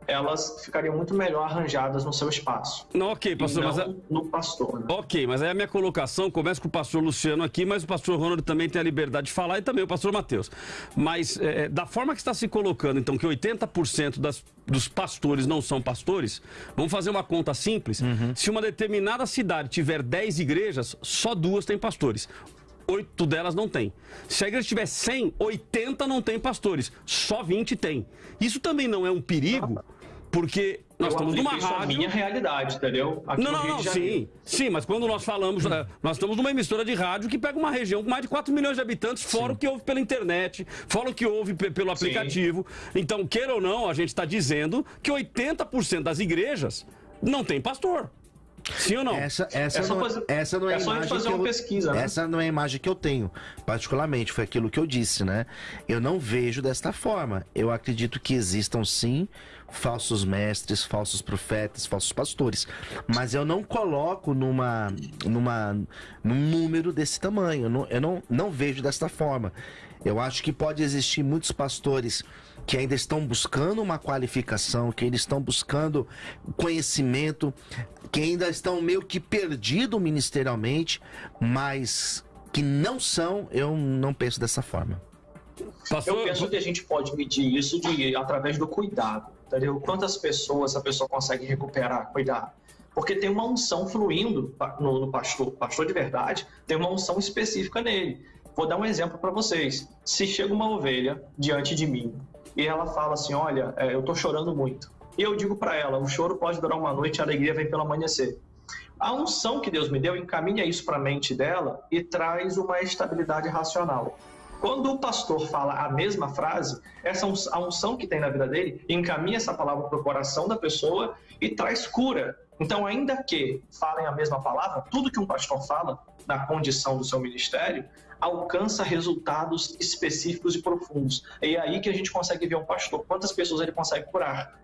elas ficariam muito melhor arranjadas no seu espaço. Não, ok, pastor, não mas é... no pastor. Né? Ok, mas aí a minha colocação começa com o pastor Luciano aqui, mas o pastor Ronald também tem a liberdade de falar e também o pastor Mateus. Mas é, da forma que está se colocando, então, que 80% das, dos pastores não são pastores, vamos fazer uma conta simples. Uhum. Se uma determinada cidade tiver 10 igrejas, só duas têm pastores oito delas não tem. Se a igreja tiver 100, 80 não tem pastores, só 20 tem. Isso também não é um perigo porque nós eu estamos numa rádio. a minha realidade, entendeu? Aqui não, não, não, sim. Sim, mas quando nós falamos, hum. nós estamos numa emissora de rádio que pega uma região com mais de 4 milhões de habitantes, fora sim. o que ouve pela internet, fora o que ouve pelo aplicativo. Sim. Então, queira ou não, a gente está dizendo que 80% das igrejas não tem pastor. Sim ou não? Essa, essa, é não, fazer, essa não é, é a imagem que eu, pesquisa, né? Essa não é a imagem que eu tenho, particularmente, foi aquilo que eu disse, né? Eu não vejo desta forma. Eu acredito que existam sim falsos mestres, falsos profetas, falsos pastores. Mas eu não coloco numa, numa, num número desse tamanho. Eu não, eu não, não vejo desta forma. Eu acho que pode existir muitos pastores que ainda estão buscando uma qualificação, que ainda estão buscando conhecimento, que ainda estão meio que perdidos ministerialmente, mas que não são, eu não penso dessa forma. Passou... Eu penso que a gente pode medir isso de, através do cuidado, entendeu? Quantas pessoas a pessoa consegue recuperar, cuidar. Porque tem uma unção fluindo no, no pastor. O pastor de verdade tem uma unção específica nele. Vou dar um exemplo para vocês. Se chega uma ovelha diante de mim e ela fala assim: Olha, é, eu estou chorando muito. E eu digo para ela: o choro pode durar uma noite, a alegria vem pelo amanhecer. A unção que Deus me deu encaminha isso para a mente dela e traz uma estabilidade racional. Quando o pastor fala a mesma frase, essa a unção que tem na vida dele encaminha essa palavra para o coração da pessoa e traz cura. Então, ainda que falem a mesma palavra, tudo que um pastor fala na condição do seu ministério alcança resultados específicos e profundos. É aí que a gente consegue ver um pastor, quantas pessoas ele consegue curar.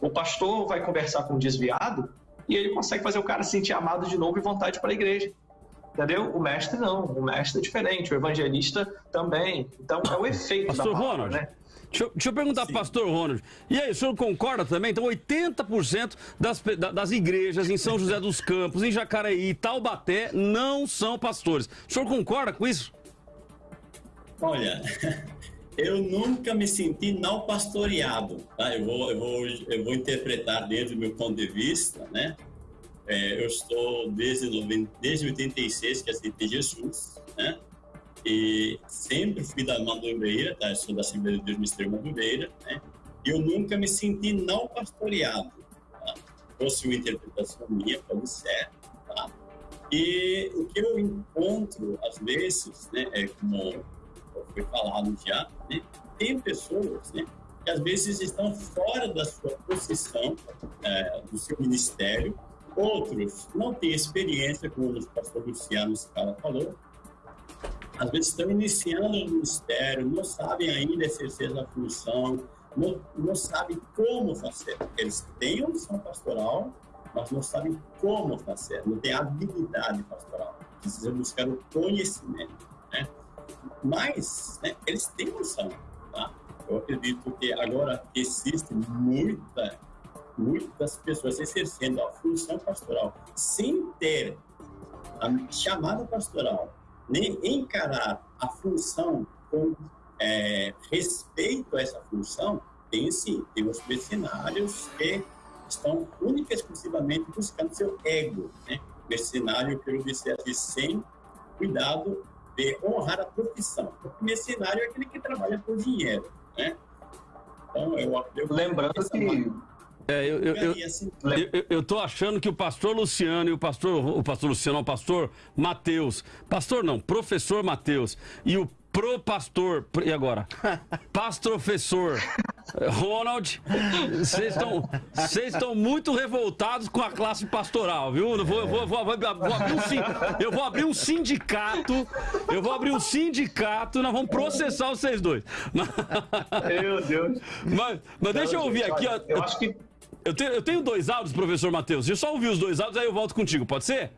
O pastor vai conversar com um desviado e ele consegue fazer o cara se sentir amado de novo e vontade para a igreja. Entendeu? O mestre não, o mestre é diferente, o evangelista também. Então é o efeito Pastor da palavra, Ronald, né? Deixa eu, deixa eu perguntar para o pastor Ronald. E aí, o senhor concorda também? Então, 80% das, das igrejas em São José dos Campos, em Jacareí, Taubaté, não são pastores. O senhor concorda com isso? Olha, eu nunca me senti não pastoreado. Tá? Eu, vou, eu, vou, eu vou interpretar desde o meu ponto de vista, né? É, eu estou desde, desde 86 que aceitei Jesus, né? e sempre fui da Madureira, tá? sou da Assembleia de Deus Ministério Madureira, né? E eu nunca me senti não pastoreado. Tá? Fosse uma interpretação minha, pode ser, tá? E o que eu encontro, às vezes, né, é como foi falado já, né, tem pessoas né, que às vezes estão fora da sua posição, é, do seu ministério, outros não têm experiência, como o pastor Luciano Scala falou, às vezes estão iniciando o ministério, não sabem ainda exercer a função, não, não sabem como fazer. Eles têm a missão pastoral, mas não sabem como fazer, não têm habilidade pastoral. Precisam buscar o conhecimento. Né? Mas né, eles têm noção. Tá? Eu acredito que agora existem muita, muitas pessoas exercendo a função pastoral sem ter a chamada pastoral, nem encarar a função com é, respeito a essa função, tem sim, tem os mercenários que estão única e exclusivamente buscando seu ego. Né? Mercenário, quero dizer assim, sem cuidado de honrar a profissão. Porque mercenário é aquele que trabalha por dinheiro. Né? Então, eu, eu Lembrando que. É, eu, eu, eu, eu, eu, tô achando que o pastor Luciano e o pastor, o pastor Luciano, o pastor Mateus, pastor não, professor Mateus e o pro pastor. E agora? Pastrofessor. Ronald, vocês estão muito revoltados com a classe pastoral, viu? Eu vou, vou, vou, vou, abrir um, eu vou abrir um sindicato. Eu vou abrir um sindicato. Nós vamos processar vocês dois. Meu Deus. Mas, mas deixa eu ouvir aqui. Ó, eu acho que. Eu tenho, eu tenho dois áudios, professor Matheus. Eu só ouvir os dois áudios, aí eu volto contigo, pode ser?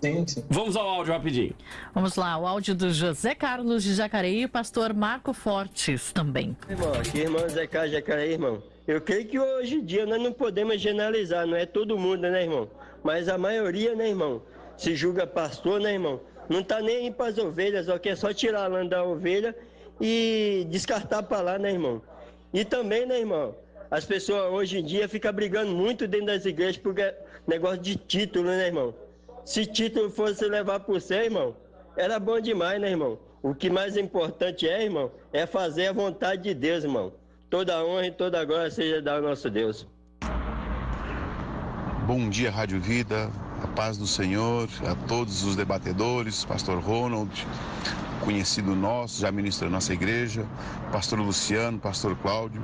Sim, sim. Vamos ao áudio rapidinho. Vamos lá, o áudio do José Carlos de Jacareí e o pastor Marco Fortes também. Irmão, aqui irmão José Carlos de Jacareí, irmão. Eu creio que hoje em dia nós não podemos generalizar, não é todo mundo, né, irmão? Mas a maioria, né, irmão, se julga pastor, né, irmão? Não tá nem aí para as ovelhas, ó, que é só tirar a lã da ovelha e descartar para lá, né, irmão? E também, né, irmão? As pessoas hoje em dia ficam brigando muito dentro das igrejas por negócio de título, né, irmão? Se título fosse levar por você, irmão, era bom demais, né, irmão? O que mais importante é, irmão, é fazer a vontade de Deus, irmão. Toda honra e toda glória seja da nosso Deus. Bom dia, Rádio Vida, a paz do Senhor, a todos os debatedores, Pastor Ronald, conhecido nosso, já ministra nossa igreja, Pastor Luciano, Pastor Cláudio.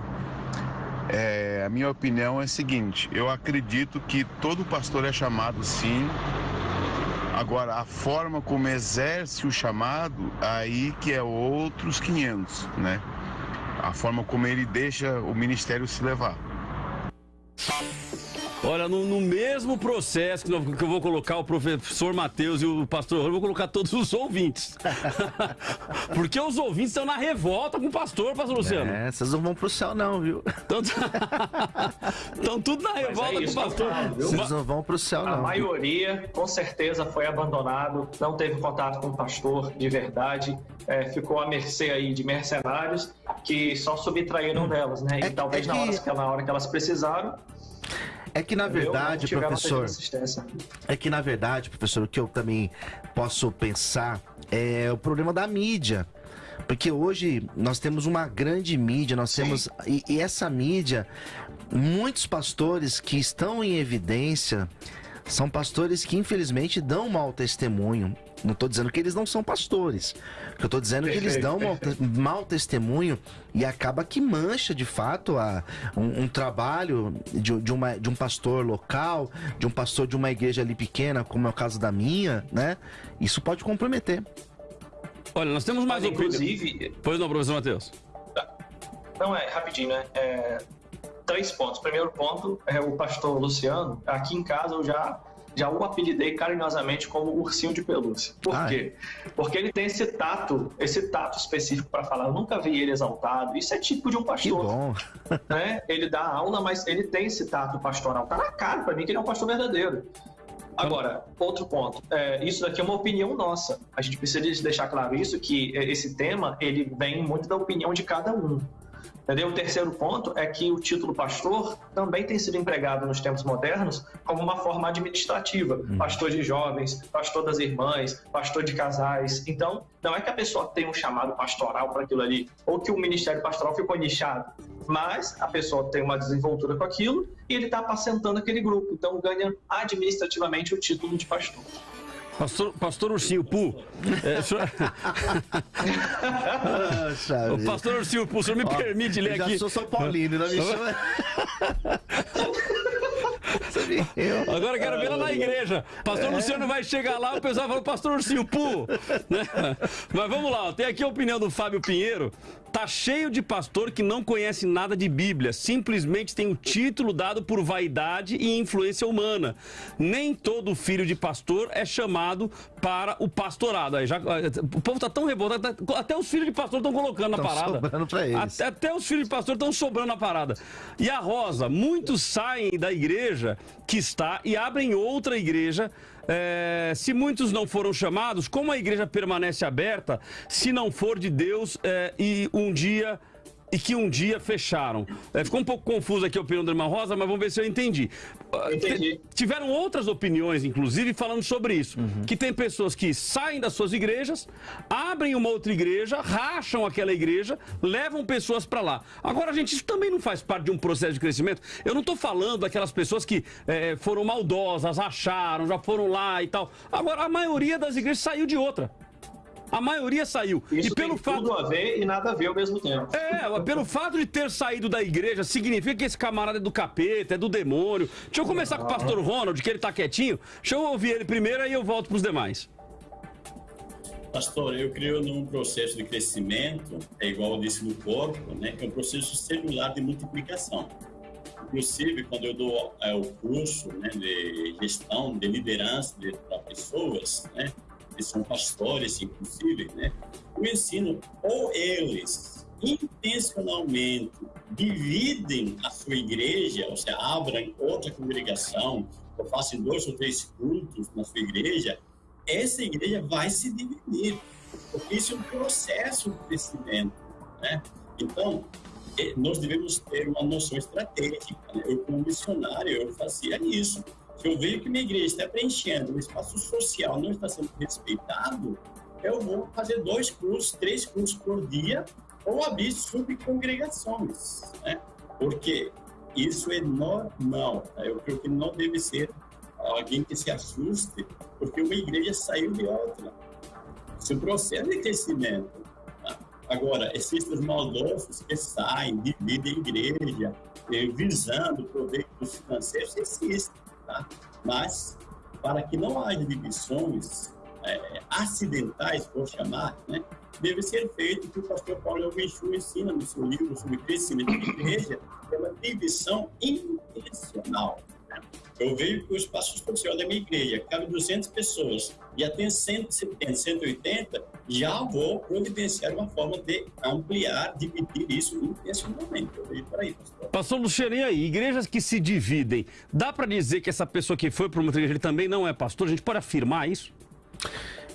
É, a minha opinião é a seguinte: eu acredito que todo pastor é chamado sim Agora, a forma como exerce o chamado, aí que é outros 500, né? A forma como ele deixa o ministério se levar. Olha, no, no, mesmo processo que eu vou colocar o professor Matheus e o pastor, eu vou colocar todos os ouvintes. Porque os ouvintes estão na revolta com o pastor, pastor Luciano. É, vocês não vão pro céu não, viu? Estão tudo na revolta é com o pastor. vocês não vão pro céu não. A maioria, com certeza, foi abandonado, não teve contato com o pastor de verdade, é, ficou à mercê aí de mercenários que só subtraíram delas, né? E é, talvez é que... na, hora que, na hora que elas precisaram, é que na verdade, professor. É que na verdade, professor, o que eu também posso pensar é o problema da mídia. Porque hoje nós temos uma grande mídia, nós temos. E, e essa mídia, muitos pastores que estão em evidência são pastores que infelizmente dão mau testemunho. Não estou dizendo que eles não são pastores. Eu estou dizendo que eles dão mau, mau, testemunho e acaba que mancha de fato a, um, um trabalho de, de, uma, de um pastor local, de um pastor de uma igreja ali pequena, como é o caso da minha, né? Isso pode comprometer. Olha, nós temos mais Mas, Inclusive. Pois não, professor Matheus. Não, é rapidinho, né? É, três pontos. Primeiro ponto é o pastor Luciano. Aqui em casa eu já já o apelidei carinhosamente como ursinho de pelúcia. Por Ai. quê? Porque ele tem esse tato, esse tato específico para falar. Eu nunca vi ele exaltado. Isso é tipo de um pastor. Que bom. Né? Ele dá aula, mas ele tem esse tato pastoral. Tá na cara para mim que ele é um pastor verdadeiro. Agora, outro ponto. É, isso daqui é uma opinião nossa. A gente precisa deixar claro isso, que esse tema, ele vem muito da opinião de cada um. Entendeu? O terceiro ponto é que o título pastor também tem sido empregado nos tempos modernos como uma forma administrativa. Pastor de jovens, pastor das irmãs, pastor de casais. Então, não é que a pessoa tem um chamado pastoral para aquilo ali, ou que o ministério pastoral ficou nichado, mas a pessoa tem uma desenvoltura com aquilo e ele está apacentando aquele grupo. Então, ganha administrativamente o título de pastor. Pastor, pastor Ursinho Pu. É, o senhor... O pastor Ursinho Pu, o senhor me Ó, permite ler eu já aqui. sou São Paulino, não me chama. Agora quero ver ela na igreja. Pastor É. Luciano vai chegar lá, o pessoal fala, pastor Ursinho Pu. Né? Mas vamos lá, ó, tem aqui a opinião do Fábio Pinheiro. Tá cheio de pastor que não conhece nada de Bíblia, simplesmente tem o título dado por vaidade e influência humana. Nem todo filho de pastor é chamado para o pastorado. Aí já, o povo tá tão revoltado, tá- até os filhos de pastor estão colocando na Tão parada. sobrando pra eles. Até, até os filhos de pastor estão sobrando na parada. E a Rosa, muitos saem da igreja que está e abrem outra igreja. É, se muitos não foram chamados, como a igreja permanece aberta se não for de Deus é, e um dia e que um dia fecharam. É, ficou um pouco confuso aqui a opinião da irmã Rosa, mas vamos ver se eu entendi. Ah, te- Tiveram outras opiniões, inclusive, falando sobre isso. Que tem pessoas que saem das suas igrejas, abrem uma outra igreja, racham aquela igreja, levam pessoas para lá. Agora, gente, isso também não faz parte de um processo de crescimento. Eu não estou falando daquelas pessoas que eh, foram maldosas, racharam, já foram lá e tal. Agora, a maioria das igrejas saiu de outra. A maioria saiu. Isso e pelo tem fato tudo a ver e nada a ver ao mesmo tempo. é, pelo fato de ter saído da igreja, significa que esse camarada é do capeta, é do demônio. Deixa eu começar com o pastor Ronald, que ele tá quietinho. Deixa eu ouvir ele primeiro, aí eu volto pros demais. Pastor, eu creio num processo de crescimento, é igual eu disse no corpo, né? É um processo celular de multiplicação. Inclusive, quando eu dou é, o curso né, de gestão, de liderança para pessoas, né? Que são pastores, inclusive, né? Eu ensino ou eles intencionalmente dividem a sua igreja, ou seja, abrem outra congregação, ou façam dois ou três cultos na sua igreja, essa igreja vai se dividir, porque isso é um processo de crescimento, né? Então, eh, nós devemos ter uma noção estratégica. Né? Eu, como missionário, eu fazia isso. Eu vejo que minha igreja está preenchendo, o espaço social não está sendo respeitado, eu vou fazer dois cursos, três cursos por dia, ou abrir subcongregações, né? Porque isso é normal. tá? Eu creio que não deve ser alguém que se assuste porque uma igreja saiu de outra. Isso um processo de crescimento. tá? Agora, os maldosos que saem, dividem a igreja, eh, visando proveitos financeiros, existe. Tá? Mas, para que não haja divisões eh, acidentais, vou chamar, né, deve ser feito o que o pastor Paulo Elvinchu ensina no seu livro sobre crescimento de igreja, é uma divisão intencional. Eu vejo que o espaço social da minha igreja cabe 200 pessoas, já tem 170, 180, já vou providenciar uma forma de ampliar, dividir isso intencionalmente. Eu vejo por aí, pastor. Pastor Luciano, aí? Igrejas que se dividem, dá pra dizer que essa pessoa que foi para uma igreja ele também não é pastor? A gente pode afirmar isso?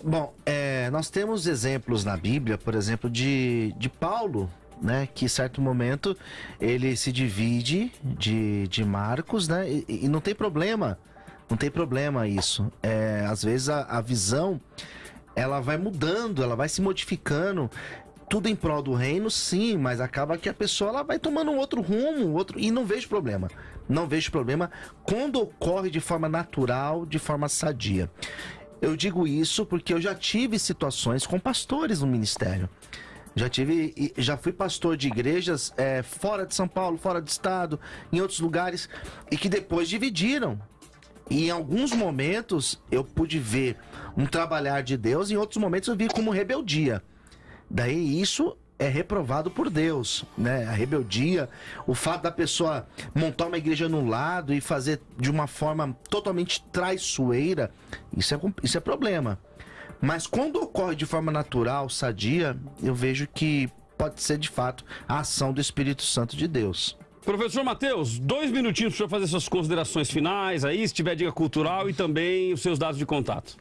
Bom, é, nós temos exemplos na Bíblia, por exemplo, de, de Paulo, né? Que em certo momento ele se divide de, de Marcos, né? E, e não tem problema, não tem problema isso. É, às vezes a, a visão ela vai mudando, ela vai se modificando. Tudo em prol do reino, sim, mas acaba que a pessoa ela vai tomando um outro rumo, um outro e não vejo problema. Não vejo problema quando ocorre de forma natural, de forma sadia. Eu digo isso porque eu já tive situações com pastores no ministério. Já tive, já fui pastor de igrejas é, fora de São Paulo, fora do estado, em outros lugares, e que depois dividiram. E em alguns momentos eu pude ver um trabalhar de Deus, em outros momentos eu vi como rebeldia. Daí isso é reprovado por Deus, né? A rebeldia, o fato da pessoa montar uma igreja no lado e fazer de uma forma totalmente traiçoeira, isso é, isso é problema. Mas quando ocorre de forma natural, sadia, eu vejo que pode ser de fato a ação do Espírito Santo de Deus. Professor Matheus, dois minutinhos para o senhor fazer suas considerações finais aí, se tiver dica cultural e também os seus dados de contato.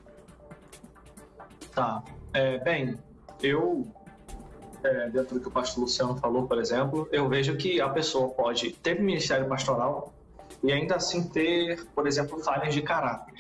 Tá. É, bem, eu é, dentro do que o pastor Luciano falou, por exemplo, eu vejo que a pessoa pode ter ministério pastoral e ainda assim ter, por exemplo, falhas de caráter.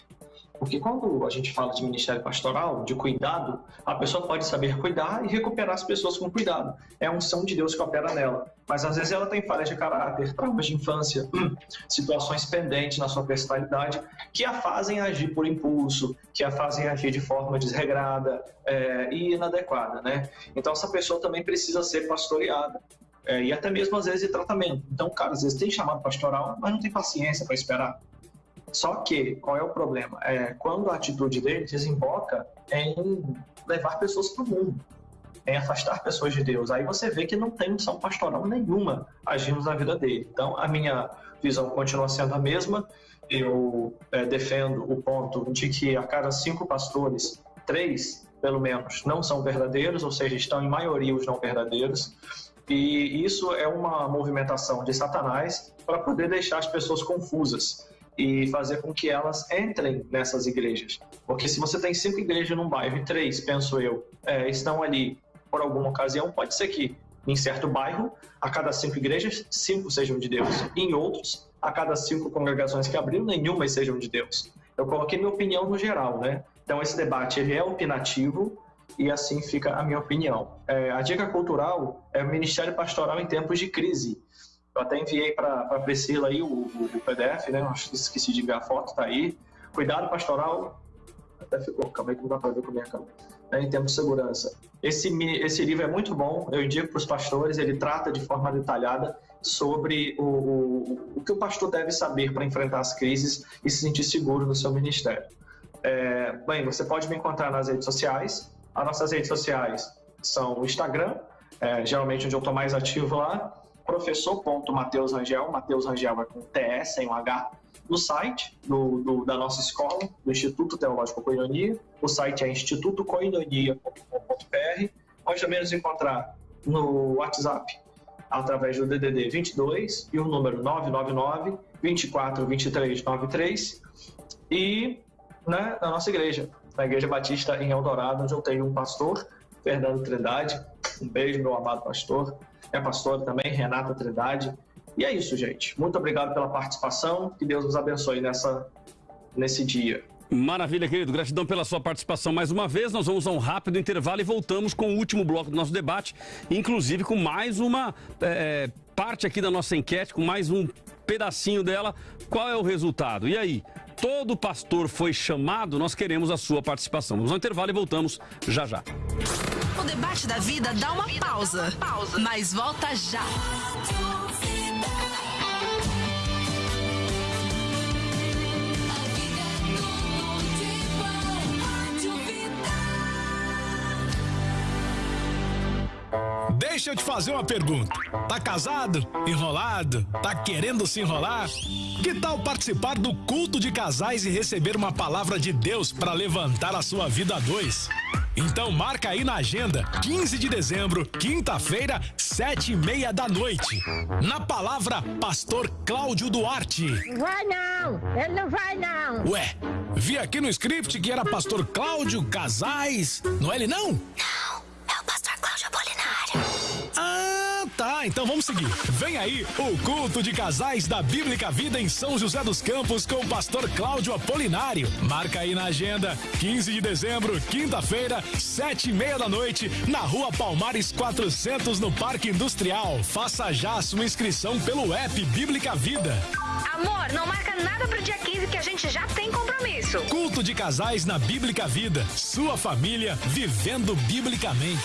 Porque quando a gente fala de ministério pastoral, de cuidado, a pessoa pode saber cuidar e recuperar as pessoas com cuidado. É a unção de Deus que opera nela. Mas às vezes ela tem falhas de caráter, traumas de infância, situações pendentes na sua personalidade que a fazem agir por impulso, que a fazem agir de forma desregrada é, e inadequada, né? Então essa pessoa também precisa ser pastoreada. É, e até mesmo às vezes de tratamento. Então, cara, às vezes tem chamado pastoral, mas não tem paciência para esperar. Só que, qual é o problema? É, quando a atitude dele desemboca em levar pessoas para o mundo, em afastar pessoas de Deus, aí você vê que não tem missão pastoral nenhuma agindo na vida dele. Então, a minha visão continua sendo a mesma. Eu é, defendo o ponto de que a cada cinco pastores, três, pelo menos, não são verdadeiros, ou seja, estão em maioria os não verdadeiros. E isso é uma movimentação de Satanás para poder deixar as pessoas confusas e fazer com que elas entrem nessas igrejas. Porque se você tem cinco igrejas num bairro e três, penso eu, é, estão ali por alguma ocasião, pode ser que em certo bairro, a cada cinco igrejas, cinco sejam de Deus. E em outros, a cada cinco congregações que abriram, nenhuma sejam de Deus. Eu coloquei minha opinião no geral, né? Então esse debate ele é opinativo e assim fica a minha opinião. É, a dica cultural é o ministério pastoral em tempos de crise. Eu até enviei para a Priscila aí o, o, PDF, né? Acho que esqueci de enviar a foto, tá aí. Cuidado pastoral. Até ficou, calma aí que não dá para ver com a minha câmera. É, em termos de segurança. Esse, esse livro é muito bom, eu indico para os pastores, ele trata de forma detalhada sobre o, o, o que o pastor deve saber para enfrentar as crises e se sentir seguro no seu ministério. É, bem, você pode me encontrar nas redes sociais. As nossas redes sociais são o Instagram, é, geralmente onde eu estou mais ativo lá, professor.mateus Rangel, Mateus Rangel é com TS, sem um H, no site do, do, da nossa escola, do Instituto Teológico Coinonia. O site é institutocoinonia.com.br. Pode também nos encontrar no WhatsApp, através do DDD 22 e o número 999 24 23 93 e né, na nossa igreja, na Igreja Batista em Eldorado, onde eu tenho um pastor, Fernando Trindade. Um beijo, meu amado pastor é pastora também, Renata Trindade. E é isso, gente. Muito obrigado pela participação. Que Deus nos abençoe nessa, nesse dia. Maravilha, querido. Gratidão pela sua participação mais uma vez. Nós vamos a um rápido intervalo e voltamos com o último bloco do nosso debate, inclusive com mais uma é, parte aqui da nossa enquete, com mais um pedacinho dela. Qual é o resultado? E aí? Todo pastor foi chamado? Nós queremos a sua participação. Vamos ao intervalo e voltamos já já. O debate da vida dá uma pausa, mas volta já. Deixa eu te fazer uma pergunta. Tá casado? Enrolado? Tá querendo se enrolar? Que tal participar do culto de casais e receber uma palavra de Deus para levantar a sua vida a dois? Então marca aí na agenda, 15 de dezembro, quinta-feira, sete e meia da noite. Na palavra, Pastor Cláudio Duarte. Vai não, ele não vai não. Ué, vi aqui no script que era Pastor Cláudio Casais, não é ele não? Não, Ah. Então vamos seguir. Vem aí o culto de casais da Bíblica Vida em São José dos Campos com o pastor Cláudio Apolinário. Marca aí na agenda, 15 de dezembro, quinta-feira, sete e meia da noite, na rua Palmares 400, no Parque Industrial. Faça já a sua inscrição pelo app Bíblica Vida. Amor, não marca nada pro dia 15 que a gente já tem compromisso. Culto de casais na Bíblica Vida. Sua família vivendo biblicamente.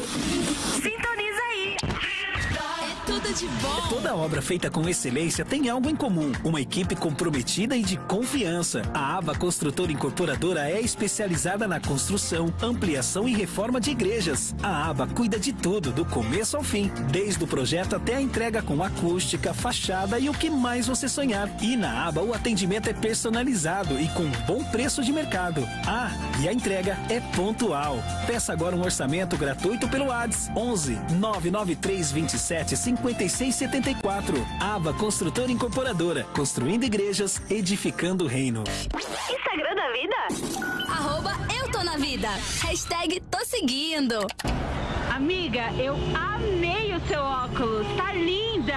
De bom. Toda obra feita com excelência tem algo em comum: uma equipe comprometida e de confiança. A Aba Construtora Incorporadora é especializada na construção, ampliação e reforma de igrejas. A Aba cuida de tudo, do começo ao fim, desde o projeto até a entrega com acústica, fachada e o que mais você sonhar. E na Aba o atendimento é personalizado e com bom preço de mercado. Ah, e a entrega é pontual. Peça agora um orçamento gratuito pelo ADS 11 993 27 50 9674. Aba Construtora Incorporadora. Construindo igrejas, edificando o reino. Instagram da vida? Arroba eu tô na vida. Hashtag tô seguindo. Amiga, eu amei o seu óculos. Tá linda!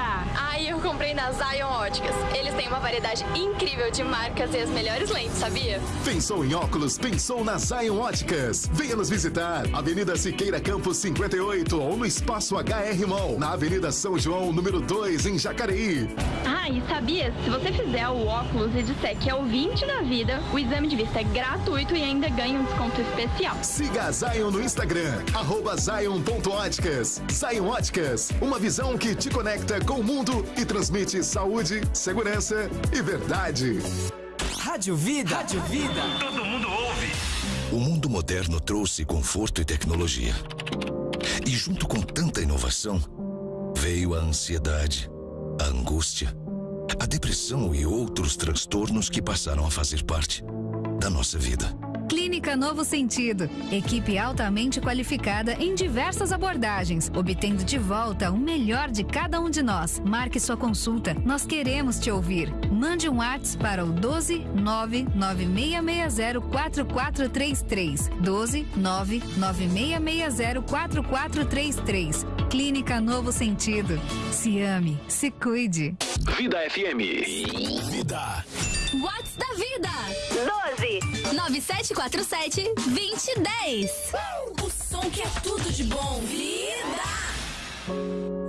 Comprei na Zion Óticas. Eles têm uma variedade incrível de marcas e as melhores lentes, sabia? Pensou em óculos? Pensou na Zion Óticas. Venha nos visitar. Avenida Siqueira Campos 58 ou no Espaço HR Mall, na Avenida São João, número 2, em Jacareí. Ah, e sabia? Se você fizer o óculos e disser que é ouvinte da vida, o exame de vista é gratuito e ainda ganha um desconto especial. Siga a Zion no Instagram, arroba Zion.óticas. Zion Óticas, uma visão que te conecta com o mundo e transmite saúde, segurança e verdade. Rádio Vida. Rádio Vida. Todo mundo ouve. O mundo moderno trouxe conforto e tecnologia. E junto com tanta inovação, veio a ansiedade, a angústia, a depressão e outros transtornos que passaram a fazer parte da nossa vida. Clínica Novo Sentido. Equipe altamente qualificada em diversas abordagens, obtendo de volta o melhor de cada um de nós. Marque sua consulta. Nós queremos te ouvir. Mande um WhatsApp para o 12 99660 4433. 12 99660 4433. Clínica Novo Sentido. Se ame, se cuide. Vida FM. Vida. Whats da vida. 12 9747 2010. O som que é tudo de bom. Vida.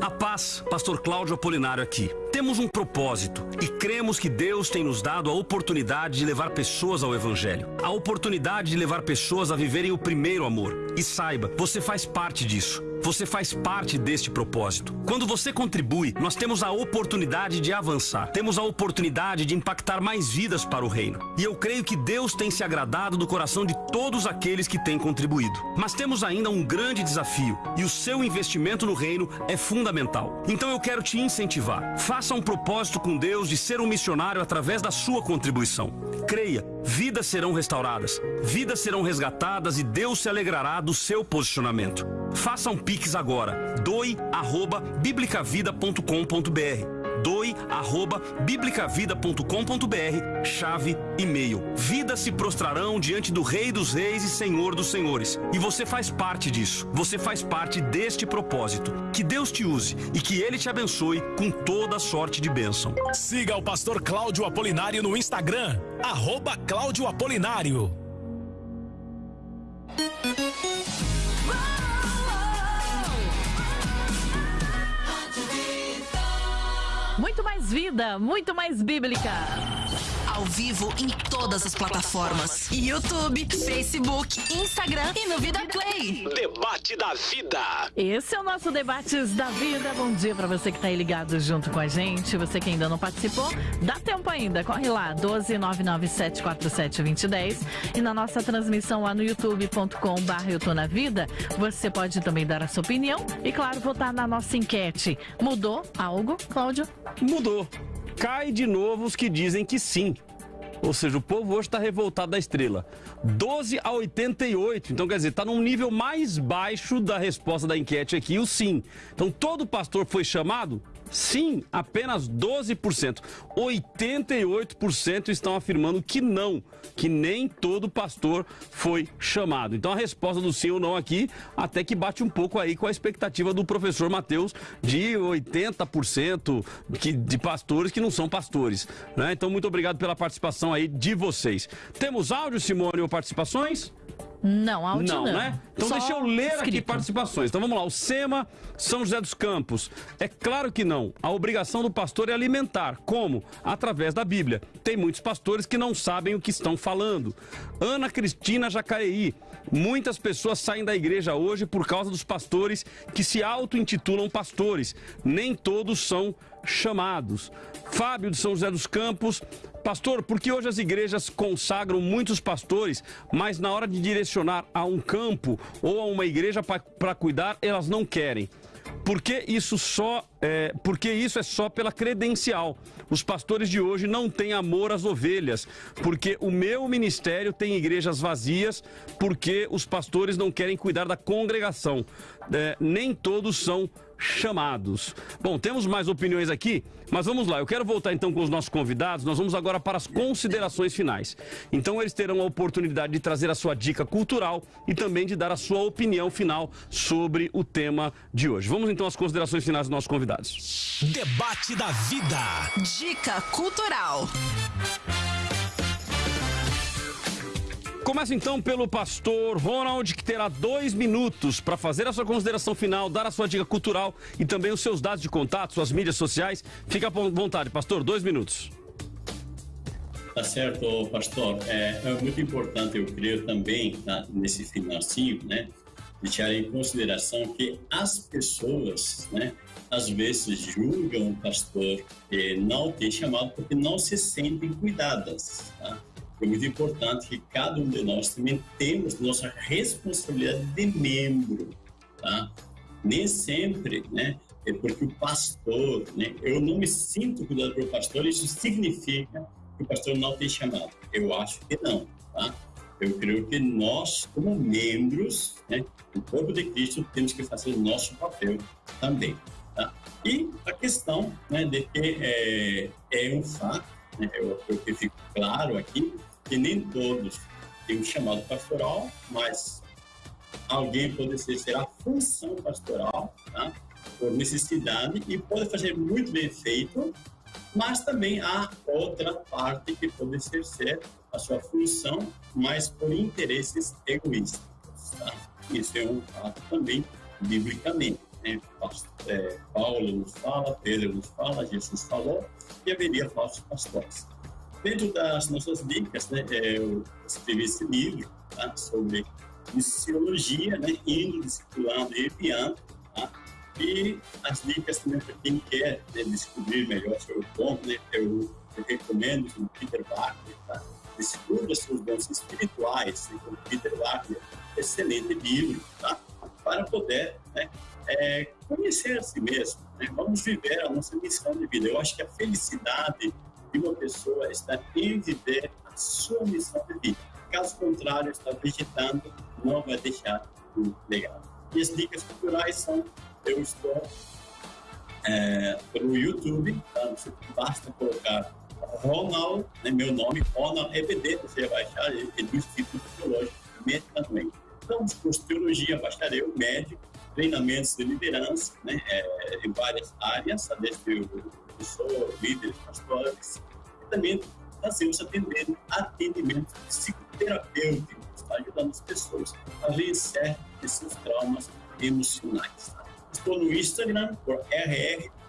A paz, Pastor Cláudio Apolinário aqui. Temos um propósito e cremos que Deus tem nos dado a oportunidade de levar pessoas ao Evangelho. A oportunidade de levar pessoas a viverem o primeiro amor. E saiba, você faz parte disso. Você faz parte deste propósito. Quando você contribui, nós temos a oportunidade de avançar. Temos a oportunidade de impactar mais vidas para o reino. E eu creio que Deus tem se agradado do coração de todos aqueles que têm contribuído. Mas temos ainda um grande desafio e o seu investimento no reino é fundamental. Então eu quero te incentivar. Faça um propósito com Deus de ser um missionário através da sua contribuição. Creia, vidas serão restauradas, vidas serão resgatadas e Deus se alegrará do seu posicionamento. Faça um Pix agora. doe@biblicavida.com.br. doe@biblicavida.com.br. Chave e-mail. Vidas se prostrarão diante do Rei dos Reis e Senhor dos Senhores. E você faz parte disso. Você faz parte deste propósito. Que Deus te use e que ele te abençoe com toda sorte de bênção. Siga o pastor Cláudio Apolinário no Instagram, arroba Cláudio Apolinário. Muito mais vida, muito mais bíblica. Ao vivo em todas as plataformas: YouTube, Facebook, Instagram e no Vida Play. Debate da Vida. Esse é o nosso Debates da Vida. Bom dia para você que tá aí ligado junto com a gente. Você que ainda não participou, dá tempo ainda. Corre lá, 12997472010. E na nossa transmissão lá no youtube.com.br Eu Tô Na Vida, você pode também dar a sua opinião e, claro, votar na nossa enquete. Mudou algo, Cláudio? Mudou. Cai de novo os que dizem que sim. Ou seja, o povo hoje está revoltado da estrela. 12 a 88. Então, quer dizer, está num nível mais baixo da resposta da enquete aqui, o sim. Então, todo pastor foi chamado? Sim, apenas 12%. 88% estão afirmando que não, que nem todo pastor foi chamado. Então a resposta do sim ou não aqui até que bate um pouco aí com a expectativa do professor Mateus de 80% que, de pastores que não são pastores. Né? Então muito obrigado pela participação aí de vocês. Temos áudio, Simone, ou participações? Não, áudio não. Não, né? Então Só deixa eu ler aqui escrito. participações. Então vamos lá, o SEMA, São José dos Campos. É claro que não. A obrigação do pastor é alimentar. Como? Através da Bíblia. Tem muitos pastores que não sabem o que estão falando. Ana Cristina Jacareí. Muitas pessoas saem da igreja hoje por causa dos pastores que se auto-intitulam pastores. Nem todos são chamados. Fábio de São José dos Campos. Pastor, por que hoje as igrejas consagram muitos pastores, mas na hora de direcionar a um campo ou a uma igreja para cuidar, elas não querem? Porque isso só é, porque isso é só pela credencial. Os pastores de hoje não têm amor às ovelhas, porque o meu ministério tem igrejas vazias, porque os pastores não querem cuidar da congregação. É, nem todos são chamados. Bom, temos mais opiniões aqui, mas vamos lá. Eu quero voltar então com os nossos convidados. Nós vamos agora para as considerações finais. Então eles terão a oportunidade de trazer a sua dica cultural e também de dar a sua opinião final sobre o tema de hoje. Vamos então às considerações finais dos nossos convidados. Debate da vida. Dica cultural. Começa então pelo pastor Ronald, que terá dois minutos para fazer a sua consideração final, dar a sua dica cultural e também os seus dados de contato, suas mídias sociais. Fica à vontade, pastor, dois minutos. Tá certo, pastor. É, é muito importante, eu creio também, tá, nesse finalzinho, né, deixar em consideração que as pessoas, né, às vezes julgam o pastor que não tem chamado porque não se sentem cuidadas, tá? É muito importante que cada um de nós também temos nossa responsabilidade de membro, tá? Nem sempre, né? É porque o pastor, né? Eu não me sinto cuidado pelo pastor, isso significa que o pastor não tem chamado. Eu acho que não, tá? Eu creio que nós, como membros, né, do corpo de Cristo, temos que fazer o nosso papel também, tá? E a questão, né, de que é, é um fato né? Eu, eu que fico claro aqui que nem todos têm um chamado pastoral, mas alguém pode ser a função pastoral, tá? por necessidade, e pode fazer muito bem feito, mas também há outra parte que pode ser a sua função, mas por interesses egoístas. Tá? Isso é um fato também, biblicamente. Né? É, Paulo nos fala, Pedro nos fala, Jesus falou, e haveria falsos pastores. Dentro das nossas dicas, né, é, eu escrevi esse livro tá, sobre missiologia, né, indo, discipulando e enviando, tá? e as dicas também para quem quer né, descobrir melhor sobre o dom, né, eu, eu recomendo o Peter Wagner, tá? Descubra seus dons espirituais, né, o Peter Wagner, excelente livro, tá? Para poder né, é, conhecer a si mesmo. Né? Vamos viver a nossa missão de vida. Eu acho que a felicidade de uma pessoa está em viver a sua missão de vida. Caso contrário, está vegetando, não vai deixar um legado. E as dicas culturais são: eu estou é, pelo YouTube, tá? basta colocar Ronald, né, meu nome, Ronald EBD, você vai achar, ele é do Instituto Teológico Médico Então, curso de teologia, bacharel, médico, treinamentos de liderança, né, é, em várias áreas, desde o professor, líderes, pastores, e também fazemos atendendo atendimento psicoterapêutico, está ajudando as pessoas a vencer esses traumas emocionais. Tá? Estou no Instagram por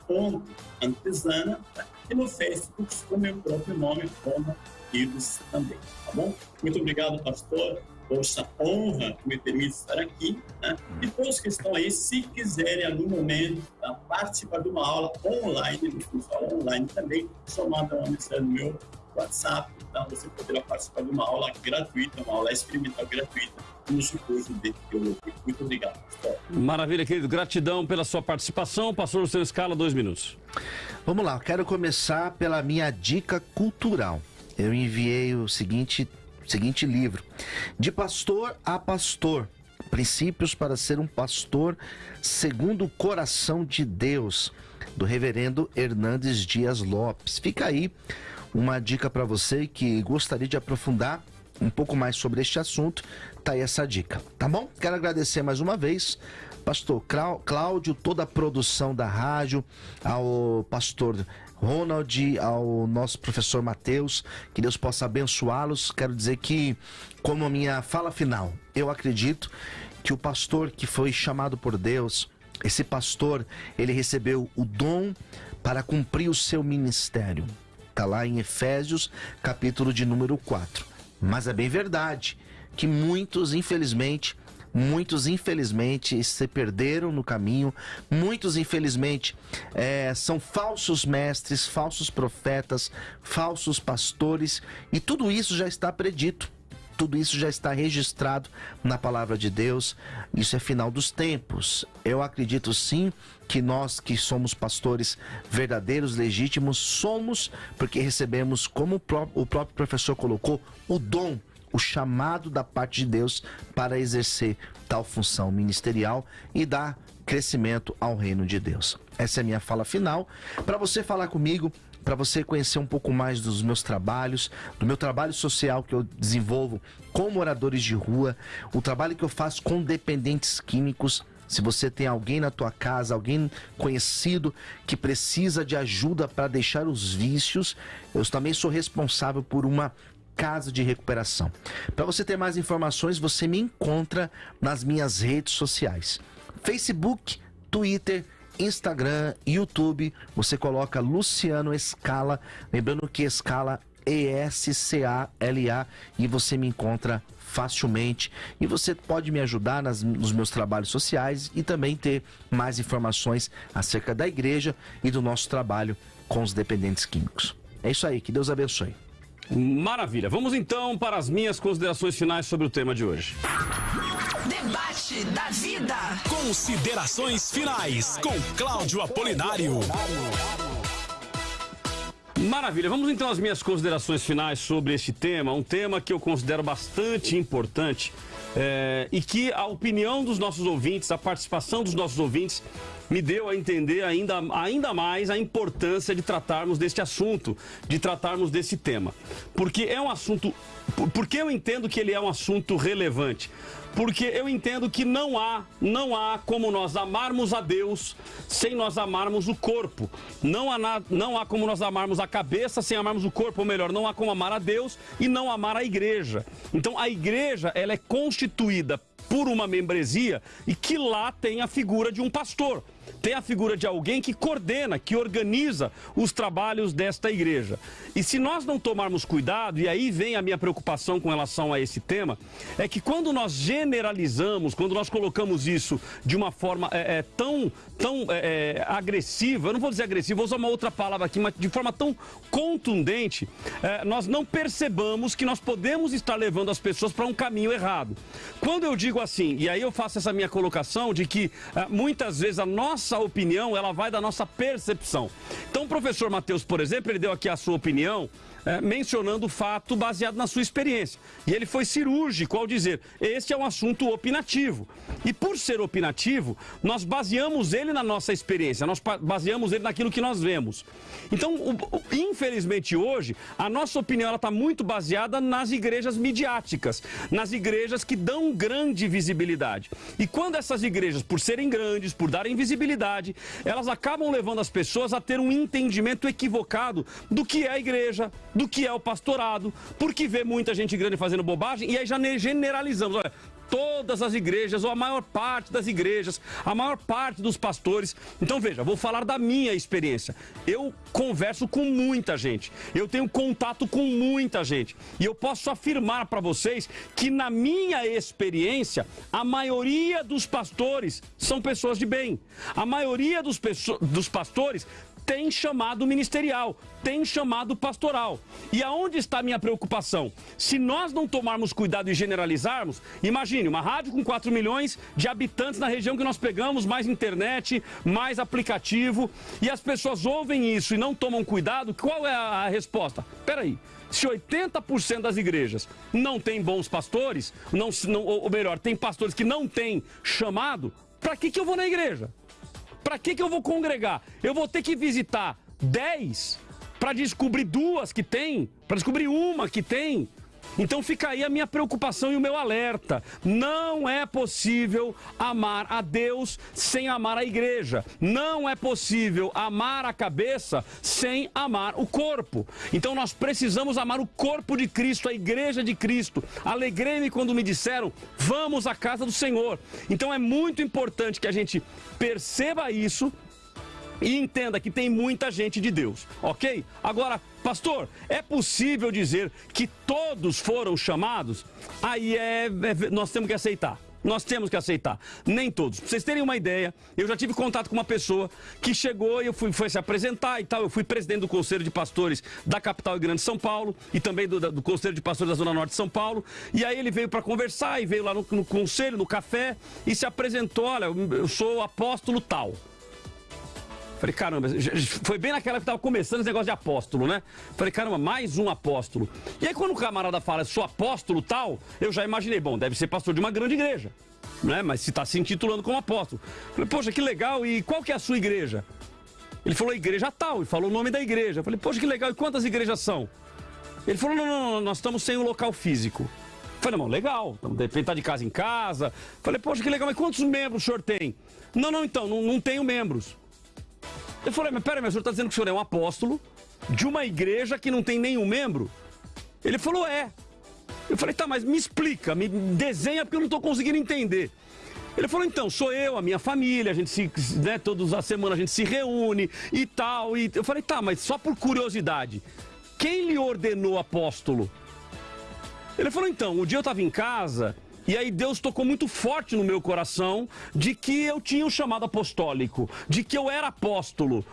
rr.antesana tá? e no Facebook com meu próprio nome, como Ives também, tá bom? Muito obrigado, pastor essa honra que me permite estar aqui. Né? E todos que estão aí, se quiserem, em algum momento, tá? participar de uma aula online, no curso online também, só manda uma mensagem no meu WhatsApp, então você poderá participar de uma aula gratuita, uma aula experimental gratuita no seu curso de teologia. Muito obrigado, pastor. Maravilha, querido. Gratidão pela sua participação. Passou o seu escala, dois minutos. Vamos lá, quero começar pela minha dica cultural. Eu enviei o seguinte seguinte livro: De Pastor a Pastor. Princípios para ser um pastor segundo o coração de Deus, do reverendo Hernandes Dias Lopes. Fica aí uma dica para você que gostaria de aprofundar um pouco mais sobre este assunto. Tá aí essa dica, tá bom? Quero agradecer mais uma vez pastor Cláudio, toda a produção da rádio, ao pastor Ronald, ao nosso professor Matheus, que Deus possa abençoá-los. Quero dizer que, como a minha fala final, eu acredito que o pastor que foi chamado por Deus, esse pastor, ele recebeu o dom para cumprir o seu ministério. Está lá em Efésios, capítulo de número 4. Mas é bem verdade que muitos, infelizmente, Muitos, infelizmente, se perderam no caminho. Muitos, infelizmente, é, são falsos mestres, falsos profetas, falsos pastores. E tudo isso já está predito. Tudo isso já está registrado na palavra de Deus. Isso é final dos tempos. Eu acredito sim que nós que somos pastores verdadeiros, legítimos, somos porque recebemos, como o próprio professor colocou, o dom o chamado da parte de Deus para exercer tal função ministerial e dar crescimento ao reino de Deus. Essa é a minha fala final. Para você falar comigo, para você conhecer um pouco mais dos meus trabalhos, do meu trabalho social que eu desenvolvo com moradores de rua, o trabalho que eu faço com dependentes químicos. Se você tem alguém na tua casa, alguém conhecido que precisa de ajuda para deixar os vícios, eu também sou responsável por uma casa de recuperação. Para você ter mais informações, você me encontra nas minhas redes sociais: Facebook, Twitter, Instagram, YouTube. Você coloca Luciano Escala, lembrando que Escala E-S-C-A-L-A e você me encontra facilmente e você pode me ajudar nas, nos meus trabalhos sociais e também ter mais informações acerca da igreja e do nosso trabalho com os dependentes químicos. É isso aí, que Deus abençoe. Maravilha. Vamos então para as minhas considerações finais sobre o tema de hoje. Debate da vida. Considerações finais com Cláudio Apolinário. Maravilha, vamos então às minhas considerações finais sobre este tema, um tema que eu considero bastante importante é, e que a opinião dos nossos ouvintes, a participação dos nossos ouvintes me deu a entender ainda, ainda mais a importância de tratarmos deste assunto, de tratarmos desse tema. Porque é um assunto. Porque eu entendo que ele é um assunto relevante porque eu entendo que não há, não há como nós amarmos a Deus sem nós amarmos o corpo. Não há, na, não há como nós amarmos a cabeça sem amarmos o corpo, ou melhor, não há como amar a Deus e não amar a igreja. Então a igreja, ela é constituída por uma membresia e que lá tem a figura de um pastor tem a figura de alguém que coordena, que organiza os trabalhos desta igreja. E se nós não tomarmos cuidado, e aí vem a minha preocupação com relação a esse tema, é que quando nós generalizamos, quando nós colocamos isso de uma forma é, é, tão, tão é, é agressiva, eu não vou dizer agressiva, vou usar uma outra palavra aqui, mas de forma tão contundente, é, nós não percebamos que nós podemos estar levando as pessoas para um caminho errado. Quando eu digo assim, e aí eu faço essa minha colocação de que é, muitas vezes a nossa nossa opinião, ela vai da nossa percepção. Então, o professor Matheus, por exemplo, ele deu aqui a sua opinião é, mencionando o fato baseado na sua experiência. E ele foi cirúrgico ao dizer: este é um assunto opinativo. E por ser opinativo, nós baseamos ele na nossa experiência, nós baseamos ele naquilo que nós vemos. Então, o, o, infelizmente hoje, a nossa opinião está muito baseada nas igrejas midiáticas, nas igrejas que dão grande visibilidade. E quando essas igrejas, por serem grandes, por darem visibilidade, elas acabam levando as pessoas a ter um entendimento equivocado do que é a igreja, do que é o pastorado, porque vê muita gente grande fazendo bobagem e aí já generalizamos. Olha, todas as igrejas, ou a maior parte das igrejas, a maior parte dos pastores. Então veja, vou falar da minha experiência. Eu converso com muita gente, eu tenho contato com muita gente e eu posso afirmar para vocês que na minha experiência, a maioria dos pastores são pessoas de bem. A maioria dos, dos pastores tem chamado ministerial, tem chamado pastoral. E aonde está a minha preocupação? Se nós não tomarmos cuidado e generalizarmos, imagine uma rádio com 4 milhões de habitantes na região que nós pegamos, mais internet, mais aplicativo, e as pessoas ouvem isso e não tomam cuidado, qual é a resposta? Peraí. Se 80% das igrejas não têm bons pastores, não, não, ou melhor, tem pastores que não têm chamado, para que, que eu vou na igreja? Para que, que eu vou congregar? Eu vou ter que visitar 10 para descobrir duas que tem, para descobrir uma que tem. Então fica aí a minha preocupação e o meu alerta. Não é possível amar a Deus sem amar a igreja. Não é possível amar a cabeça sem amar o corpo. Então nós precisamos amar o corpo de Cristo, a igreja de Cristo. Alegrei-me quando me disseram: "Vamos à casa do Senhor". Então é muito importante que a gente perceba isso e entenda que tem muita gente de Deus, ok? Agora, pastor, é possível dizer que todos foram chamados? Aí é, é nós temos que aceitar. Nós temos que aceitar. Nem todos. Pra vocês terem uma ideia, eu já tive contato com uma pessoa que chegou e eu fui, foi se apresentar e tal. Eu fui presidente do Conselho de Pastores da capital e grande São Paulo e também do, do Conselho de Pastores da Zona Norte de São Paulo. E aí ele veio para conversar e veio lá no, no conselho, no café e se apresentou: olha, eu sou apóstolo tal. Falei, caramba, foi bem naquela que tava começando esse negócio de apóstolo, né? Falei, caramba, mais um apóstolo. E aí quando o camarada fala, sou apóstolo tal, eu já imaginei, bom, deve ser pastor de uma grande igreja, né? Mas se está se intitulando como apóstolo. Falei, poxa, que legal, e qual que é a sua igreja? Ele falou, igreja tal, e falou o nome da igreja. Falei, poxa, que legal, e quantas igrejas são? Ele falou, não, não, não, nós estamos sem um local físico. Falei, não, legal, de repente tá de casa em casa. Falei, poxa, que legal, mas quantos membros o senhor tem? Não, não, então, não, não tenho membros. Eu falei, mas peraí, mas o senhor está dizendo que o senhor é um apóstolo de uma igreja que não tem nenhum membro? Ele falou, é. Eu falei, tá, mas me explica, me desenha porque eu não estou conseguindo entender. Ele falou, então, sou eu, a minha família, a gente se, né, todas as semanas a gente se reúne e tal. E eu falei, tá, mas só por curiosidade, quem lhe ordenou apóstolo? Ele falou, então, o dia eu estava em casa e aí Deus tocou muito forte no meu coração de que eu tinha o um chamado apostólico, de que eu era apóstolo.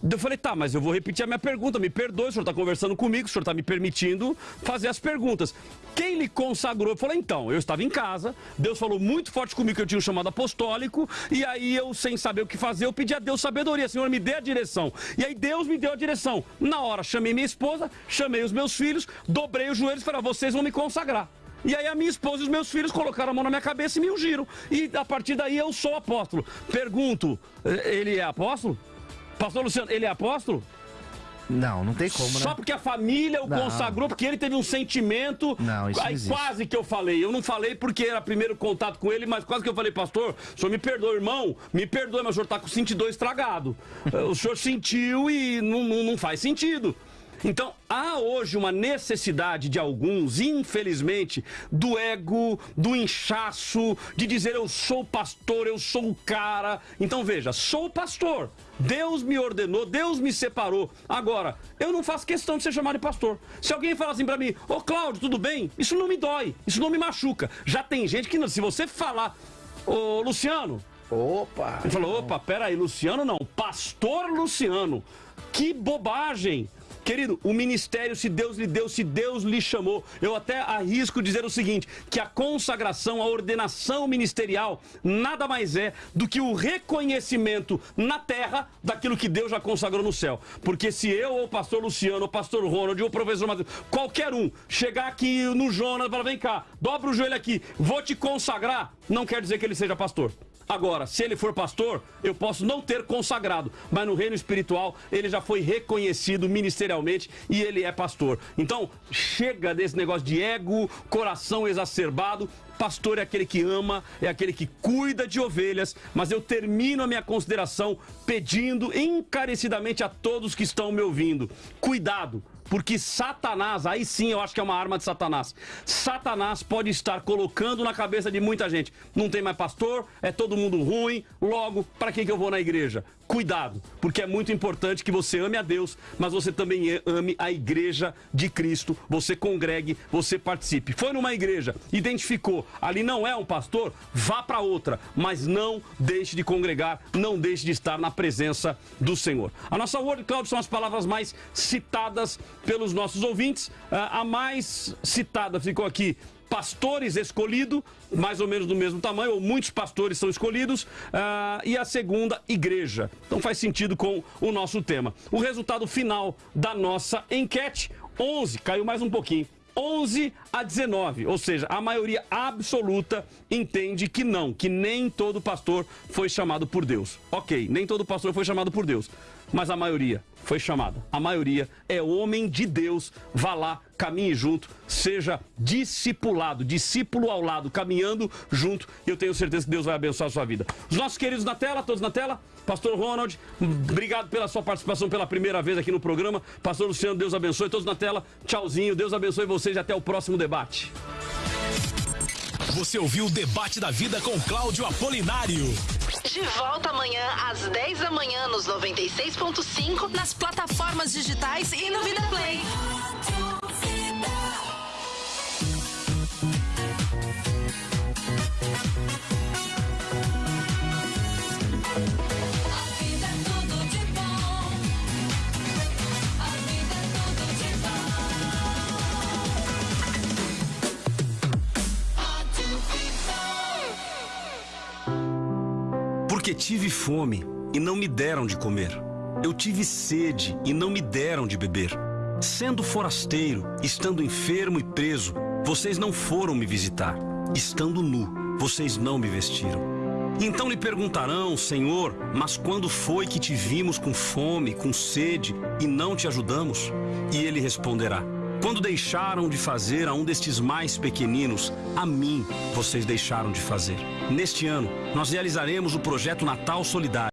Eu falei, tá, mas eu vou repetir a minha pergunta, me perdoe, o senhor está conversando comigo, o senhor está me permitindo fazer as perguntas. Quem lhe consagrou? Eu falei, então, eu estava em casa, Deus falou muito forte comigo que eu tinha um chamado apostólico, e aí eu, sem saber o que fazer, eu pedi a Deus sabedoria, Senhor, me dê a direção. E aí Deus me deu a direção. Na hora, chamei minha esposa, chamei os meus filhos, dobrei os joelhos e falei, ah, vocês vão me consagrar. E aí a minha esposa e os meus filhos colocaram a mão na minha cabeça e me ungiram. E a partir daí eu sou apóstolo. Pergunto, eh, ele é apóstolo? Pastor Luciano, ele é apóstolo? Não, não tem como, né? Só porque a família o não. consagrou, porque ele teve um sentimento. Não, isso Aí não quase que eu falei. Eu não falei porque era primeiro contato com ele, mas quase que eu falei, pastor, o senhor me perdoa, irmão, me perdoa, mas o senhor tá com o 22 estragado. o senhor sentiu e não, não, não faz sentido. Então, há hoje uma necessidade de alguns, infelizmente, do ego, do inchaço, de dizer eu sou pastor, eu sou o cara. Então, veja, sou pastor. Deus me ordenou, Deus me separou. Agora, eu não faço questão de ser chamado de pastor. Se alguém fala assim para mim, ô oh, Cláudio, tudo bem? Isso não me dói, isso não me machuca. Já tem gente que, se você falar, ô oh, Luciano. Opa! Ele falou, opa, peraí, Luciano não, pastor Luciano. Que bobagem! Querido, o ministério, se Deus lhe deu, se Deus lhe chamou, eu até arrisco dizer o seguinte: que a consagração, a ordenação ministerial, nada mais é do que o reconhecimento na terra daquilo que Deus já consagrou no céu. Porque se eu, ou o pastor Luciano, ou o pastor Ronald, ou o professor Matheus, qualquer um, chegar aqui no Jonas e falar: vem cá, dobra o joelho aqui, vou te consagrar, não quer dizer que ele seja pastor. Agora, se ele for pastor, eu posso não ter consagrado, mas no reino espiritual ele já foi reconhecido ministerialmente e ele é pastor. Então, chega desse negócio de ego, coração exacerbado. Pastor é aquele que ama, é aquele que cuida de ovelhas, mas eu termino a minha consideração pedindo encarecidamente a todos que estão me ouvindo: cuidado porque Satanás, aí sim eu acho que é uma arma de Satanás. Satanás pode estar colocando na cabeça de muita gente: não tem mais pastor, é todo mundo ruim, logo, para que, que eu vou na igreja? Cuidado, porque é muito importante que você ame a Deus, mas você também ame a igreja de Cristo. Você congregue, você participe. Foi numa igreja, identificou, ali não é um pastor, vá para outra, mas não deixe de congregar, não deixe de estar na presença do Senhor. A nossa Word Cloud são as palavras mais citadas pelos nossos ouvintes. Ah, a mais citada ficou aqui pastores escolhidos, mais ou menos do mesmo tamanho, ou muitos pastores são escolhidos, uh, e a segunda, igreja. Então faz sentido com o nosso tema. O resultado final da nossa enquete: 11, caiu mais um pouquinho. 11 a 19, ou seja, a maioria absoluta entende que não, que nem todo pastor foi chamado por Deus. Ok, nem todo pastor foi chamado por Deus mas a maioria foi chamada. A maioria é homem de Deus. Vá lá, caminhe junto, seja discipulado, discípulo ao lado, caminhando junto. E eu tenho certeza que Deus vai abençoar a sua vida. Os nossos queridos na tela, todos na tela. Pastor Ronald, obrigado pela sua participação pela primeira vez aqui no programa. Pastor Luciano, Deus abençoe. Todos na tela, tchauzinho. Deus abençoe vocês e até o próximo debate. Você ouviu o debate da vida com Cláudio Apolinário. De volta amanhã às 10 da manhã nos 96.5 nas plataformas digitais e no Vida Play. Porque tive fome e não me deram de comer. Eu tive sede e não me deram de beber. Sendo forasteiro, estando enfermo e preso, vocês não foram me visitar. Estando nu, vocês não me vestiram. Então lhe perguntarão, Senhor, mas quando foi que te vimos com fome, com sede e não te ajudamos? E ele responderá: Quando deixaram de fazer a um destes mais pequeninos, a mim vocês deixaram de fazer. Neste ano, nós realizaremos o projeto Natal Solidário.